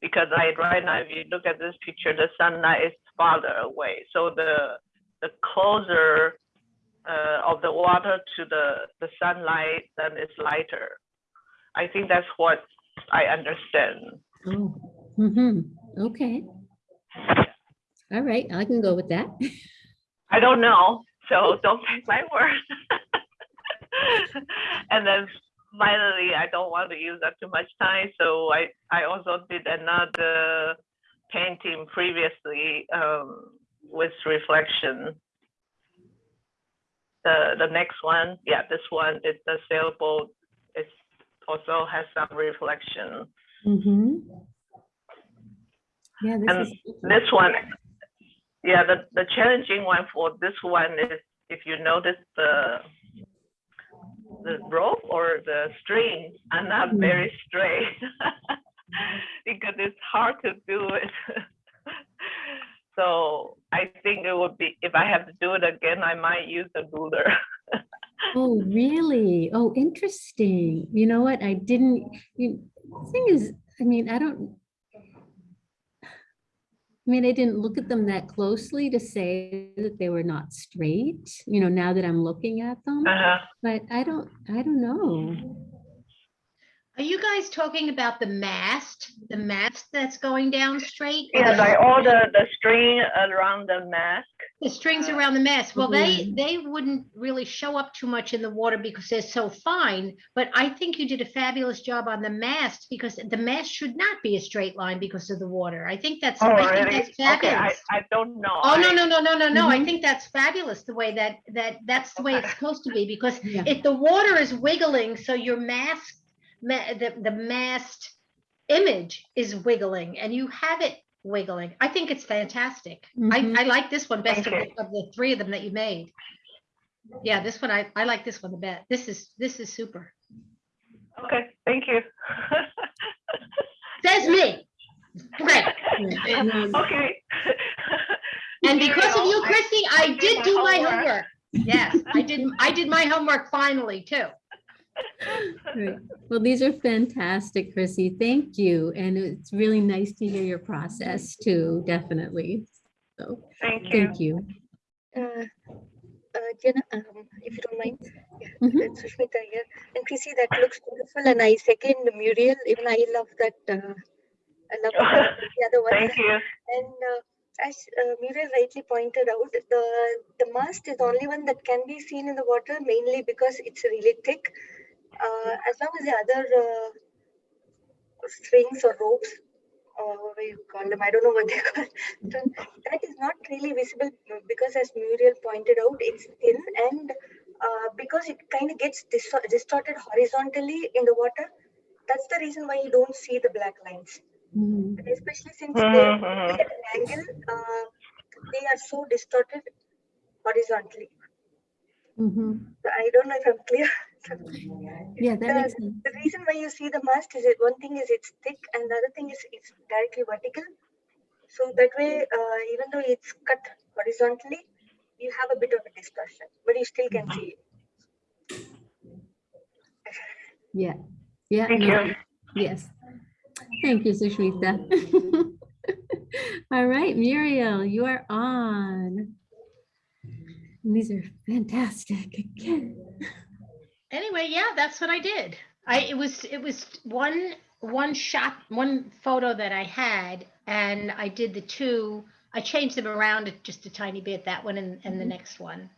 because like right now, if you look at this picture, the sunlight is farther away. So the the closer uh, of the water to the, the sunlight, then it's lighter. I think that's what I understand. Oh, hmm okay. All right, I can go with that. I don't know, so don't take my word. and then finally, I don't want to use up too much time, so I, I also did another painting previously um, with reflection. The, the next one, yeah, this one is the sailboat. It also has some reflection. Mm-hmm. Yeah, this And is. this one, yeah, the, the challenging one for this one is if you notice the the rope or the string are not mm. very straight because it's hard to do it. so I think it would be if I have to do it again, I might use a ruler. Oh, really? Oh, interesting. You know what? I didn't, you, the thing is, I mean, I don't. I mean, I didn't look at them that closely to say that they were not straight, you know, now that I'm looking at them. Uh-huh. But I don't, I don't know. Are you guys talking about the mast, the mast that's going down straight? or Yeah, the- like all the, the string around the mast. The strings around the mast, well, they, Mhm. they wouldn't really show up too much in the water because they're so fine. But I think you did a fabulous job on the mast because the mast should not be a straight line because of the water. I think that's, Oh, I think really? that's Okay, I, fabulous. I don't know. Oh, no, no, no, no, no, no. I Mhm. think that's fabulous, the way that, that, that's the way it's supposed to be, because Yeah. if the water is wiggling, so your mask, ma- the, the mast image is wiggling and you have it wiggling. I think it's fantastic. I, Mhm. I like this one best of the, of the three of them that you made. Yeah, this one, I, I like this one the best. This is, this is super. Okay, thank you. Says me. Great. Yeah, no, Okay. And because of you, Christy, I did did do my homework. homework. Yes, I did, I did my homework finally too. Great. Well, these are fantastic, Chrissy. Thank you. And it's really nice to hear your process too, definitely. So, Thank you. thank you. Uh, uh, Jenna, um, if you don't mind, yeah, Mhm. it's Sushmita here. And Chrissy, that looks beautiful. And I second Muriel. Even I love that. Uh, I love the, the other one. Thank you. And uh, as uh, Muriel rightly pointed out, the the mast is the only one that can be seen in the water, mainly because it's really thick. Uh, as long as the other uh, strings or ropes, or what you call them, I don't know what they call that is not really visible uh, because, as Muriel pointed out, it's thin and uh, because it kind of gets distor- distorted horizontally in the water. That's the reason why you don't see the black lines Mhm. especially since they're at an angle, uh, they are so distorted horizontally. Mhm. So I don't know if I'm clear. Yeah, that the, makes sense. the reason why you see the mast is that one thing is it's thick and the other thing is it's directly vertical. So that way, uh, even though it's cut horizontally, you have a bit of a distortion, but you still can see it. Yeah. Yeah. Thank no, you. Yes. Thank you, Sushmita. All right, Muriel, you are on. And These are fantastic again. Anyway, yeah, that's what I did. I, it was, it was one, one shot, one photo that I had, and I did the two, I changed them around just a tiny bit, that one and, and the mm-hmm. next one.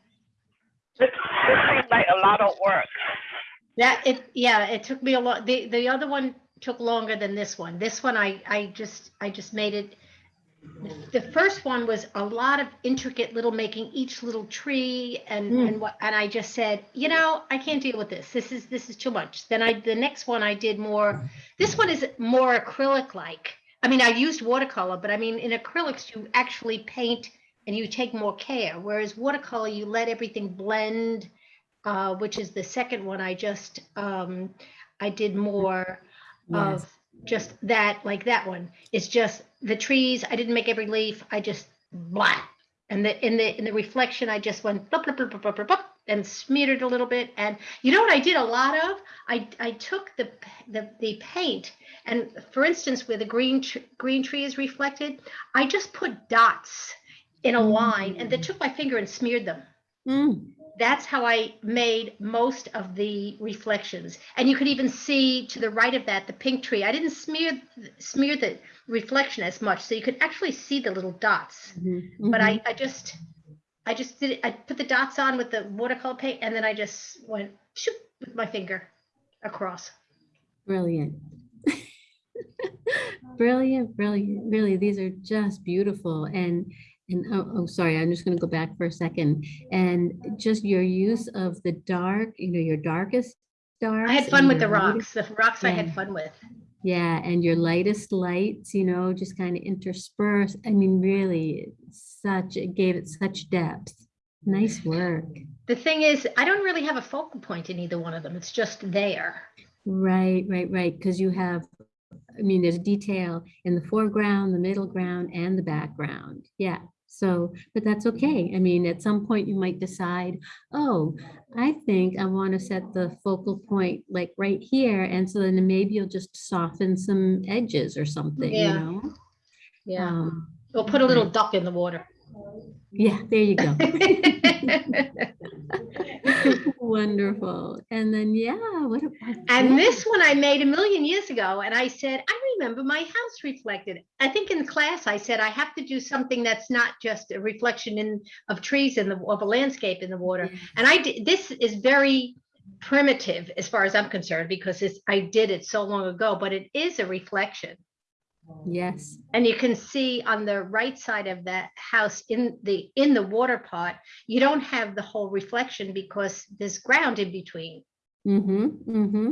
This, this seems like a lot of work. That, it, yeah, it took me a lot, the, the other one took longer than this one. This one, I, I just, I just made it. The first one was a lot of intricate little making each little tree and, Mm. and what, and I just said, you know, I can't deal with this. This is, this is too much. Then I, the next one I did more, this one is more acrylic like. I mean, I used watercolor, but I mean, in acrylics, you actually paint and you take more care. Whereas watercolor, you let everything blend, uh, which is the second one I just, um, I did more Yes. of just that, like that one. It's just the trees. I didn't make every leaf. I just blah. And the in the in the reflection, I just went blah, blah, blah, blah, blah, and smeared it a little bit. And you know what I did a lot of? I I took the the the paint and for instance, where the green tr- green tree is reflected, I just put dots in a line and then took my finger and smeared them Mm. That's how I made most of the reflections. And you could even see to the right of that, the pink tree. I didn't smear smear the reflection as much, so you could actually see the little dots. Mhm, But mhm. I, I just, I just did it. I put the dots on with the watercolor paint, and then I just went shoop with my finger across. Brilliant. Brilliant, brilliant. Really, these are just beautiful. And, and, oh, oh, sorry, I'm just gonna go back for a second. And just your use of the dark, you know, your darkest darks. I had fun with the lightest- rocks. The rocks I had fun with. Yeah, and your lightest lights, you know, just kind of intersperse. I mean, really, such, it gave it such depth. Nice work. The thing is, I don't really have a focal point in either one of them. It's just there. Right, right, right. Because you have, I mean, there's detail in the foreground, the middle ground, and the background. Yeah. So, but that's okay. I mean, at some point you might decide, oh, I think I want to set the focal point like right here. And so then maybe you'll just soften some edges or something, you Yeah. know? Yeah. Um, We'll put a little duck in the water. Yeah, there you go. Wonderful. And then, yeah, what about? And this one I made a million years ago, and I said, I remember my house reflected. I think in class I said I have to do something that's not just a reflection in of trees in the of a landscape in the water. And I did this is very primitive as far as I'm concerned because it's I did it so long ago, but it is a reflection. Yes. And you can see on the right side of that house in the in the water pot, you don't have the whole reflection because there's ground in between. Mm-hmm, mm-hmm.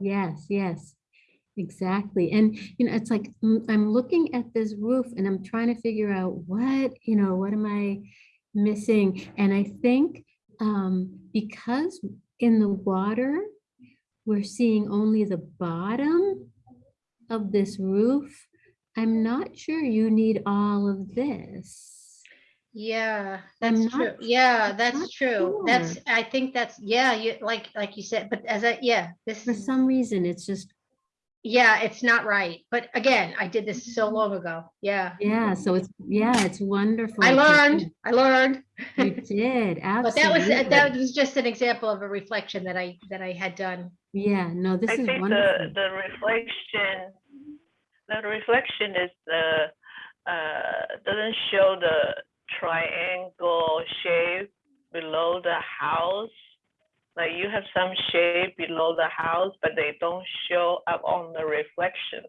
Yes, yes, exactly. And, you know, it's like, I'm looking at this roof and I'm trying to figure out what, you know, what am I missing? And I think um, because in the water, we're seeing only the bottom of this roof, I'm not sure you need all of this. Yeah, I'm that's true. not- Yeah, I'm that's true. That's. I think that's, yeah, you, like, like you said, but as I yeah, this For is, some reason, it's just, yeah, it's not right. But again, I did this so long ago. Yeah. yeah, so it's, yeah, it's wonderful. I learned, I learned. You did, absolutely But that was, that was just an example of a reflection that I, that I had done. Yeah, no, this I is think the, wonderful. the reflection, the reflection is the, uh, doesn't show the triangle shape below the house. Like you have some shape below the house, but they don't show up on the reflection.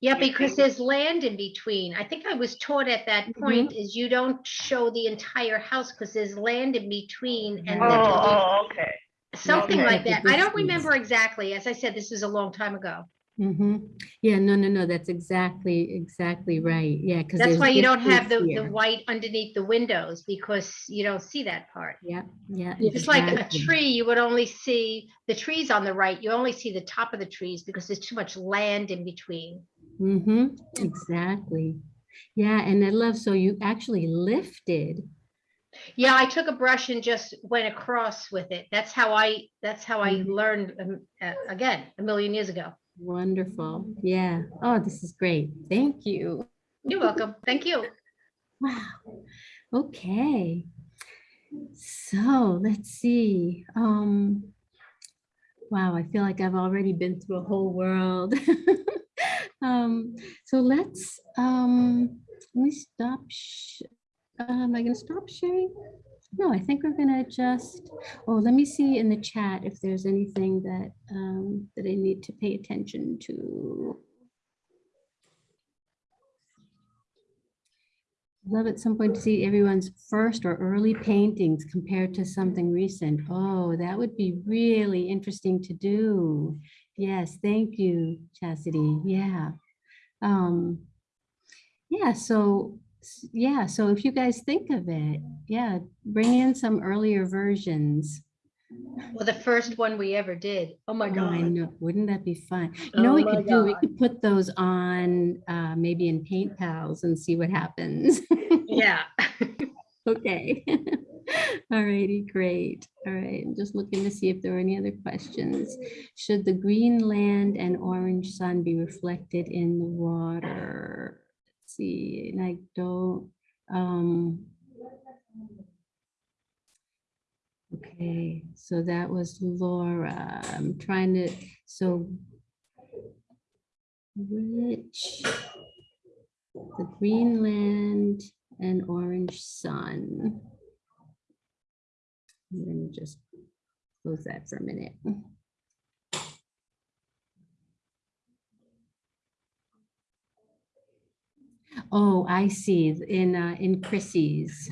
Yeah, You because think- there's land in between. I think I was taught at that Mm-hmm. point is you don't show the entire house because there's land in between and Oh, oh, okay. something look like that. I don't remember exactly. As I said, this is a long time ago. Hmm Yeah, no, no, no, that's exactly, exactly right. Yeah, because That's why you don't have the, the white underneath the windows because you don't see that part. Yeah, yeah. It's like a tree, you would only see the trees on the right. You only see the top of the trees because there's too much land in between. Mm-hmm, exactly. Yeah, and I love, so you actually lifted. Yeah, I took a brush and just went across with it. That's how I, that's how I Mhm. learned, um, uh, again, a million years ago. Wonderful. Yeah. Oh, this is great. Thank you. You're welcome. Thank you. Wow. Okay. So let's see. Um, wow, I feel like I've already been through a whole world. um, so let's um, let me stop. sh- uh, am I going to stop sharing? No, I think we're going to just. Oh, let me see in the chat if there's anything that um, that I need to pay attention to. Love at some point to see everyone's first or early paintings compared to something recent. Oh, that would be really interesting to do. Yes, thank you, Chastity. Yeah. Um, yeah, so, yeah, so if you guys think of it, yeah, bring in some earlier versions. Well, the first one we ever did. Oh my Oh, I God. know, wouldn't that be fun? You know, what we Oh could do, we could put those on, uh, maybe in Paint Pals and see what happens. Yeah. Okay. All righty, great. All right, I'm just looking to see if there are any other questions. Should the green land and orange sun be reflected in the water? See, and I don't, um. Okay, so that was Laura. I'm trying to, so. Which? The green land and orange sun. I'm gonna just close that for a minute. Oh, I see, in, uh, in Chrissy's.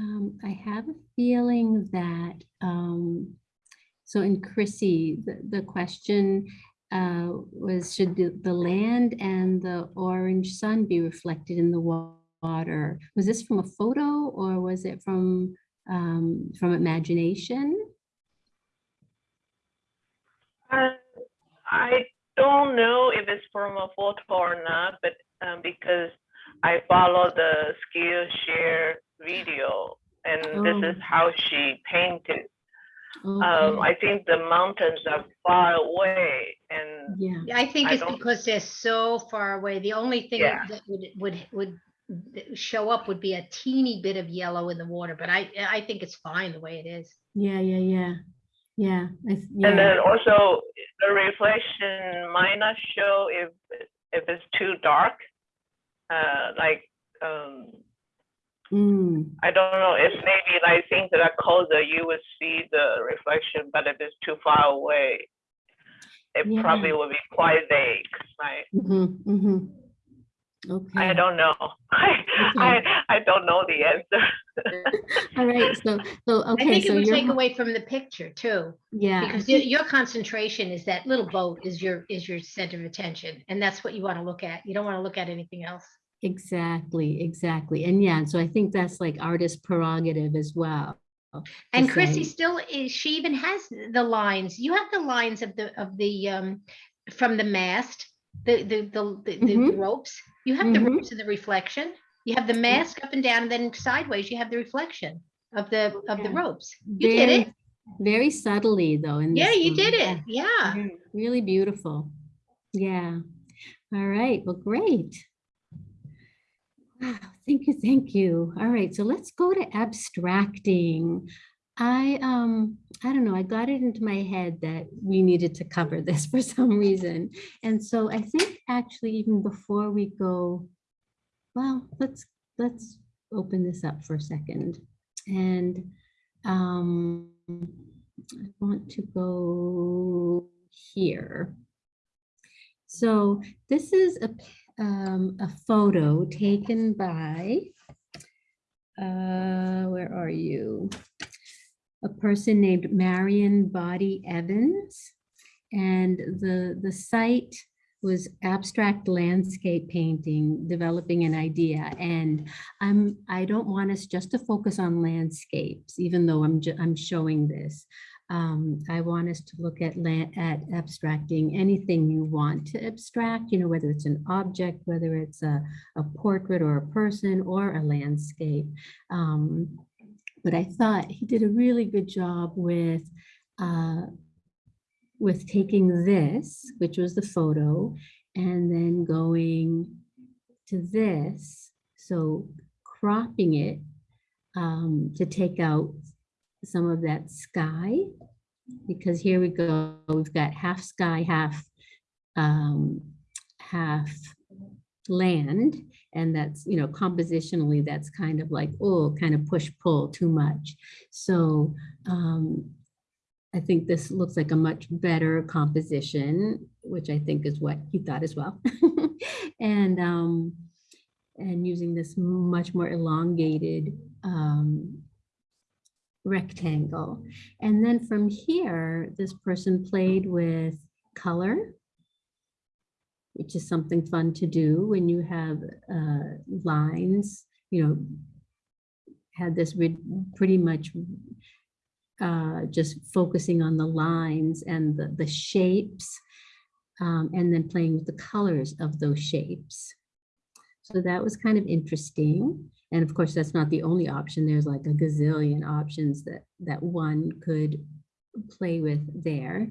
Um, I have a feeling that, um, so in Chrissy, the, the question uh, was, should the, the land and the orange sun be reflected in the water? Was this from a photo or was it from, um, from imagination? Uh, I don't know if it's from a photo or not, but um, because I follow the Skillshare video, and this is Oh. how she painted. Um, I think the mountains are far away, and Yeah. I think I it's don't- because they're so far away. The only thing Yeah. that would, would, would show up would be a teeny bit of yellow in the water, but I, I think it's fine the way it is. Yeah, yeah, yeah. Yeah. Th- and then also the reflection might not show if if it's too dark. Uh, like um, Mm, I don't know. It's maybe like things that are closer, you would see the reflection, but if it's too far away, it Yeah. probably will be quite vague. Right? mhm, mhm. Okay. I don't know. I, I I don't know the answer. All right. So, so, I okay. think So it would you're, take away from the picture too. yeah. Because your, your concentration is that little boat is your, is your center of attention. And that's what you want to look at. You don't want to look at anything else. Exactly, exactly. And yeah, so I think that's like artist prerogative as well. And Chrissy say- still is, she even has the lines. You have the lines of the, of the, um, from the mast, the, the, the, the- the Mhm. ropes. You have the Mhm. ropes and the reflection. You have the mast up and down and then sideways, you have the reflection of the, of the ropes. You did Very- it. Very subtly though. in Yeah, you one. did it. Yeah. Yeah, Really beautiful. Yeah. All right. Well, great. Wow, Thank you. Thank you. All right. So let's go to abstracting. I, um, I don't know, I got it into my head that we needed to cover this for some reason. And so I think actually even before we go, well, let's, let's open this up for a second. And, um, I want to go here. So this is a, um, a photo taken by, uh, where are you? A person named Marion Boddy-Evans. And the, the site was abstract landscape painting, developing an idea. And I'm, I don't want us just to focus on landscapes, even though I'm, I'm showing this. Um, I want us to look at at abstracting anything you want to abstract, you know, whether it's an object, whether it's a, a portrait or a person or a landscape. Um, but I thought he did a really good job with, uh, with taking this, which was the photo, and then going to this. So cropping it um, to take out some of that sky, because here we go, we've got half sky, half, um, half land. And that's, you know, compositionally, that's kind of like, oh, kind of push pull too much. So um, I think this looks like a much better composition, which I think is what he thought as well. and um, and using this much more elongated um, rectangle. And then from here, this person played with color, which is something fun to do when you have uh, lines, you know, had this re- pretty much uh, just focusing on the lines and the, the shapes, um, and then playing with the colors of those shapes. So that was kind of interesting. And of course, that's not the only option. There's like a gazillion options that, that one could play with there.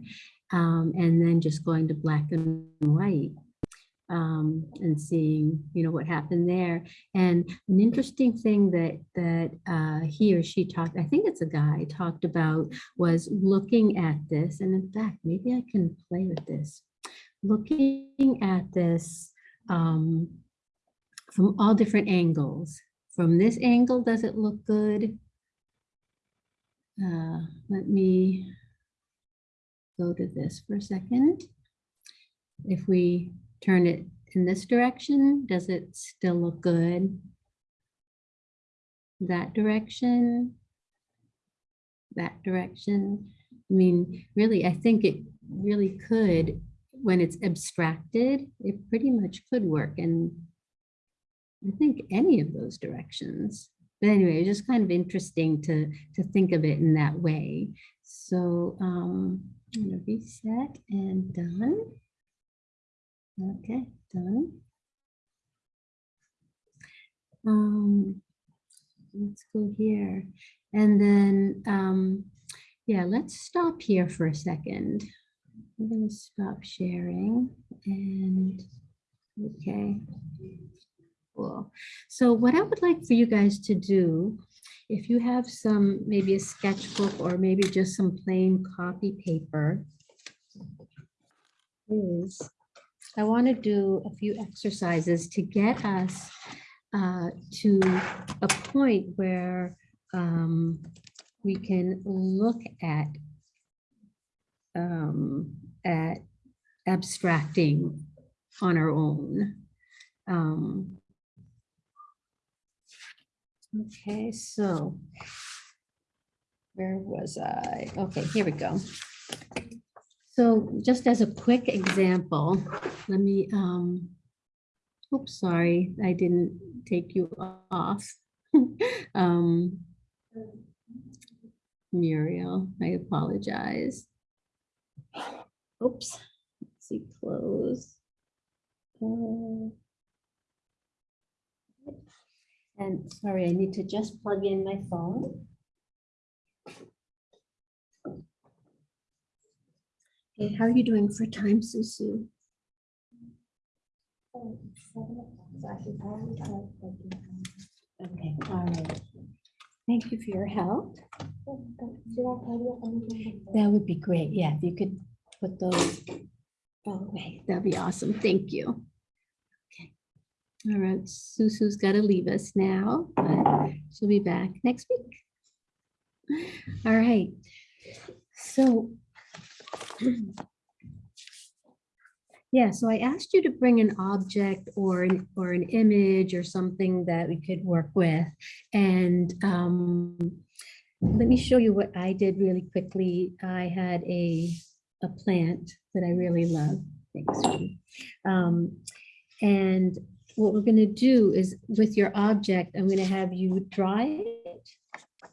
Um, and then just going to black and white um, and seeing, you know, what happened there. And an interesting thing that that uh, he or she talked, I think it's a guy, talked about was looking at this. And in fact, maybe I can play with this. Looking at this um, from all different angles. From this angle, does it look good? Uh, let me go to this for a second. If we turn it in this direction, does it still look good? That direction? That direction? I mean, really, I think it really could, when it's abstracted, it pretty much could work in, I think, any of those directions. But anyway, it's just kind of interesting to, to think of it in that way. So um, I'm gonna reset and done. Okay, done. Um, let's go here. And then, um, yeah, let's stop here for a second. I'm gonna stop sharing and, okay. Cool. So what I would like for you guys to do, if you have some, maybe a sketchbook or maybe just some plain copy paper, is I want to do a few exercises to get us uh, to a point where um, we can look at um, at abstracting on our own. Um, Okay, so where was I? Okay, here we go. So just as a quick example, let me, um, oops, sorry, I didn't take you off. Um, Muriel, I apologize. Oops, let's see, close. Uh, And sorry, I need to just plug in my phone. Okay, how are you doing for time, Susu? Okay, all right. Thank you for your help. That would be great. Yeah, if you could put those oh, away, that'd be awesome. Thank you. Okay. All right, Susu's got to leave us now, but she'll be back next week. All right, so yeah, so I asked you to bring an object or an, or an image or something that we could work with. And um, let me show you what I did really quickly. I had a, a plant that I really love. Thanks. Um, and what we're going to do is with your object, I'm going to have you draw it,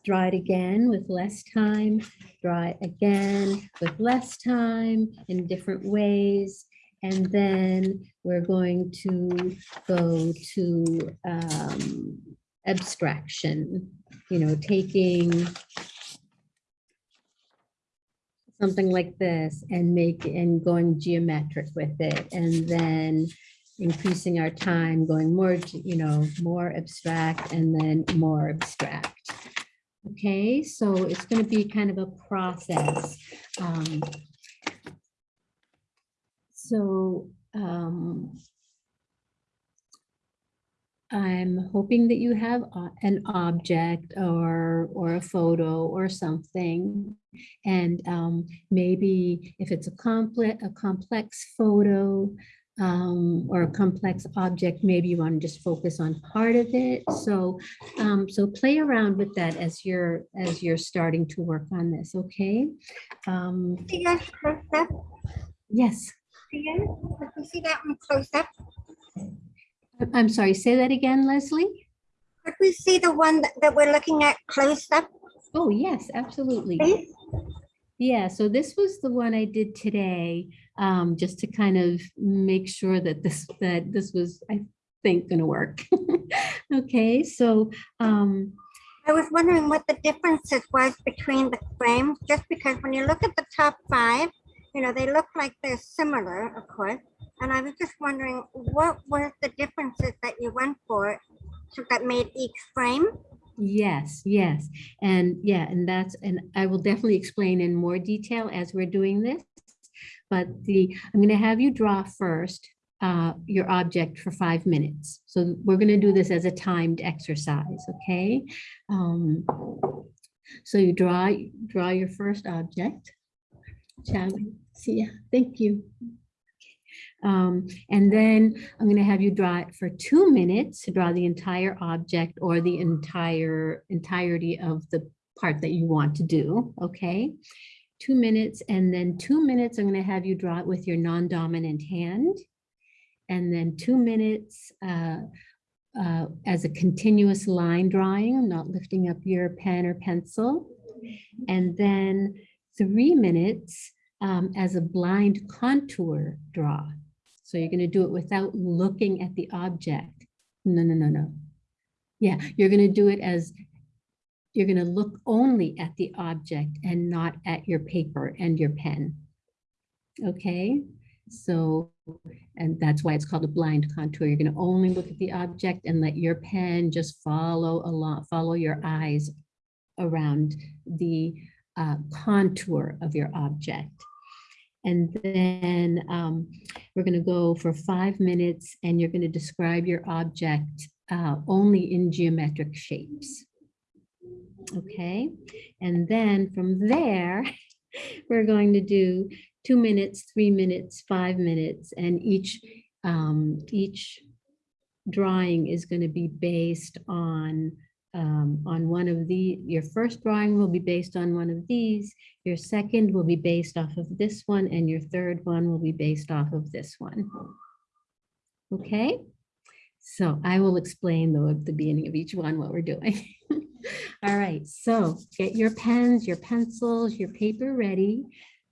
draw it again with less time, draw it again with less time in different ways. And then we're going to go to um, abstraction, you know, taking something like this and make and going geometric with it. And then increasing our time going more you know more abstract and then more abstract okay so it's going to be kind of a process um, so um, I'm hoping that you have an object or or a photo or something. And um, maybe if it's a complex a complex photo um, or a complex object, maybe you want to just focus on part of it. So, um, so play around with that as you're as you're starting to work on this. Okay. Um, See that close up? yes. Again? Let me see that one close up. I'm sorry. Say that again, Leslie. Could we see the one that, that we're looking at close up? Oh yes, absolutely. Please? Yeah, so this was the one I did today, um, just to kind of make sure that this, that this was, I think, gonna work. Okay, so, um, I was wondering what the differences was between the frames, just because when you look at the top five, you know, they look like they're similar, of course. And I was just wondering, what were the differences that you went for so that made each frame? yes, yes, and yeah, and that's, and I will definitely explain in more detail as we're doing this. But the, I'm gonna have you draw first, uh, your object for five minutes. So we're gonna do this as a timed exercise, okay? Um, so you draw, draw your first object. Shall? See ya. Thank you. Um, and then I'm going to have you draw it for two minutes to draw the entire object or the entire entirety of the part that you want to do. Okay. Two minutes and then two minutes, I'm going to have you draw it with your non-dominant hand. And then two minutes uh, uh, as a continuous line drawing, not lifting up your pen or pencil. And then three minutes um, as a blind contour draw. So you're gonna do it without looking at the object. No, no, no, no. Yeah, you're gonna do it as, you're gonna look only at the object and not at your paper and your pen. Okay, so, and that's why it's called a blind contour. You're gonna only look at the object and let your pen just follow along, follow your eyes around the uh, contour of your object. And then um, we're going to go for five minutes and you're going to describe your object uh, only in geometric shapes. Okay, and then from there, we're going to do two minutes, three minutes, five minutes, and each um, each drawing is going to be based on um, on one of the, your first drawing will be based on one of these, your second will be based off of this one, and your third one will be based off of this one. Okay, so I will explain the beginning of each one what we're doing. All right, so get your pens, your pencils, your paper ready.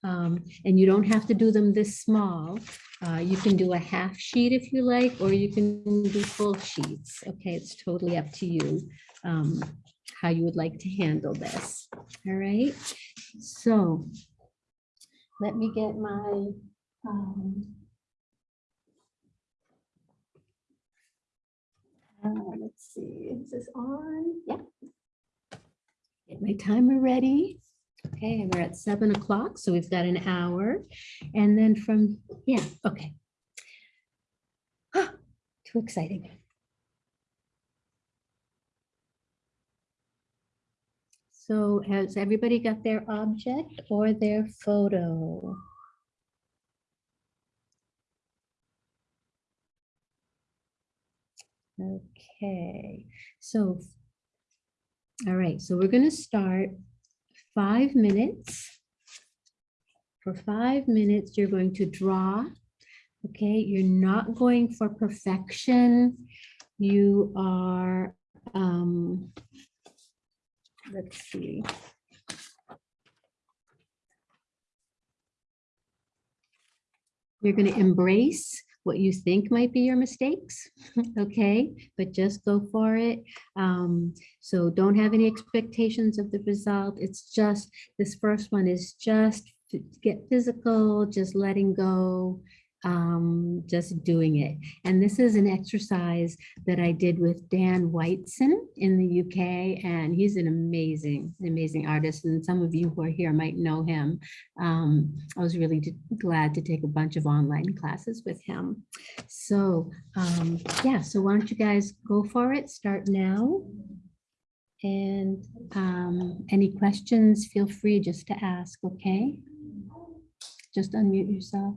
Um, and you don't have to do them this small. Uh, you can do a half sheet if you like, or you can do full sheets. Okay, it's totally up to you um, how you would like to handle this. All right, so let me get my um, uh, let's see, is this on? Yeah. Get my timer ready. Okay, we're at seven o'clock, so we've got an hour. And then from, yeah, okay. Too exciting. So has everybody got their object or their photo? Okay, so, all right, so we're going to start five minutes. For five minutes, you're going to draw. Okay, you're not going for perfection. You are, um, let's see. You're going to embrace what you think might be your mistakes, okay? But just go for it. Um, so don't have any expectations of the result. It's just, this first one is just to get physical, just letting go, um, just doing it. And this is an exercise that I did with Dan Whiteson in the UK, and he's an amazing, amazing artist. And some of you who are here might know him. Um, I was really glad to take a bunch of online classes with him. So um, yeah, so why don't you guys go for it? Start now. And um, any questions, feel free just to ask, okay? Just unmute yourself.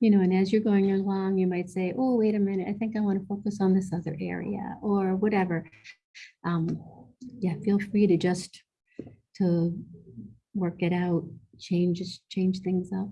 You know, and as you're going along, you might say, oh, wait a minute, I think I want to focus on this other area or whatever. Um, yeah, feel free to just to work it out, change, change things up.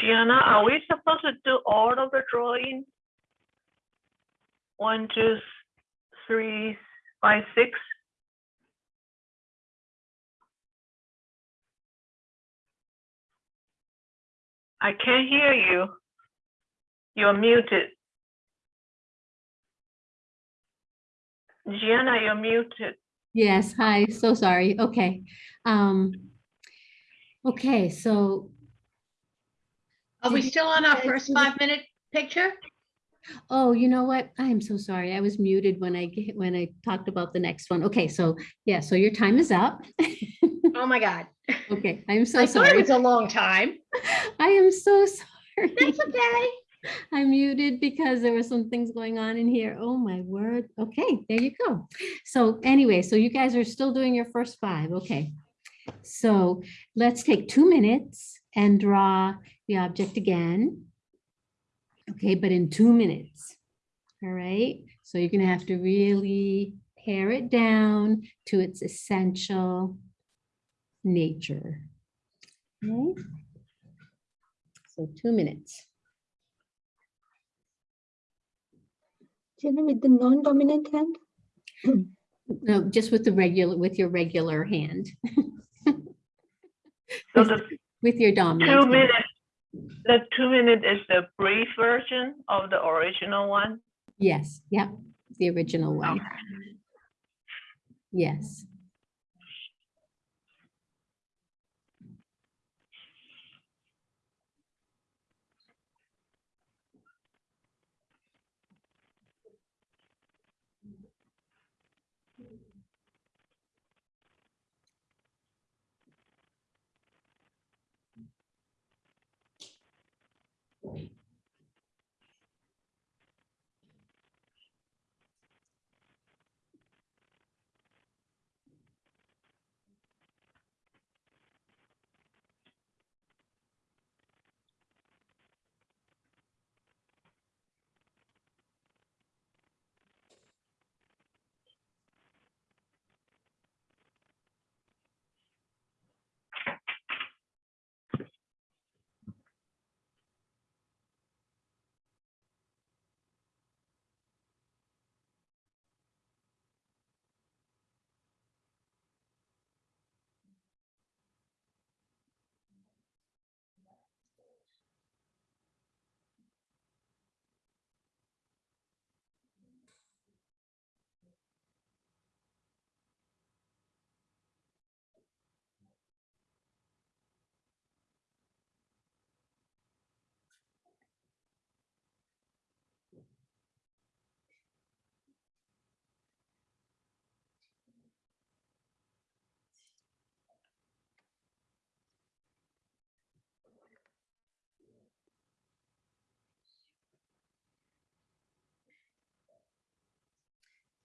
Gianna, are we supposed to do all of the drawing? One, two, three, five, six? I can't hear you. You're muted. Gianna, you're muted. Yes, hi, so sorry. Okay. Um, okay, so, Are we still on our first five minute picture? oh, you know what? I am so sorry. I was muted when I, when I talked about the next one. Okay, so, yeah, so your time is up. Oh, my God. Okay, I'm so I thought it sorry. was a long time. I am so sorry. That's okay. I muted because there were some things going on in here. Oh, my word. Okay, there you go. So anyway, so you guys are still doing your first five. Okay. So let's take two minutes and draw the object again. Okay, but in two minutes. All right, so you're gonna have to really pare it down to its essential nature. Okay. So two minutes. Jenna, with the non-dominant hand? No, just with the regular, with your regular hand. So With the with your dominant. two minutes, the two minute is the brief version of the original one? Yes, yep, the original one. Okay. Yes.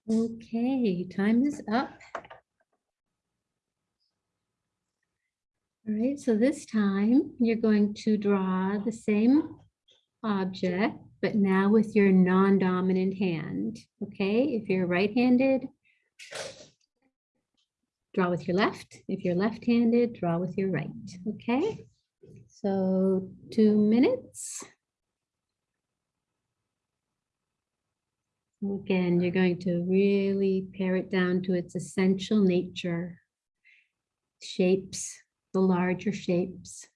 Okay, time is up. All right, so this time you're going to draw the same object, but now with your non-dominant hand. Okay, if you're right-handed, draw with your left. If you're left-handed, draw with your right. Okay, so two minutes. Again, you're going to really pare it down to its essential nature. Shapes, the larger shapes.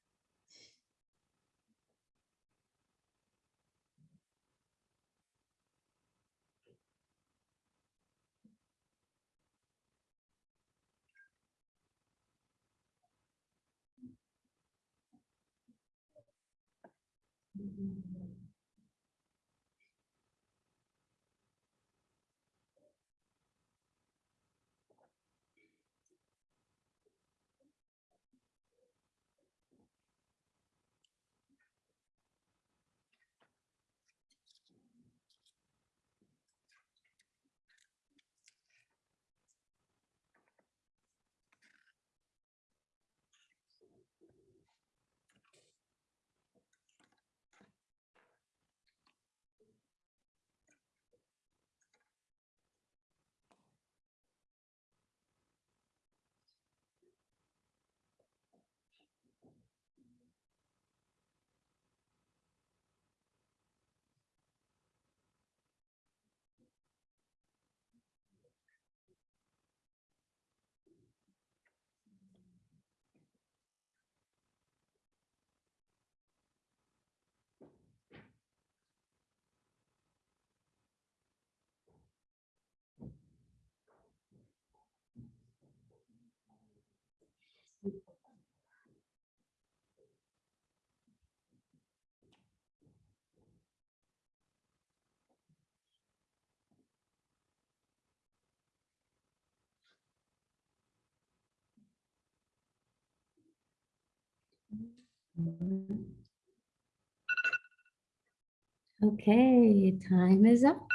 Okay, time is up.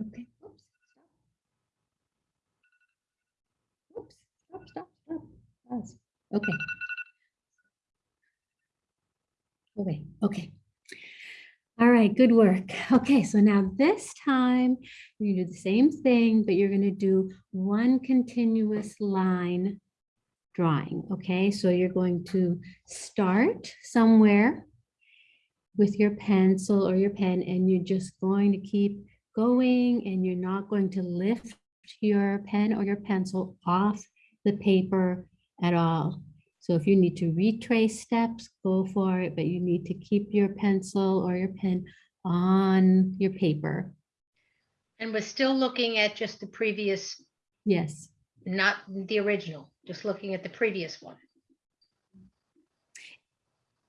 Okay. oops, stop. Oops, stop, stop, stop. Pause. Okay. Okay, okay. All right, good work. Okay, so now this time you're gonna do the same thing, but you're going to do one continuous line drawing. Okay, so you're going to start somewhere with your pencil or your pen, and you're just going to keep going, and you're not going to lift your pen or your pencil off the paper at all. So if you need to retrace steps, go for it, but you need to keep your pencil or your pen on your paper. And we're still looking at just the previous, Yes, not the original, just looking at the previous one.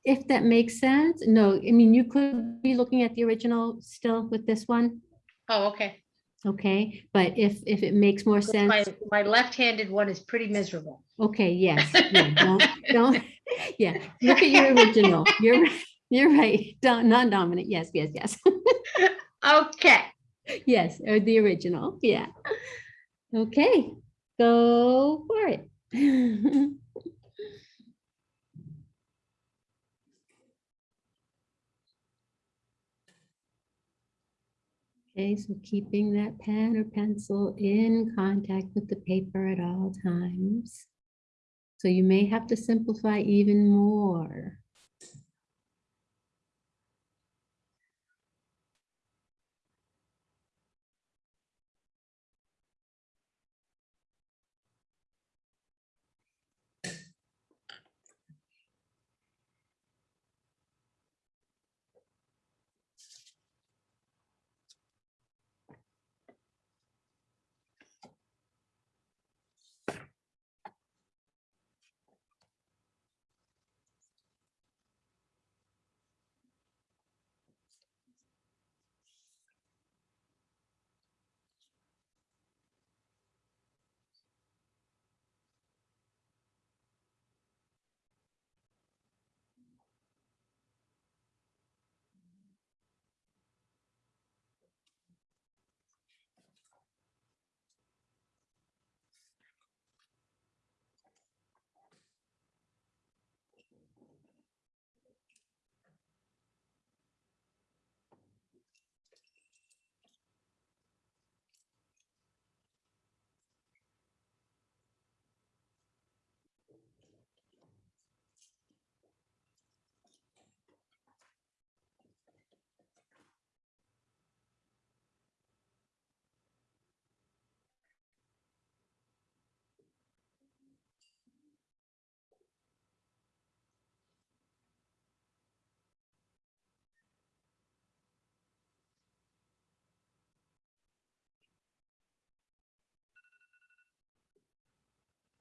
if that makes sense. No, I mean, you could be looking at the original still with this one, Oh, okay. okay? But if, if it makes more sense, my my left-handed one is pretty miserable. okay, yes, yeah, don't, don't, yeah, look at your original. You're, you're right, non-dominant, yes, yes, yes. Okay. Yes, or the original, yeah. Okay, go for it. Okay, so keeping that pen or pencil in contact with the paper at all times. So you may have to simplify even more.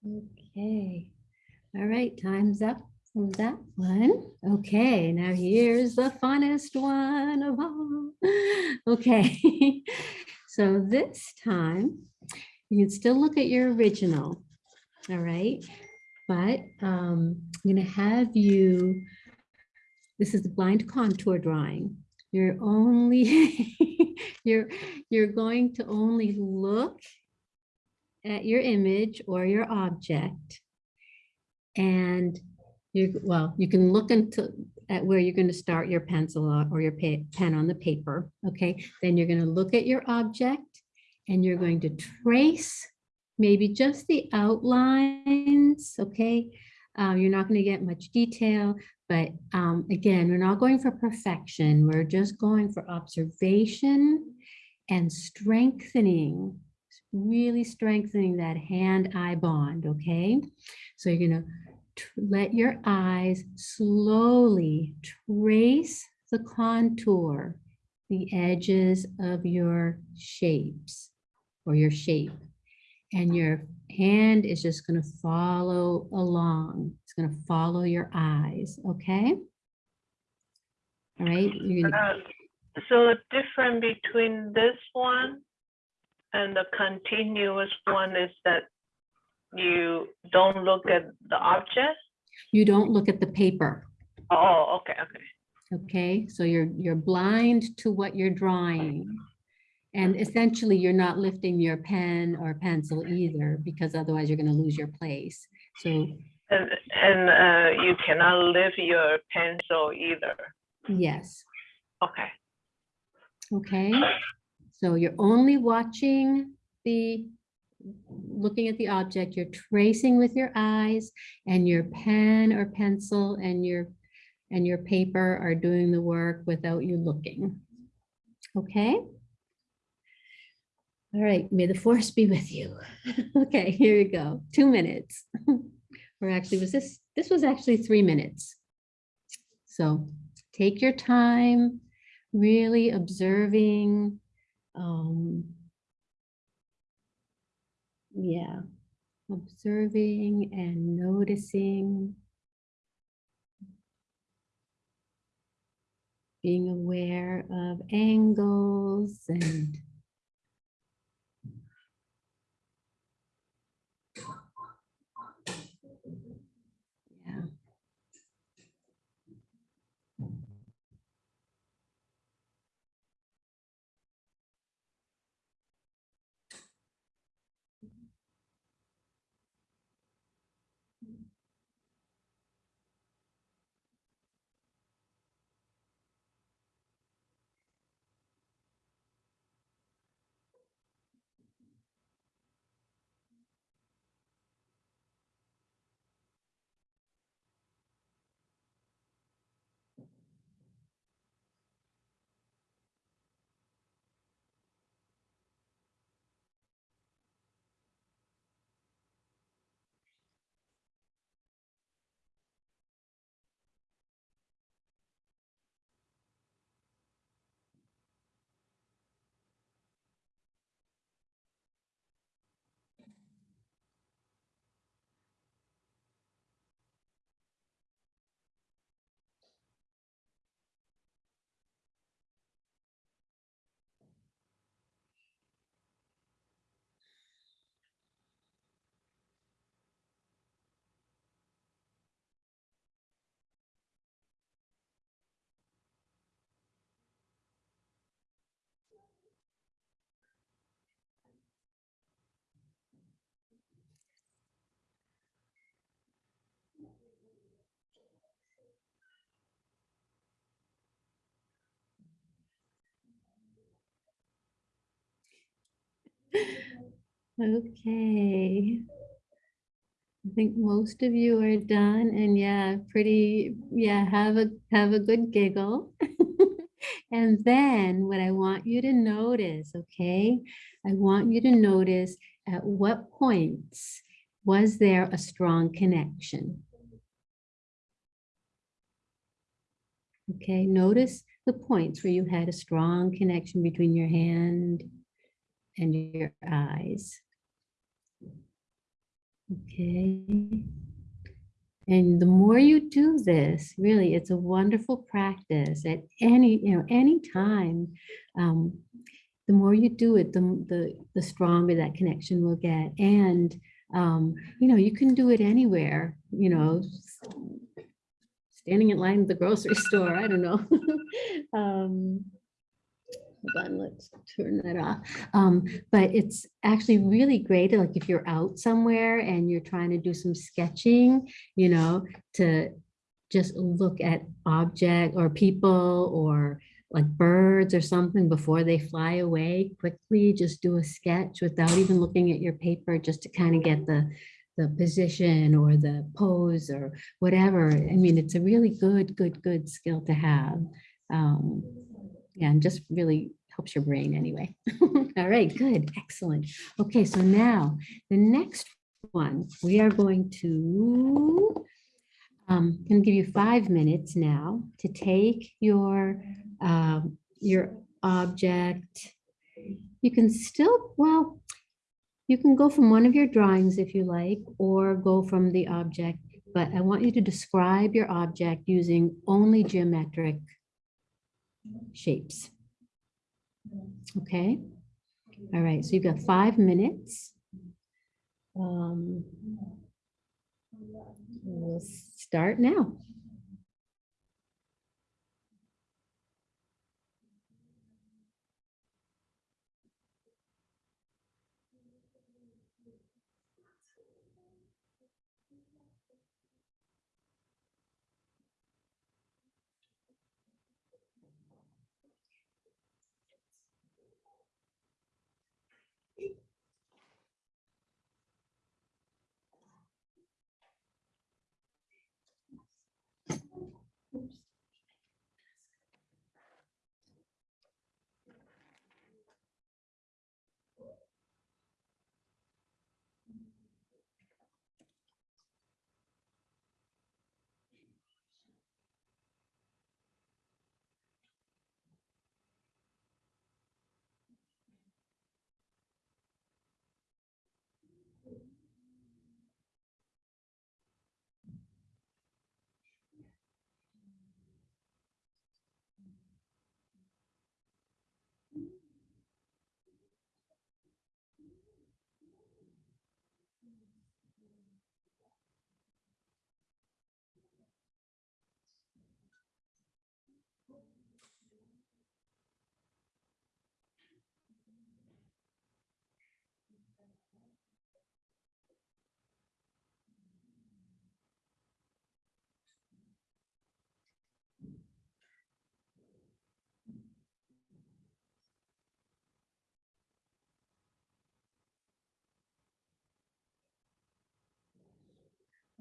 Okay, all right, time's up from that one. Okay, now here's the funnest one of all. Okay, so this time you can still look at your original, all right? But um, I'm gonna have you, this is the blind contour drawing. You're only, you're, you're going to only look at your image or your object. And you, well, you can look into at where you're going to start your pencil or- your pen on the paper. Okay, then you're going to look at your object and you're going to trace maybe just the outlines. Okay, Um, you're not going to get much detail, but um, again, we're not going for perfection. We're just going for observation and strengthening really strengthening that hand-eye bond, okay? So you're gonna let your eyes slowly trace the contour, the edges of your shapes or your shape. And your hand is just gonna follow along. It's gonna follow your eyes, okay? All right, gonna, Uh, So the difference between this one and the continuous one is that you don't look at the object? You don't look at the paper. Oh, okay, okay. Okay, so you're, you're blind to what you're drawing. And essentially, you're not lifting your pen or pencil either, because otherwise you're gonna lose your place. So, And, and uh, you cannot lift your pencil either. yes, Okay. okay? So you're only watching the, looking at the object, you're tracing with your eyes, and your pen or pencil and your, and your paper are doing the work without you looking. Okay? All right, may the force be with you. Okay, here we go, two minutes. Or actually, was this, this was actually three minutes. So take your time, really observing. Um, Yeah, observing and noticing. Being aware of angles and Okay. I think most of you are done and yeah, pretty, yeah, have a, have a good giggle. And then what I want you to notice, okay? I want you to notice at what points was there a strong connection? Okay, notice the points where you had a strong connection between your hand and your eyes. Okay. And the more you do this, really, it's a wonderful practice at any, you know, any time. Um, the more you do it, the, the, the stronger that connection will get. And, um, you know, you can do it anywhere, you know, standing in line at the grocery store, I don't know. Um, Hold on, let's turn that off. Um, but it's actually really great, like if you're out somewhere and you're trying to do some sketching, you know, to just look at object or people or like birds or something before they fly away quickly, just do a sketch without even looking at your paper, just to kind of get the, the position or the pose or whatever. I mean, it's a really good, good, good skill to have. Um, yeah, and just really helps your brain anyway. All right, good, excellent. Okay, so now the next one, we are going to, um, to give you five minutes now to take your, um, your object. You can still, well, you can go from one of your drawings if you like, or go from the object, but I want you to describe your object using only geometric shapes. Okay, all right, so you've got five minutes. Um, We'll start now.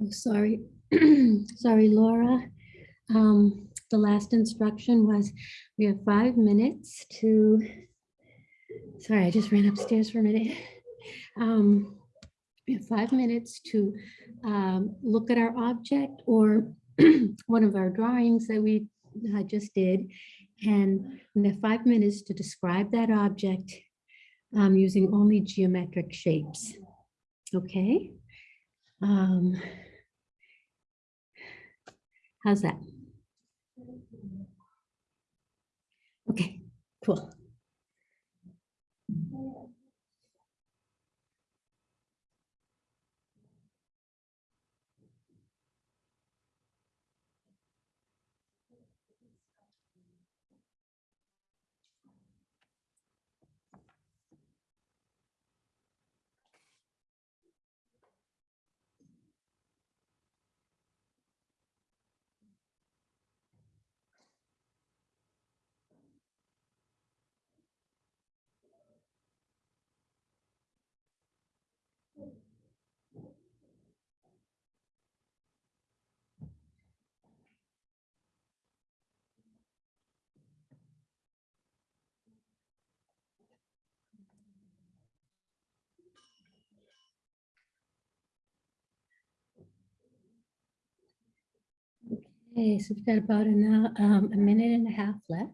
Oh, sorry. Sorry, Laura. Um, the last instruction was we have five minutes to, sorry, I just ran upstairs for a minute. Um, we have five minutes to um, look at our object or one of our drawings that we uh, just did. And we have five minutes to describe that object um, using only geometric shapes. Okay? Um, How's that? Okay, cool. Okay, so we've got about an, hou- um, a minute and a half left.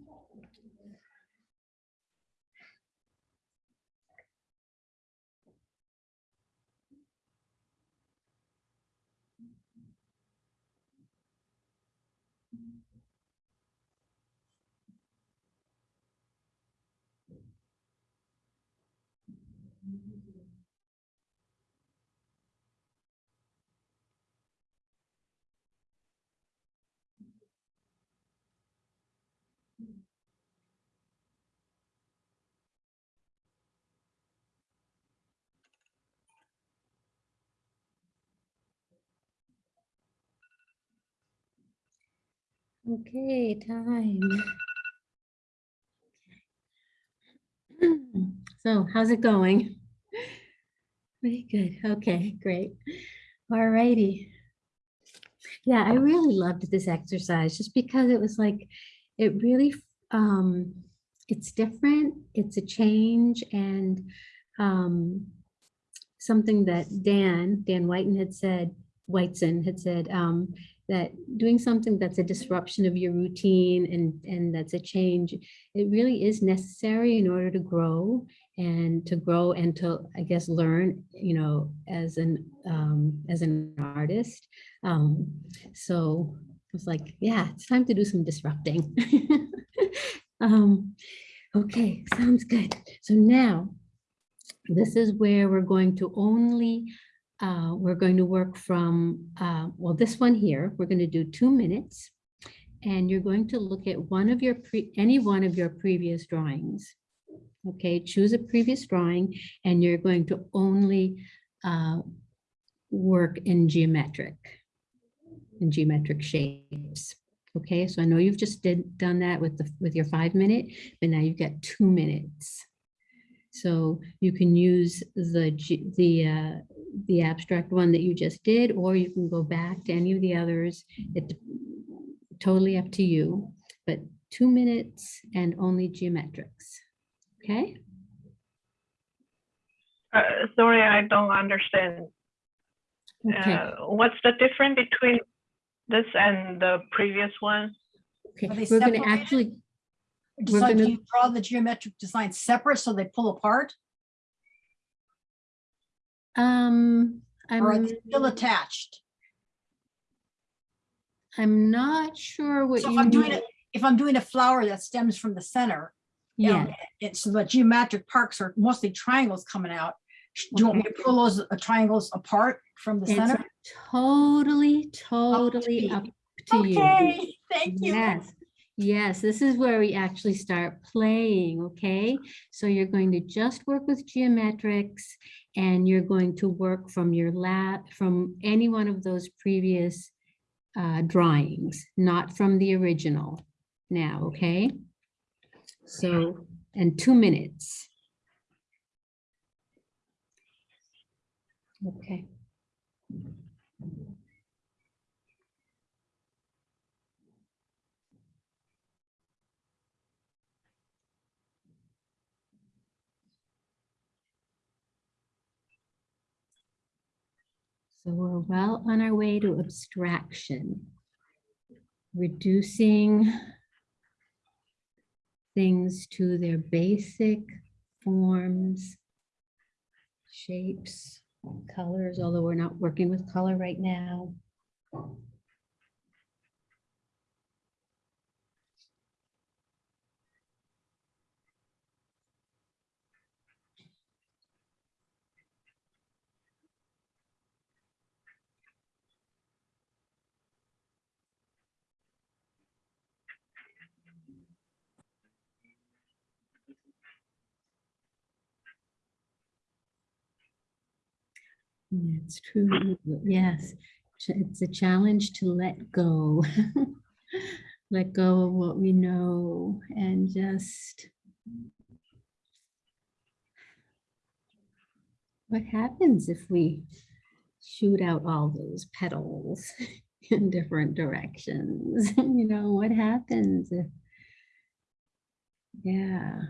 Okay, time. so how's it going? Very good. Okay, great. All righty. Yeah, I really loved this exercise just because it was like, it really, um, it's different, it's a change and um, something that Dan, Dan Whiten had said, Whiteson had said, um, that doing something that's a disruption of your routine and, and that's a change, it really is necessary in order to grow and to grow and to, I guess, learn, you know, as an, um, as an artist. Um, so I was like, yeah, it's time to do some disrupting. um, okay, sounds good. So now this is where we're going to only uh, we're going to work from, uh, well, this one here, we're going to do two minutes. And you're going to look at one of your, pre any one of your previous drawings. Okay, choose a previous drawing and you're going to only uh, work in geometric, in geometric shapes. Okay, so I know you've just did done that with the with your five minute, but now you've got two minutes. So you can use the the uh, the abstract one that you just did, or you can go back to any of the others. It's totally up to you, but two minutes and only geometrics. Okay, Uh, sorry, I don't understand. okay, Uh, what's the difference between this and the previous one? okay. We're gonna separated? actually, we're Decide, do gonna, you draw the geometric design separate so they pull apart? Um, Or are I'm, they still attached? I'm not sure what So you if I'm doing mean. it, if I'm doing a flower that stems from the center, you know, Yeah, it's the geometric parks are mostly triangles coming out. sh- Do you want me to pull those uh, triangles apart from the it's center? totally, totally you. up to you. Okay, thank you. Yes, yes, this is where we actually start playing, okay? So you're going to just work with geometrics and you're going to work from your lab, from any one of those previous uh, drawings, not from the original now, okay? So, and two minutes. Okay. We're well on our way to abstraction. Reducing things to their basic forms, shapes, colors, although we're not working with color right now. It's true. Yes, it's a challenge to let go. Let go of what we know and just what happens if we shoot out all those petals in different directions? You know, what happens if, yeah,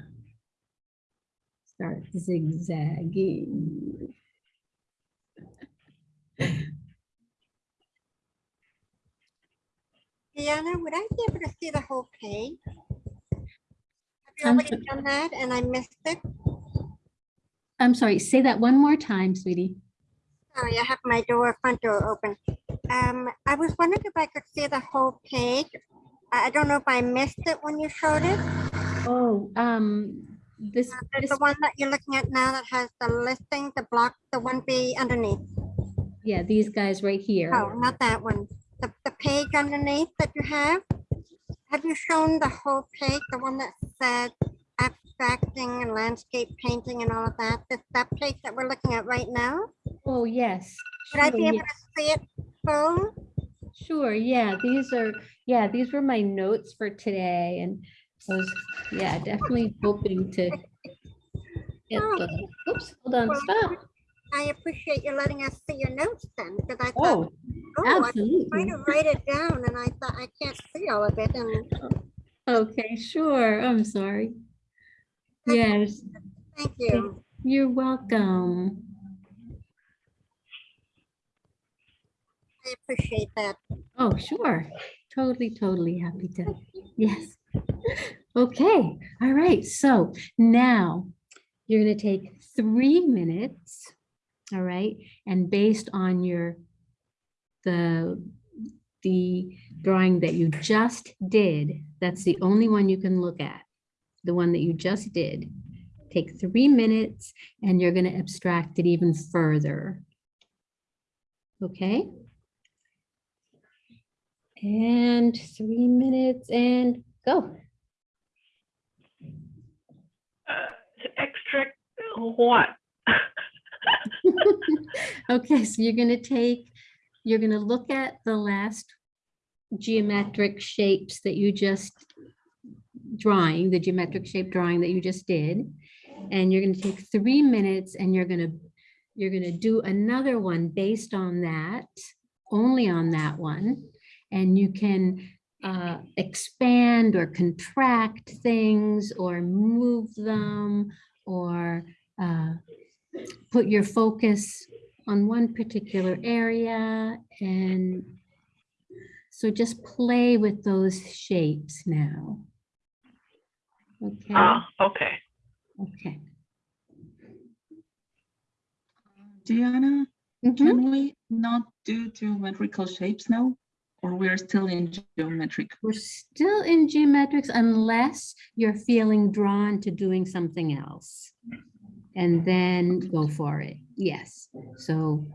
start zigzagging. Diana, would I be able to see the whole page? Have you I'm already so- done that and I missed it? I'm sorry, say that one more time, sweetie. Sorry, I have my door, front door open. Um, I was wondering if I could see the whole page. I I don't know if I missed it when you showed it. Oh, um, this, There's this, the one that you're looking at now that has the listing, the block, the one B underneath. yeah, these guys right here. Oh, not that one. Page underneath that you have. Have you shown the whole page, the one that said abstracting and landscape painting and all of that? This, that page that we're looking at right now? Oh, yes. Would I sure, be able yes, to see it full? Sure, yeah, these are, yeah, these were my notes for today and I was, yeah, definitely hoping to get the, oops, hold on, stop. I appreciate you letting us see your notes then, because I Oh, thought, oh, oh I was absolutely. trying to write it down and I thought I can't see all of it and Okay, sure, I'm sorry. Yes, thank you. you're welcome. I appreciate that. Oh, sure. Totally, totally happy to. Yes. Okay, all right. So now you're going to take three minutes. All right. And based on your, the, the drawing that you just did, that's the only one you can look at. The one that you just did. Take three minutes and you're going to abstract it even further. Okay? And three minutes and go. Uh, extract what? Okay, so you're gonna take, you're gonna look at the last geometric shapes that you just drawing, the geometric shape drawing that you just did. And you're gonna take three minutes and you're gonna, you're gonna do another one based on that, only on that one. And you can uh, expand or contract things or move them or uh, put your focus on one particular area and so just play with those shapes now. Okay, Ah, okay. okay. Diana, Mhm. can we not do geometrical shapes now? Or we're still in geometric? We're still in geometrics unless you're feeling drawn to doing something else. And then go for it. Yes, so.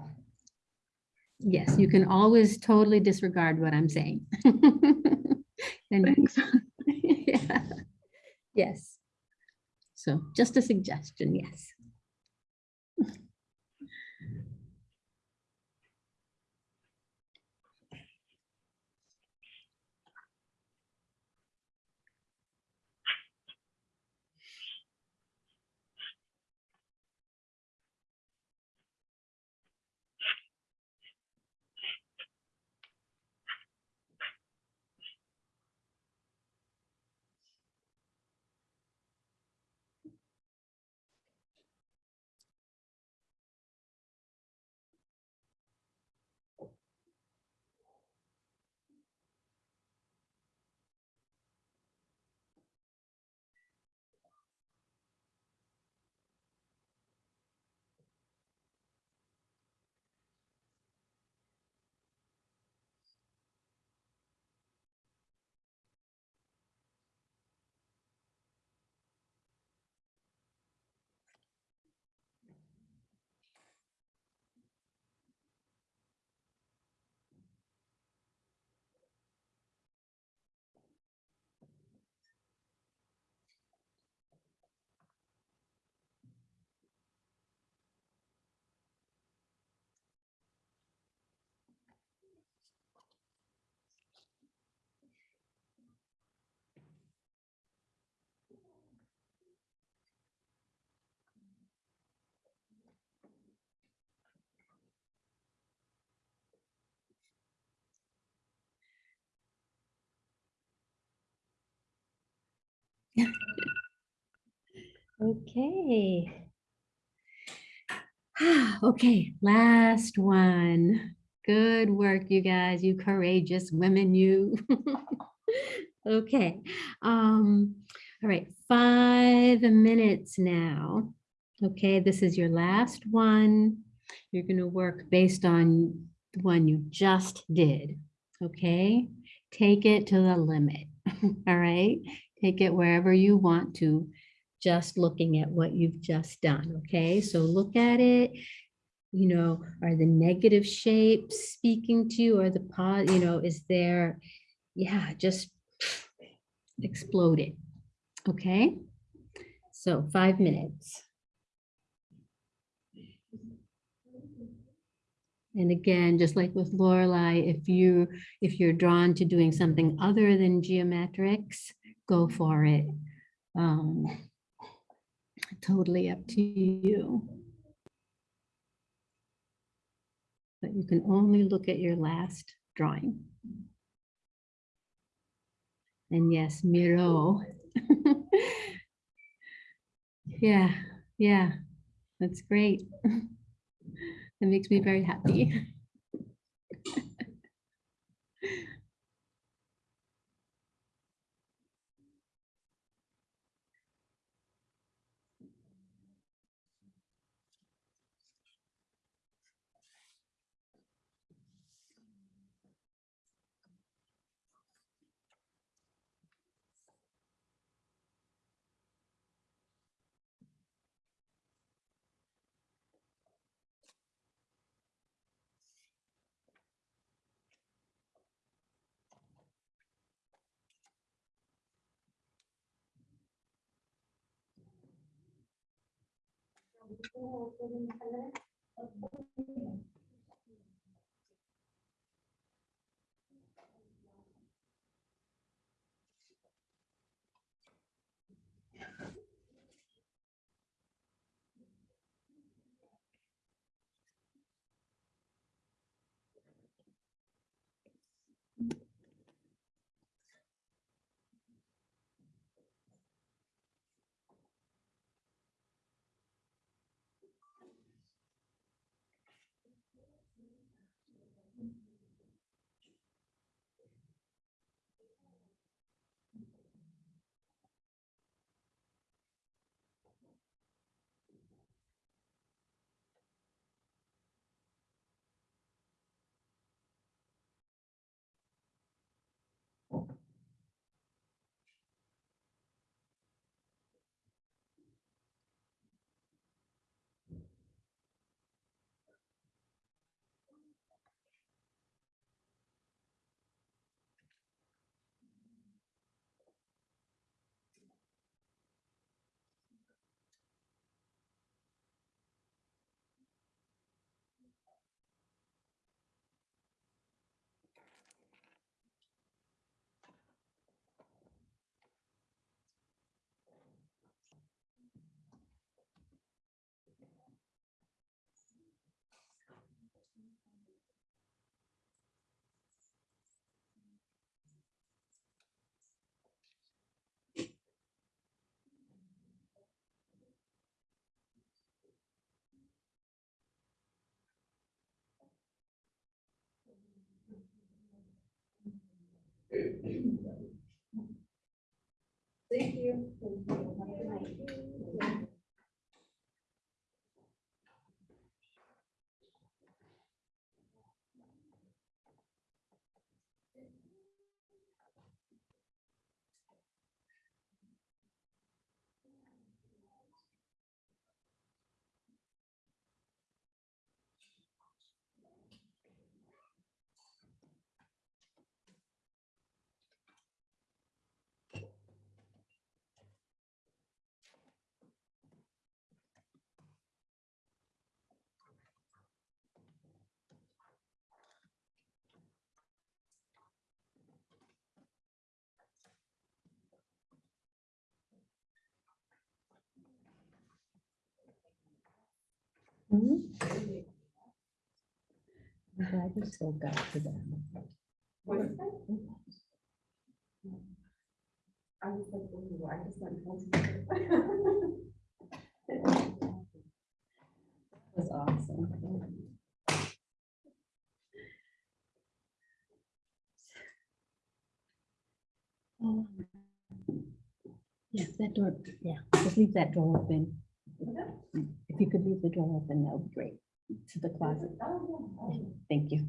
Yes, you can always totally disregard what I'm saying. Thanks. Yeah. Yes. So just a suggestion, yes. Okay. Okay, last one. Good work, you guys, you courageous women, you. Okay, um, all right, five minutes now. Okay, this is your last one. You're gonna work based on the one you just did, okay? Take it to the limit, all right? Take it wherever you want to, just looking at what you've just done, okay? So look at it, you know, are the negative shapes speaking to you or the pod, you know, is there, yeah, just explode it, okay? So five minutes. And again, just like with Lorelei, if you, if you're drawn to doing something other than geometrics, go for it. Um, Totally up to you. But you can only look at your last drawing. And yes, Miro. Yeah, yeah, that's great. That makes me very happy. तो Thank you. Mhm. I'm glad you still got to them. I was like, "Ooh, I just went. was awesome. Oh. Yes, that door, yeah, just leave that door open. If you could leave the door open, that would be great, to the closet. Thank you.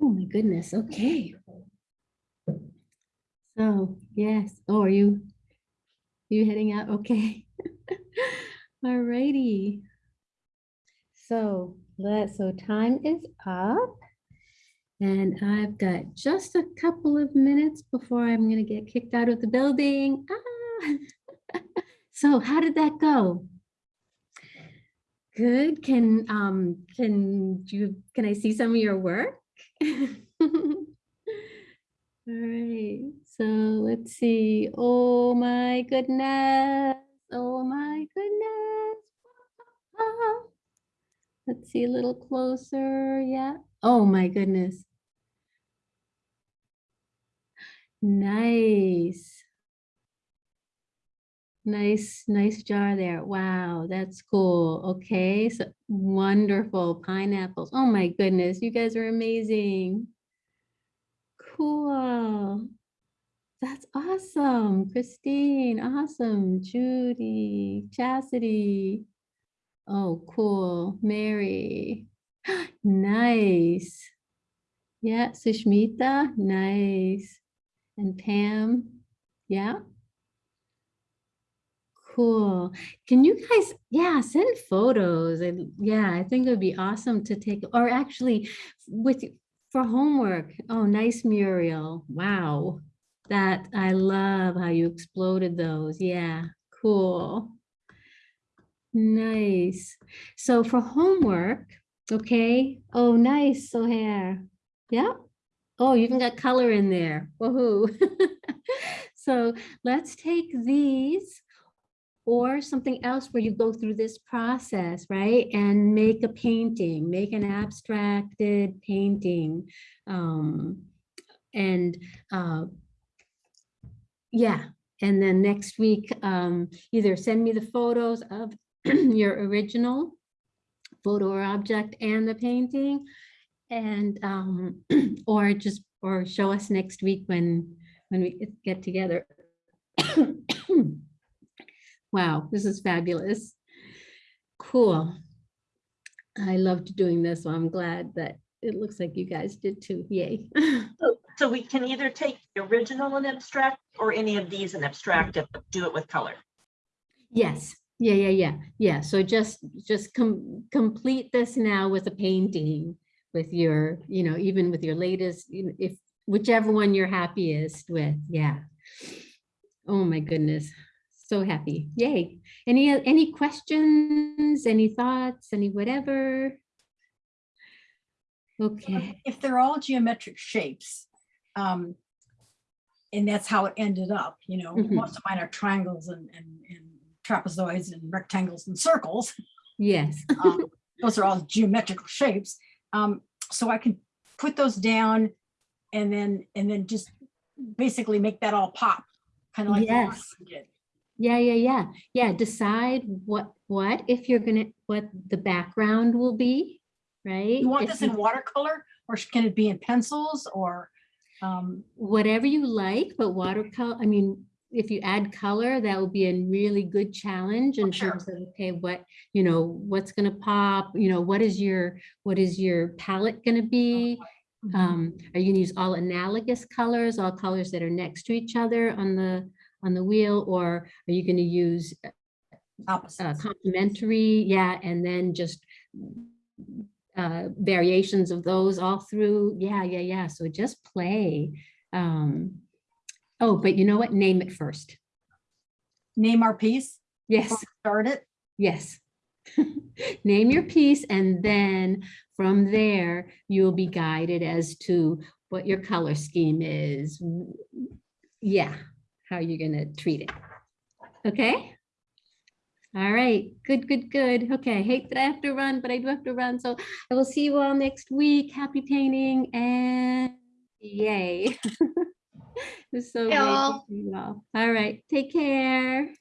Oh, my goodness, okay. So, yes, oh, are you, you heading out? Okay. All righty. So let, so time is up. And I've got just a couple of minutes before I'm gonna get kicked out of the building. Ah. So how did that go? Good. Can, um, can you, can I see some of your work? All right, so let's see. Oh my goodness. Oh my goodness. Let's see a little closer. Yeah. Oh my goodness. Nice. Nice, nice jar there. Wow, that's cool. Okay, so wonderful pineapples. Oh my goodness, you guys are amazing. Cool. That's awesome. Christine, awesome. Judy, Chastity. Oh, cool. Mary. Nice. Yeah, Sushmita, nice. And Pam, yeah. Cool. Can you guys, yeah, send photos. And yeah, I think it would be awesome to take, or actually with, for homework. Oh, nice Muriel. Wow. That, I love how you exploded those. Yeah, cool. Nice. So for homework, okay. Oh, nice, Sohair. Yeah. Oh, you even got color in there. Woohoo. So let's take these or something else where you go through this process, right? And make a painting, make an abstracted painting. Um, and uh, yeah, and then next week, um, either send me the photos of your original photo or object and the painting and um, or just or show us next week when when we get- get together. Wow, this is fabulous. Cool. I loved doing this, so I'm glad that it looks like you guys did too. Yay. So- So we can either take the original and abstract or any of these and abstract it, but do it with color. Yes, yeah, yeah, yeah, yeah. So just, just com- complete this now with a painting with your, you know, even with your latest, if whichever one you're happiest with, yeah. Oh my goodness, so happy, yay. Any, any questions, any thoughts, any whatever? Okay, If they're all geometric shapes, um, and that's how it ended up, you know, Mhm. most of mine are triangles and, and, and trapezoids and rectangles and circles. yes. Um, Those are all geometrical shapes. Um, so I can put those down and then, and then just basically make that all pop, kind of like. Yes. did. Yeah, yeah, yeah, yeah. Decide what, what, if you're gonna, what the background will be, right? You want If this you- in watercolor or can it be in pencils or? um, whatever you like, but watercolor, I mean, if you add color, that will be a really good challenge in terms of, okay, what, you know, what's gonna pop, you know, what is your, what is your palette gonna be? mhm. Um, are you gonna use all analogous colors, all colors that are next to each other on the, on the wheel, or are you gonna use uh, complementary, yeah, and then just uh, variations of those all through, yeah, yeah, yeah, so just play. Um, oh, but you know what, name it first, Name our piece, yes. start it. Yes. Name your piece and then from there, you'll be guided as to what your color scheme is. Yeah, how you're gonna treat it. Okay? All right, good, good, good. Okay, I hate that I have to run, but I do have to run. So I will see you all next week. Happy painting and yay. It's so great to see you all. All right, take care.